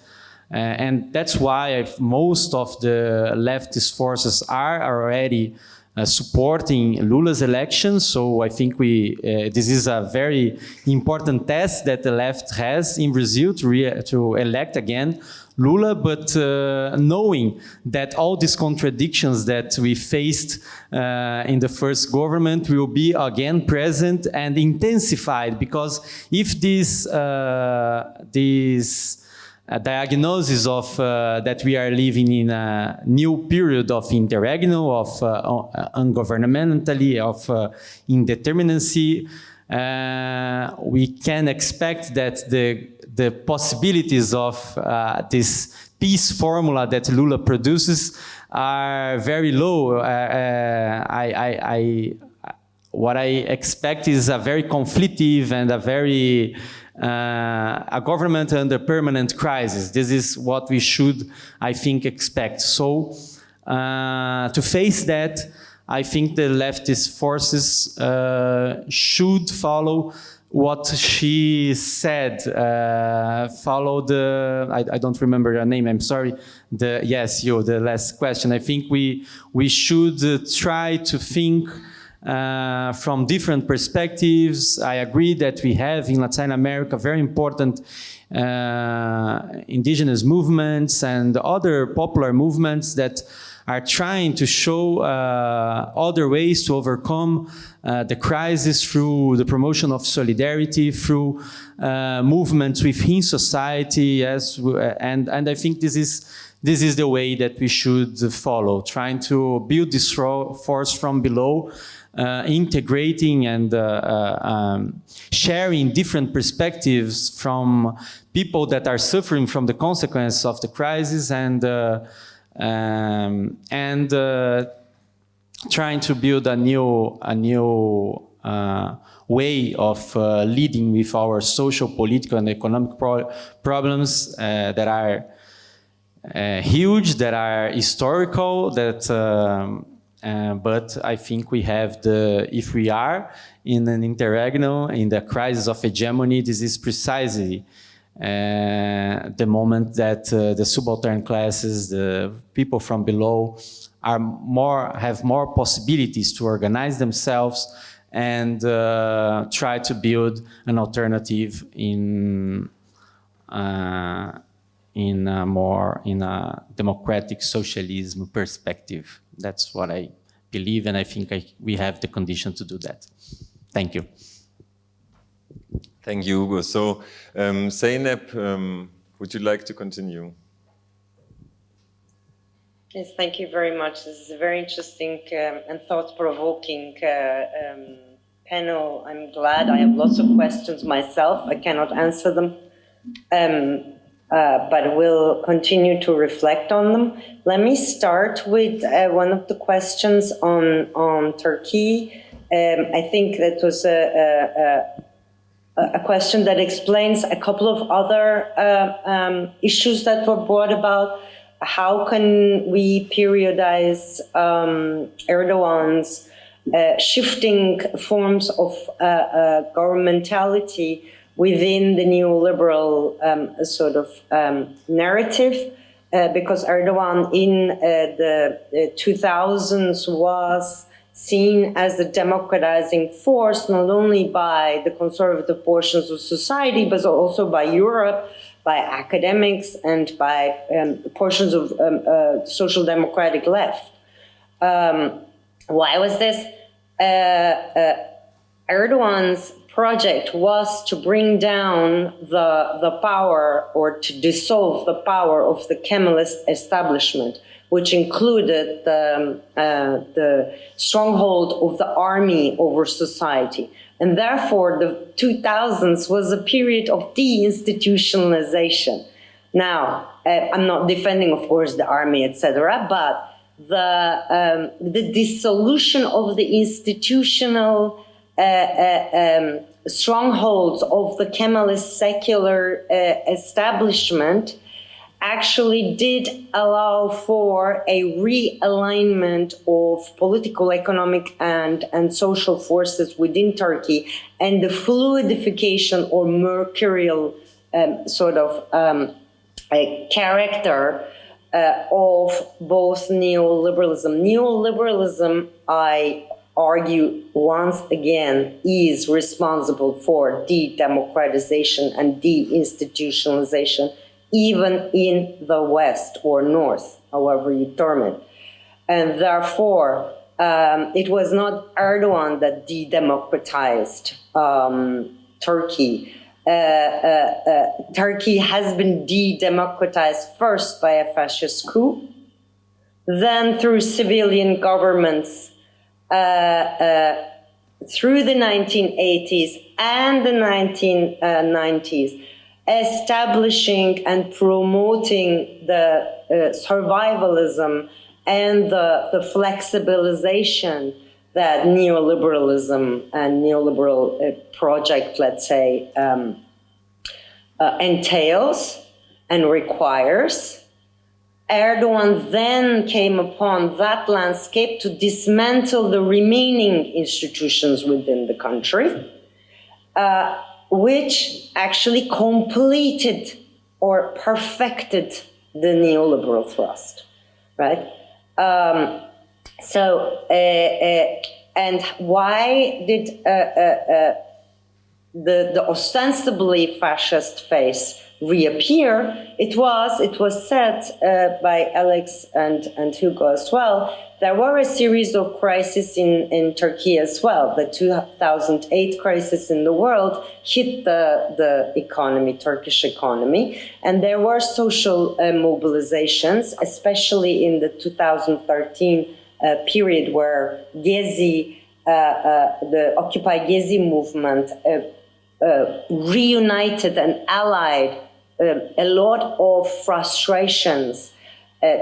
uh, and that's why I've, most of the leftist forces are already uh, supporting Lula's election. So I think we uh, this is a very important test that the left has in Brazil to, to elect again Lula, but uh, knowing that all these contradictions that we faced uh, in the first government will be again present and intensified because if this, uh, this diagnosis of uh, that we are living in a new period of interregnum, of uh, ungovernmentally, of uh, indeterminacy. We can expect that the, the possibilities of this peace formula that Lula produces are very low. Uh, I, I, I, what I expect is a very conflictive and a very uh, a government under permanent crisis. This is what we should, I think, expect. So uh, to face that, I think the leftist forces uh, should follow what she said, uh, follow the, I, I, don't remember her name, I'm sorry, the, yes, you, the last question. I think we, we should uh, try to think uh, from different perspectives. I agree that we have in Latin America very important uh, indigenous movements and other popular movements that are trying to show uh, other ways to overcome uh, the crisis through the promotion of solidarity, through uh, movements within society, yes, and, and I think this is this is the way that we should follow, trying to build this force from below uh, integrating and uh, uh, um, sharing different perspectives from people that are suffering from the consequences of the crisis and uh, um, and uh, trying to build a new a new uh, way of leading with our social, political, and economic pro problems that are huge, that are historical, that um, Uh, but I think we have the, if we are in an interregnum, in the crisis of hegemony, this is precisely uh, the moment that uh, the subaltern classes, the people from below, are more have more possibilities to organize themselves and uh, try to build an alternative in uh, in a more in a democratic socialism perspective. That's what I believe, and I think I, we have the condition to do that. Thank you. Thank you, Hugo. So, um, Zeynep, um, would you like to continue? Yes, thank you very much. This is a very interesting um, and thought-provoking uh, um, panel. I'm glad I have lots of questions myself. I cannot answer them, um, uh, but will continue to reflect on them. Let me start with uh, one of the questions on, on Turkey. Um, I think that was a, a, a, question that explains a couple of other uh, um, issues that were brought about how can we periodize um, Erdogan's uh, shifting forms of uh, governmentality within the neoliberal um, sort of um, narrative? Uh, because Erdogan in uh, the 2000s was seen as a democratizing force, not only by the conservative portions of society, but also by Europe, by academics and by um, portions of um, uh, social democratic left. Um, why was this? Uh, uh, Erdogan's project was to bring down the, the power or to dissolve the power of the Kemalist establishment, which included the, um, uh, the stronghold of the army over society. And therefore, the 2000s was a period of deinstitutionalization. Now, uh, I'm not defending, of course, the army, etc., but the, um, the dissolution of the institutional um, strongholds of the Kemalist secular uh, establishment actually did allow for a realignment of political, economic, and, and social forces within Turkey and the fluidification or mercurial um, sort of um, character uh, of both neoliberalism. Neoliberalism, I argue once again, is responsible for de-democratization and de-institutionalization even in the West or North, however you term it. And therefore, um, it was not Erdogan that de-democratized um, Turkey. Uh, uh, uh, Turkey has been de-democratized first by a fascist coup, then through civilian governments through the 1980s and the 1990s establishing and promoting the uh, survivalism and the, the flexibilization that neoliberalism and neoliberal uh, project, let's say, um, uh, entails and requires. Erdogan then came upon that landscape to dismantle the remaining institutions within the country. Uh, which actually completed or perfected the neoliberal thrust, right? Um, so, uh, uh, and why did uh, uh, uh, the, the ostensibly fascist face reappear? It was, it was said uh, by Alex and, and Hugo as well, there were a series of crises in, in Turkey as well. The 2008 crisis in the world hit the, the economy, Turkish economy, and there were social uh, mobilizations, especially in the 2013 uh, period where Gezi, uh, uh the Occupy Gezi movement, uh, reunited and allied a lot of frustrations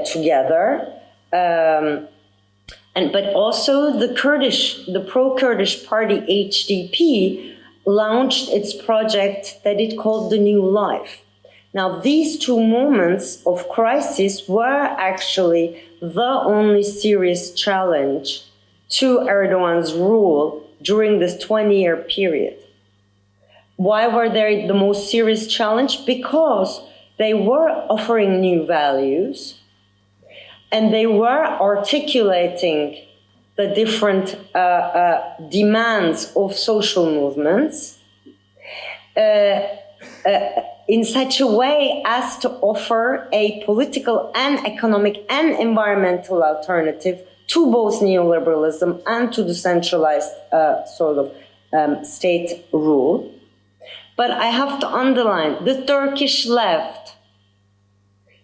together. Um, and but also the Kurdish, the pro-Kurdish party HDP launched its project that it called the New Life. Now, these two moments of crisis were actually the only serious challenge to Erdogan's rule during this 20 year period. Why were they the most serious challenge? Because they were offering new values and they were articulating the different uh, uh, demands of social movements uh, uh, in such a way as to offer a political and economic and environmental alternative to both neoliberalism and to the centralized uh, sort of um, state rule. But I have to underline the Turkish left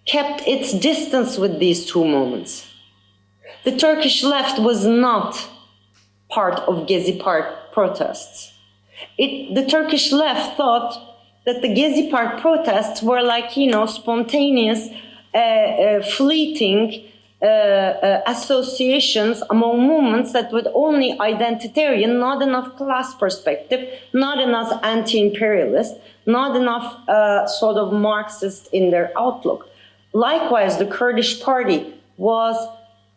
kept its distance with these two moments. The Turkish left was not part of Gezi Park protests. It, the Turkish left thought that the Gezi Park protests were like, you know, spontaneous, uh, uh, fleeting associations among movements that were only identitarian, not enough class perspective, not enough anti-imperialist, not enough uh, sort of Marxist in their outlook. Likewise, the Kurdish party was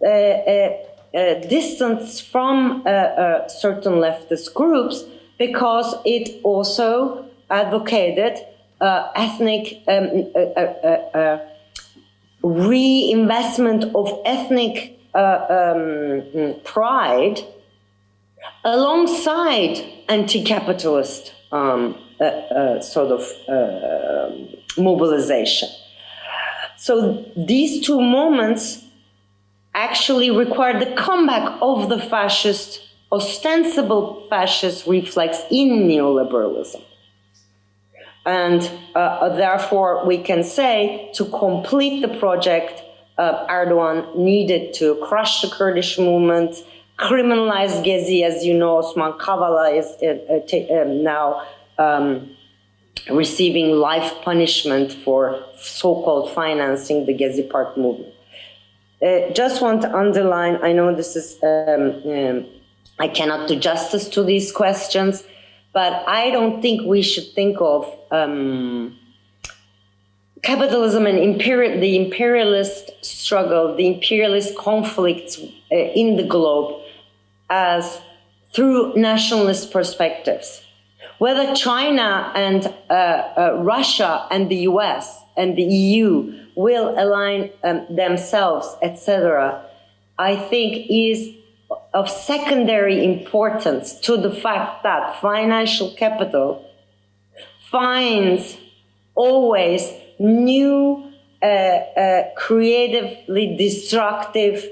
uh, uh, uh distanced from certain leftist groups because it also advocated ethnic um, reinvestment of ethnic um, pride alongside anti-capitalist um, uh, uh, sort of uh, mobilization. So these two moments actually required the comeback of the fascist, ostensible fascist reflex in neoliberalism. And uh, therefore, we can say to complete the project, uh, Erdogan needed to crush the Kurdish movement, criminalize Gezi, as you know, Osman Kavala is uh, uh um, now um, receiving life punishment for so-called financing the Gezi Park movement. Uh, just want to underline, I know this is, um, um, I cannot do justice to these questions, but I don't think we should think of um, capitalism and the imperialist struggle, the imperialist conflicts uh, in the globe as through nationalist perspectives whether China and uh, uh, Russia and the US and the EU will align um, themselves, etc., I think is of secondary importance to the fact that financial capital finds always new, uh, uh, creatively destructive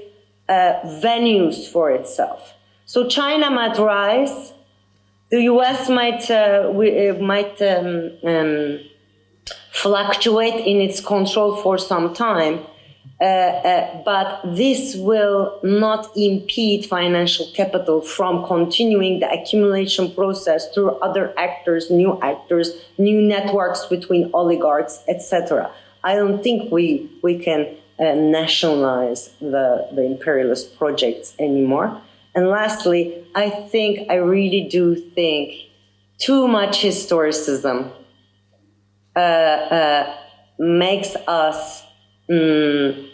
uh, venues for itself. So China might rise, the U.S. might uh, we, uh, might um, um, fluctuate in its control for some time, uh, uh, but this will not impede financial capital from continuing the accumulation process through other actors, new actors, new networks between oligarchs, etc. I don't think we we can uh, nationalize the the imperialist projects anymore. And lastly, I think, I really do think too much historicism uh, uh, makes us mm,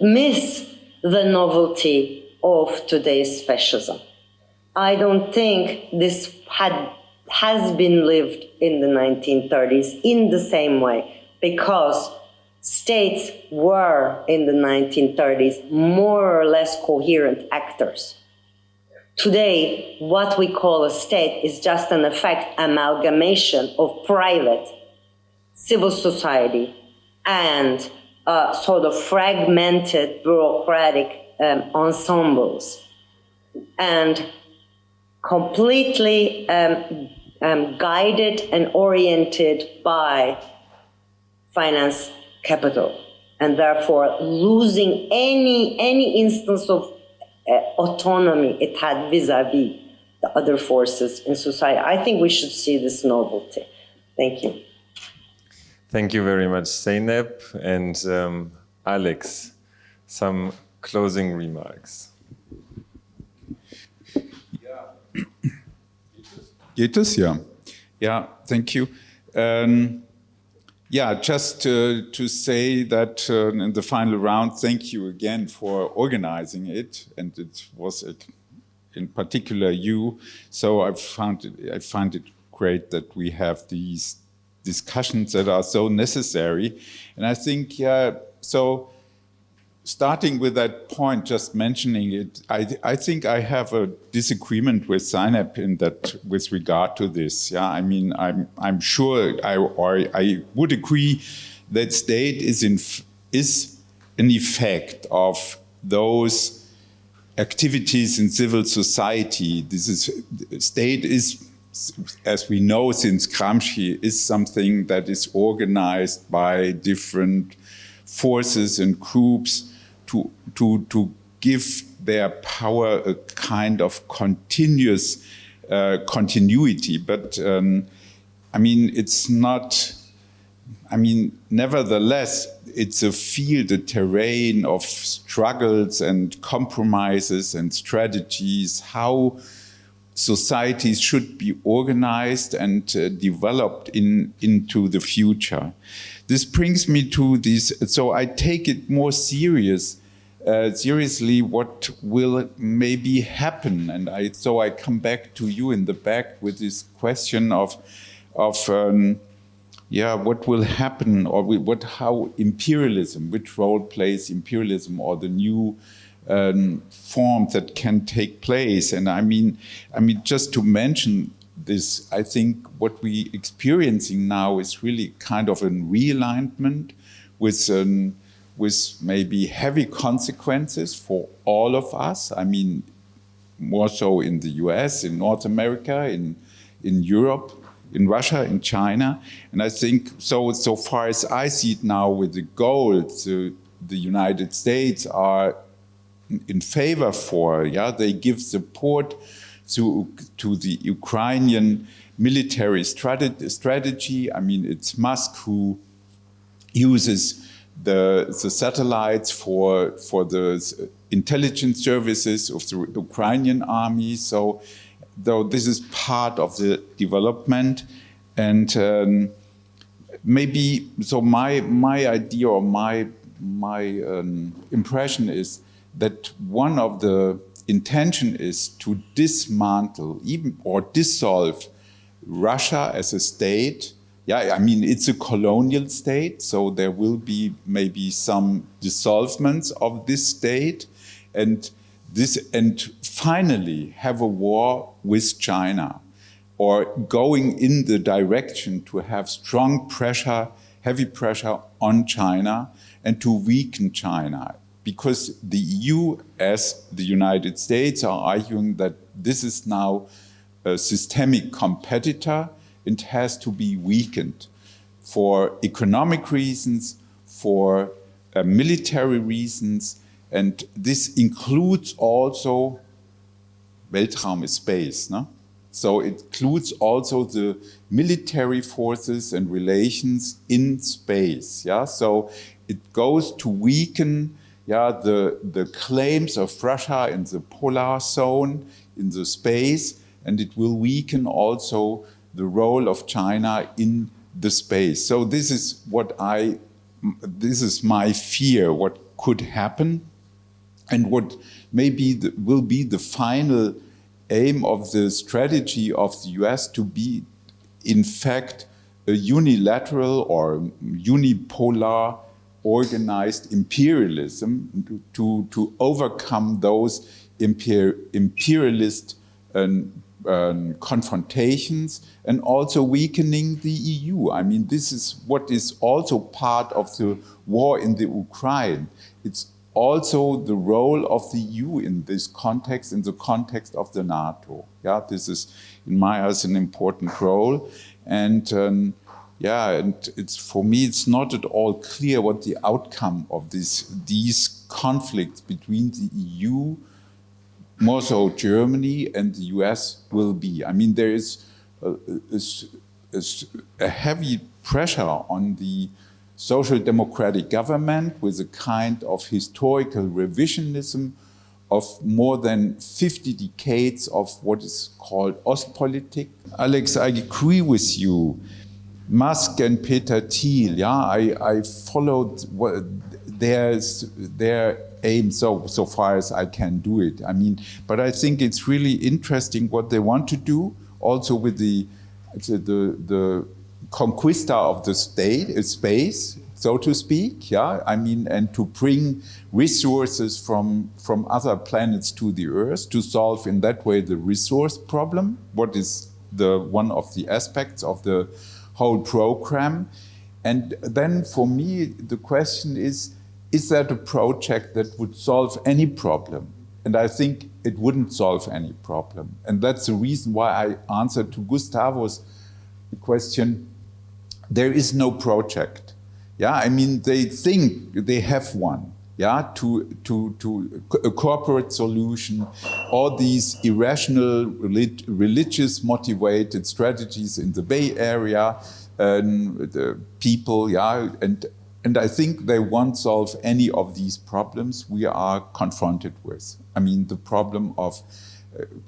miss the novelty of today's fascism. I don't think this had has been lived in the 1930s in the same way because states were in the 1930s more or less coherent actors. Today, what we call a state is just an effect amalgamation of private, civil society, and uh, sort of fragmented bureaucratic um, ensembles, and completely um, um, guided and oriented by finance capital and therefore losing any, any instance of uh, autonomy it had vis-a-vis -vis the other forces in society. I think we should see this novelty. Thank you. Thank you very much, Zeynep and um, Alex. Some closing remarks. Yeah. Ja. Ja, thank you. Um, yeah, just uh, to say that uh, in the final round, thank you again for organizing it, and it was a, in particular you. So I found it, I find it great that we have these discussions that are so necessary, and I think yeah. So starting with that point, just mentioning it, I, I think I have a disagreement with Zeynep in that with regard to this. Yeah, I mean, I'm I'm sure I or I would agree that state is in is an effect of those activities in civil society. This is state is as we know since Gramsci, is something that is organized by different forces and groups to, to, to give their power a kind of continuous uh, continuity. But um, I mean, it's not, I mean, nevertheless, it's a field, a terrain of struggles and compromises and strategies, how societies should be organized and uh, developed in, into the future. This brings me to this, so I take it more serious uh, seriously what will maybe happen. And I, so I come back to you in the back with this question of, of um, yeah, what will happen or what, how imperialism, which role plays imperialism or the new um, form that can take place. And I mean, I mean, just to mention this, I think what we experiencing now is really kind of a realignment with an, with maybe heavy consequences for all of us. I mean, more so in the US, in North America, in, in Europe, in Russia, in China. And I think so, so far as I see it now with the uh, the United States are in favor for, yeah, they give support to, to the Ukrainian military strategy. I mean, it's Musk who uses the, the satellites for, for the intelligence services of the Ukrainian army. So though this is part of the development and um, maybe, so my, my idea or my, my um, impression is that one of the intention is to dismantle even or dissolve Russia as a state yeah, I mean, it's a colonial state, so there will be maybe some dissolvements of this state, and this, and finally have a war with China, or going in the direction to have strong pressure, heavy pressure on China, and to weaken China. Because the EU, as the United States, are arguing that this is now a systemic competitor, it has to be weakened for economic reasons, for uh, military reasons, and this includes also Weltraum is space. No? So it includes also the military forces and relations in space. Yeah, so it goes to weaken yeah, the, the claims of Russia in the polar zone, in the space, and it will weaken also the role of China in the space. So this is what I, this is my fear, what could happen and what maybe will be the final aim of the strategy of the US to be, in fact, a unilateral or unipolar organized imperialism to, to overcome those imper imperialist um, um, confrontations and also weakening the EU. I mean, this is what is also part of the war in the Ukraine. It's also the role of the EU in this context, in the context of the NATO. Yeah, this is, in my eyes, an important role. And um, yeah, and it's for me, it's not at all clear what the outcome of this, these conflicts between the EU more so Germany and the US will be. I mean, there is a, a, a heavy pressure on the social democratic government with a kind of historical revisionism of more than 50 decades of what is called Ostpolitik. Alex, I agree with you Musk and Peter Thiel, yeah, I, I followed what, their, their aim so, so far as I can do it. I mean, but I think it's really interesting what they want to do, also with the, the, the conquista of the state, uh, space, so to speak, yeah, I mean, and to bring resources from, from other planets to the Earth to solve in that way the resource problem, what is the one of the aspects of the whole program. And then for me, the question is, is that a project that would solve any problem? And I think it wouldn't solve any problem. And that's the reason why I answered to Gustavo's question, there is no project. Yeah, I mean, they think they have one. Yeah, to, to, to a corporate solution, all these irrational, relig religious motivated strategies in the Bay Area, um, the people, yeah, and, and I think they won't solve any of these problems we are confronted with. I mean, the problem of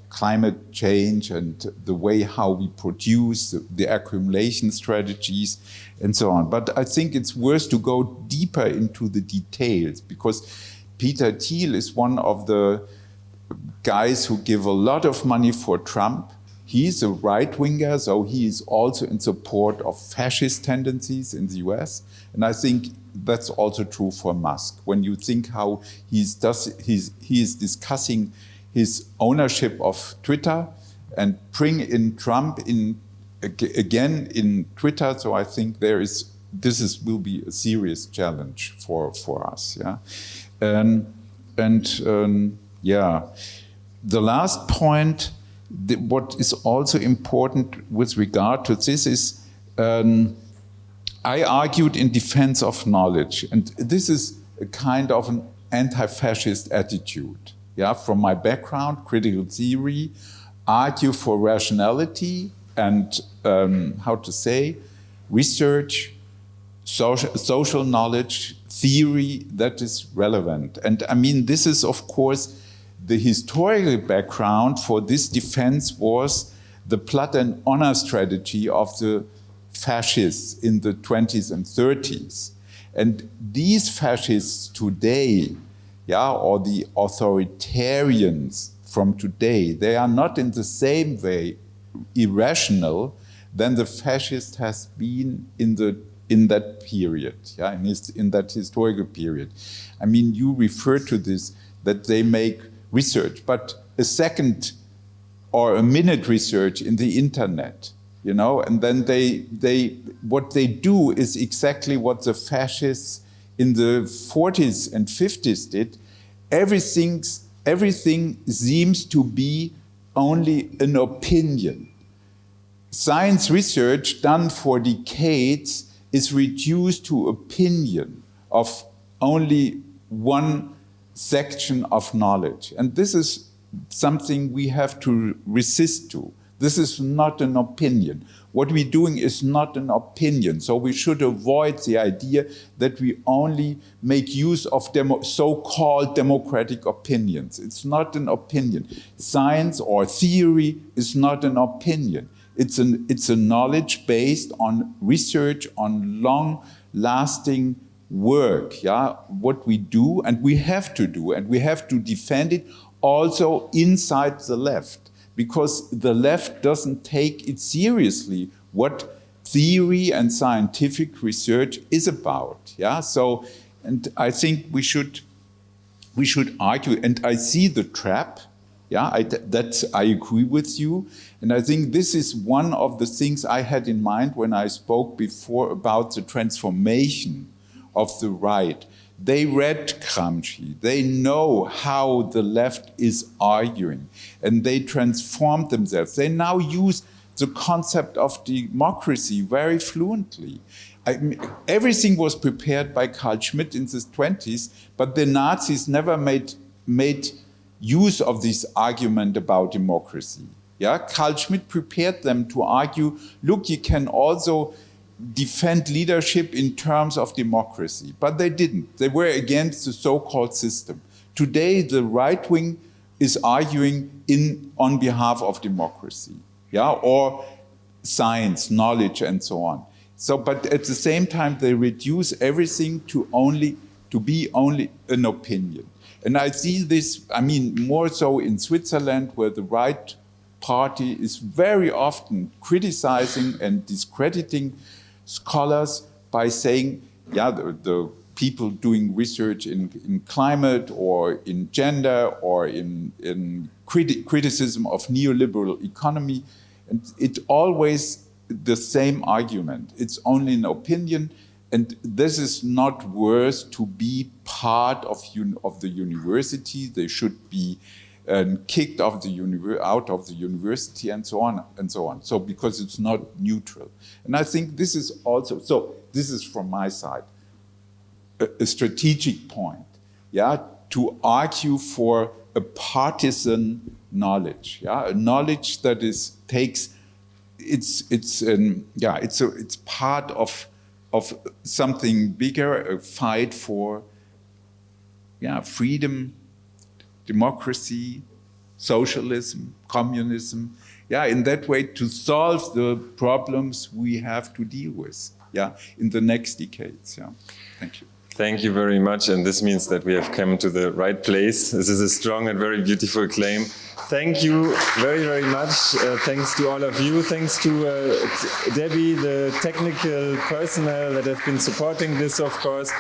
climate change and the way how we produce, the, accumulation strategies, and so on. But I think it's worth to go deeper into the details because Peter Thiel is one of the guys who give a lot of money for Trump. He's a right-winger, so he is also in support of fascist tendencies in the US. And I think that's also true for Musk. When you think how he's does, he's, he is discussing his ownership of Twitter and bring in Trump in again in Twitter. So I think there is this is will be a serious challenge for for us. Yeah, um, and um, yeah, the last point. The, what is also important with regard to this is um, I argued in defense of knowledge, and this is a kind of an anti-fascist attitude yeah, from my background, critical theory, argue for rationality and um, how to say, research, social, social knowledge, theory that is relevant. And I mean, this is of course, the historical background for this defense was the plot and honor strategy of the fascists in the 20s and 30s. And these fascists today yeah, or the authoritarians from today, they are not in the same way irrational than the fascist has been in the in that period, yeah, in, his, in that historical period. I mean, you refer to this, that they make research, but a second or a minute research in the internet, you know, and then they, they, what they do is exactly what the fascists in the 40s and 50s did, everything, everything seems to be only an opinion. Science research done for decades is reduced to opinion of only one section of knowledge. And this is something we have to resist to. This is not an opinion. What we're doing is not an opinion, so we should avoid the idea that we only make use of so-called democratic opinions. It's not an opinion. Science or theory is not an opinion. It's, an, it's a knowledge based on research, on long-lasting work, yeah, what we do and we have to do and we have to defend it also inside the left because the left doesn't take it seriously what theory and scientific research is about. Yeah, so and I think we should we should argue, and I see the trap. Yeah, I, that I agree with you, and I think this is one of the things I had in mind when I spoke before about the transformation of the right. They read Gramsci. They know how the left is arguing. And they transformed themselves. They now use the concept of democracy very fluently. I mean, everything was prepared by Carl Schmitt in the 20s, but the Nazis never made, made use of this argument about democracy. Yeah, Carl Schmitt prepared them to argue, look, you can also defend leadership in terms of democracy, but they didn't. They were against the so-called system. Today, the right wing is arguing in, on behalf of democracy, yeah, or science, knowledge, and so on. So, but at the same time, they reduce everything to only to be only an opinion. And I see this, I mean, more so in Switzerland, where the right party is very often criticizing and discrediting scholars by saying, yeah, the, the people doing research in, in, climate or in gender or in, in criti criticism of neoliberal economy. And it always the same argument. It's only an opinion. And this is not worth to be part of, of the university. They should be um, kicked off the out of the university and so on and so on. So because it's not neutral. And I think this is also, so this is from my side, a, a strategic point, yeah, to argue for a partisan knowledge, yeah, a knowledge that is takes, it's, it's, yeah, it's, a, it's part of of something bigger, a fight for yeah, freedom, democracy, socialism, communism. Yeah, in that way to solve the problems we have to deal with. Yeah, in the next decades. Yeah, thank you. Thank you very much. And this means that we have come to the right place. This is a strong and very beautiful claim. Thank you very, very much. Uh, thanks to all of you. Thanks to uh, Debbie, the technical personnel that have been supporting this, of course.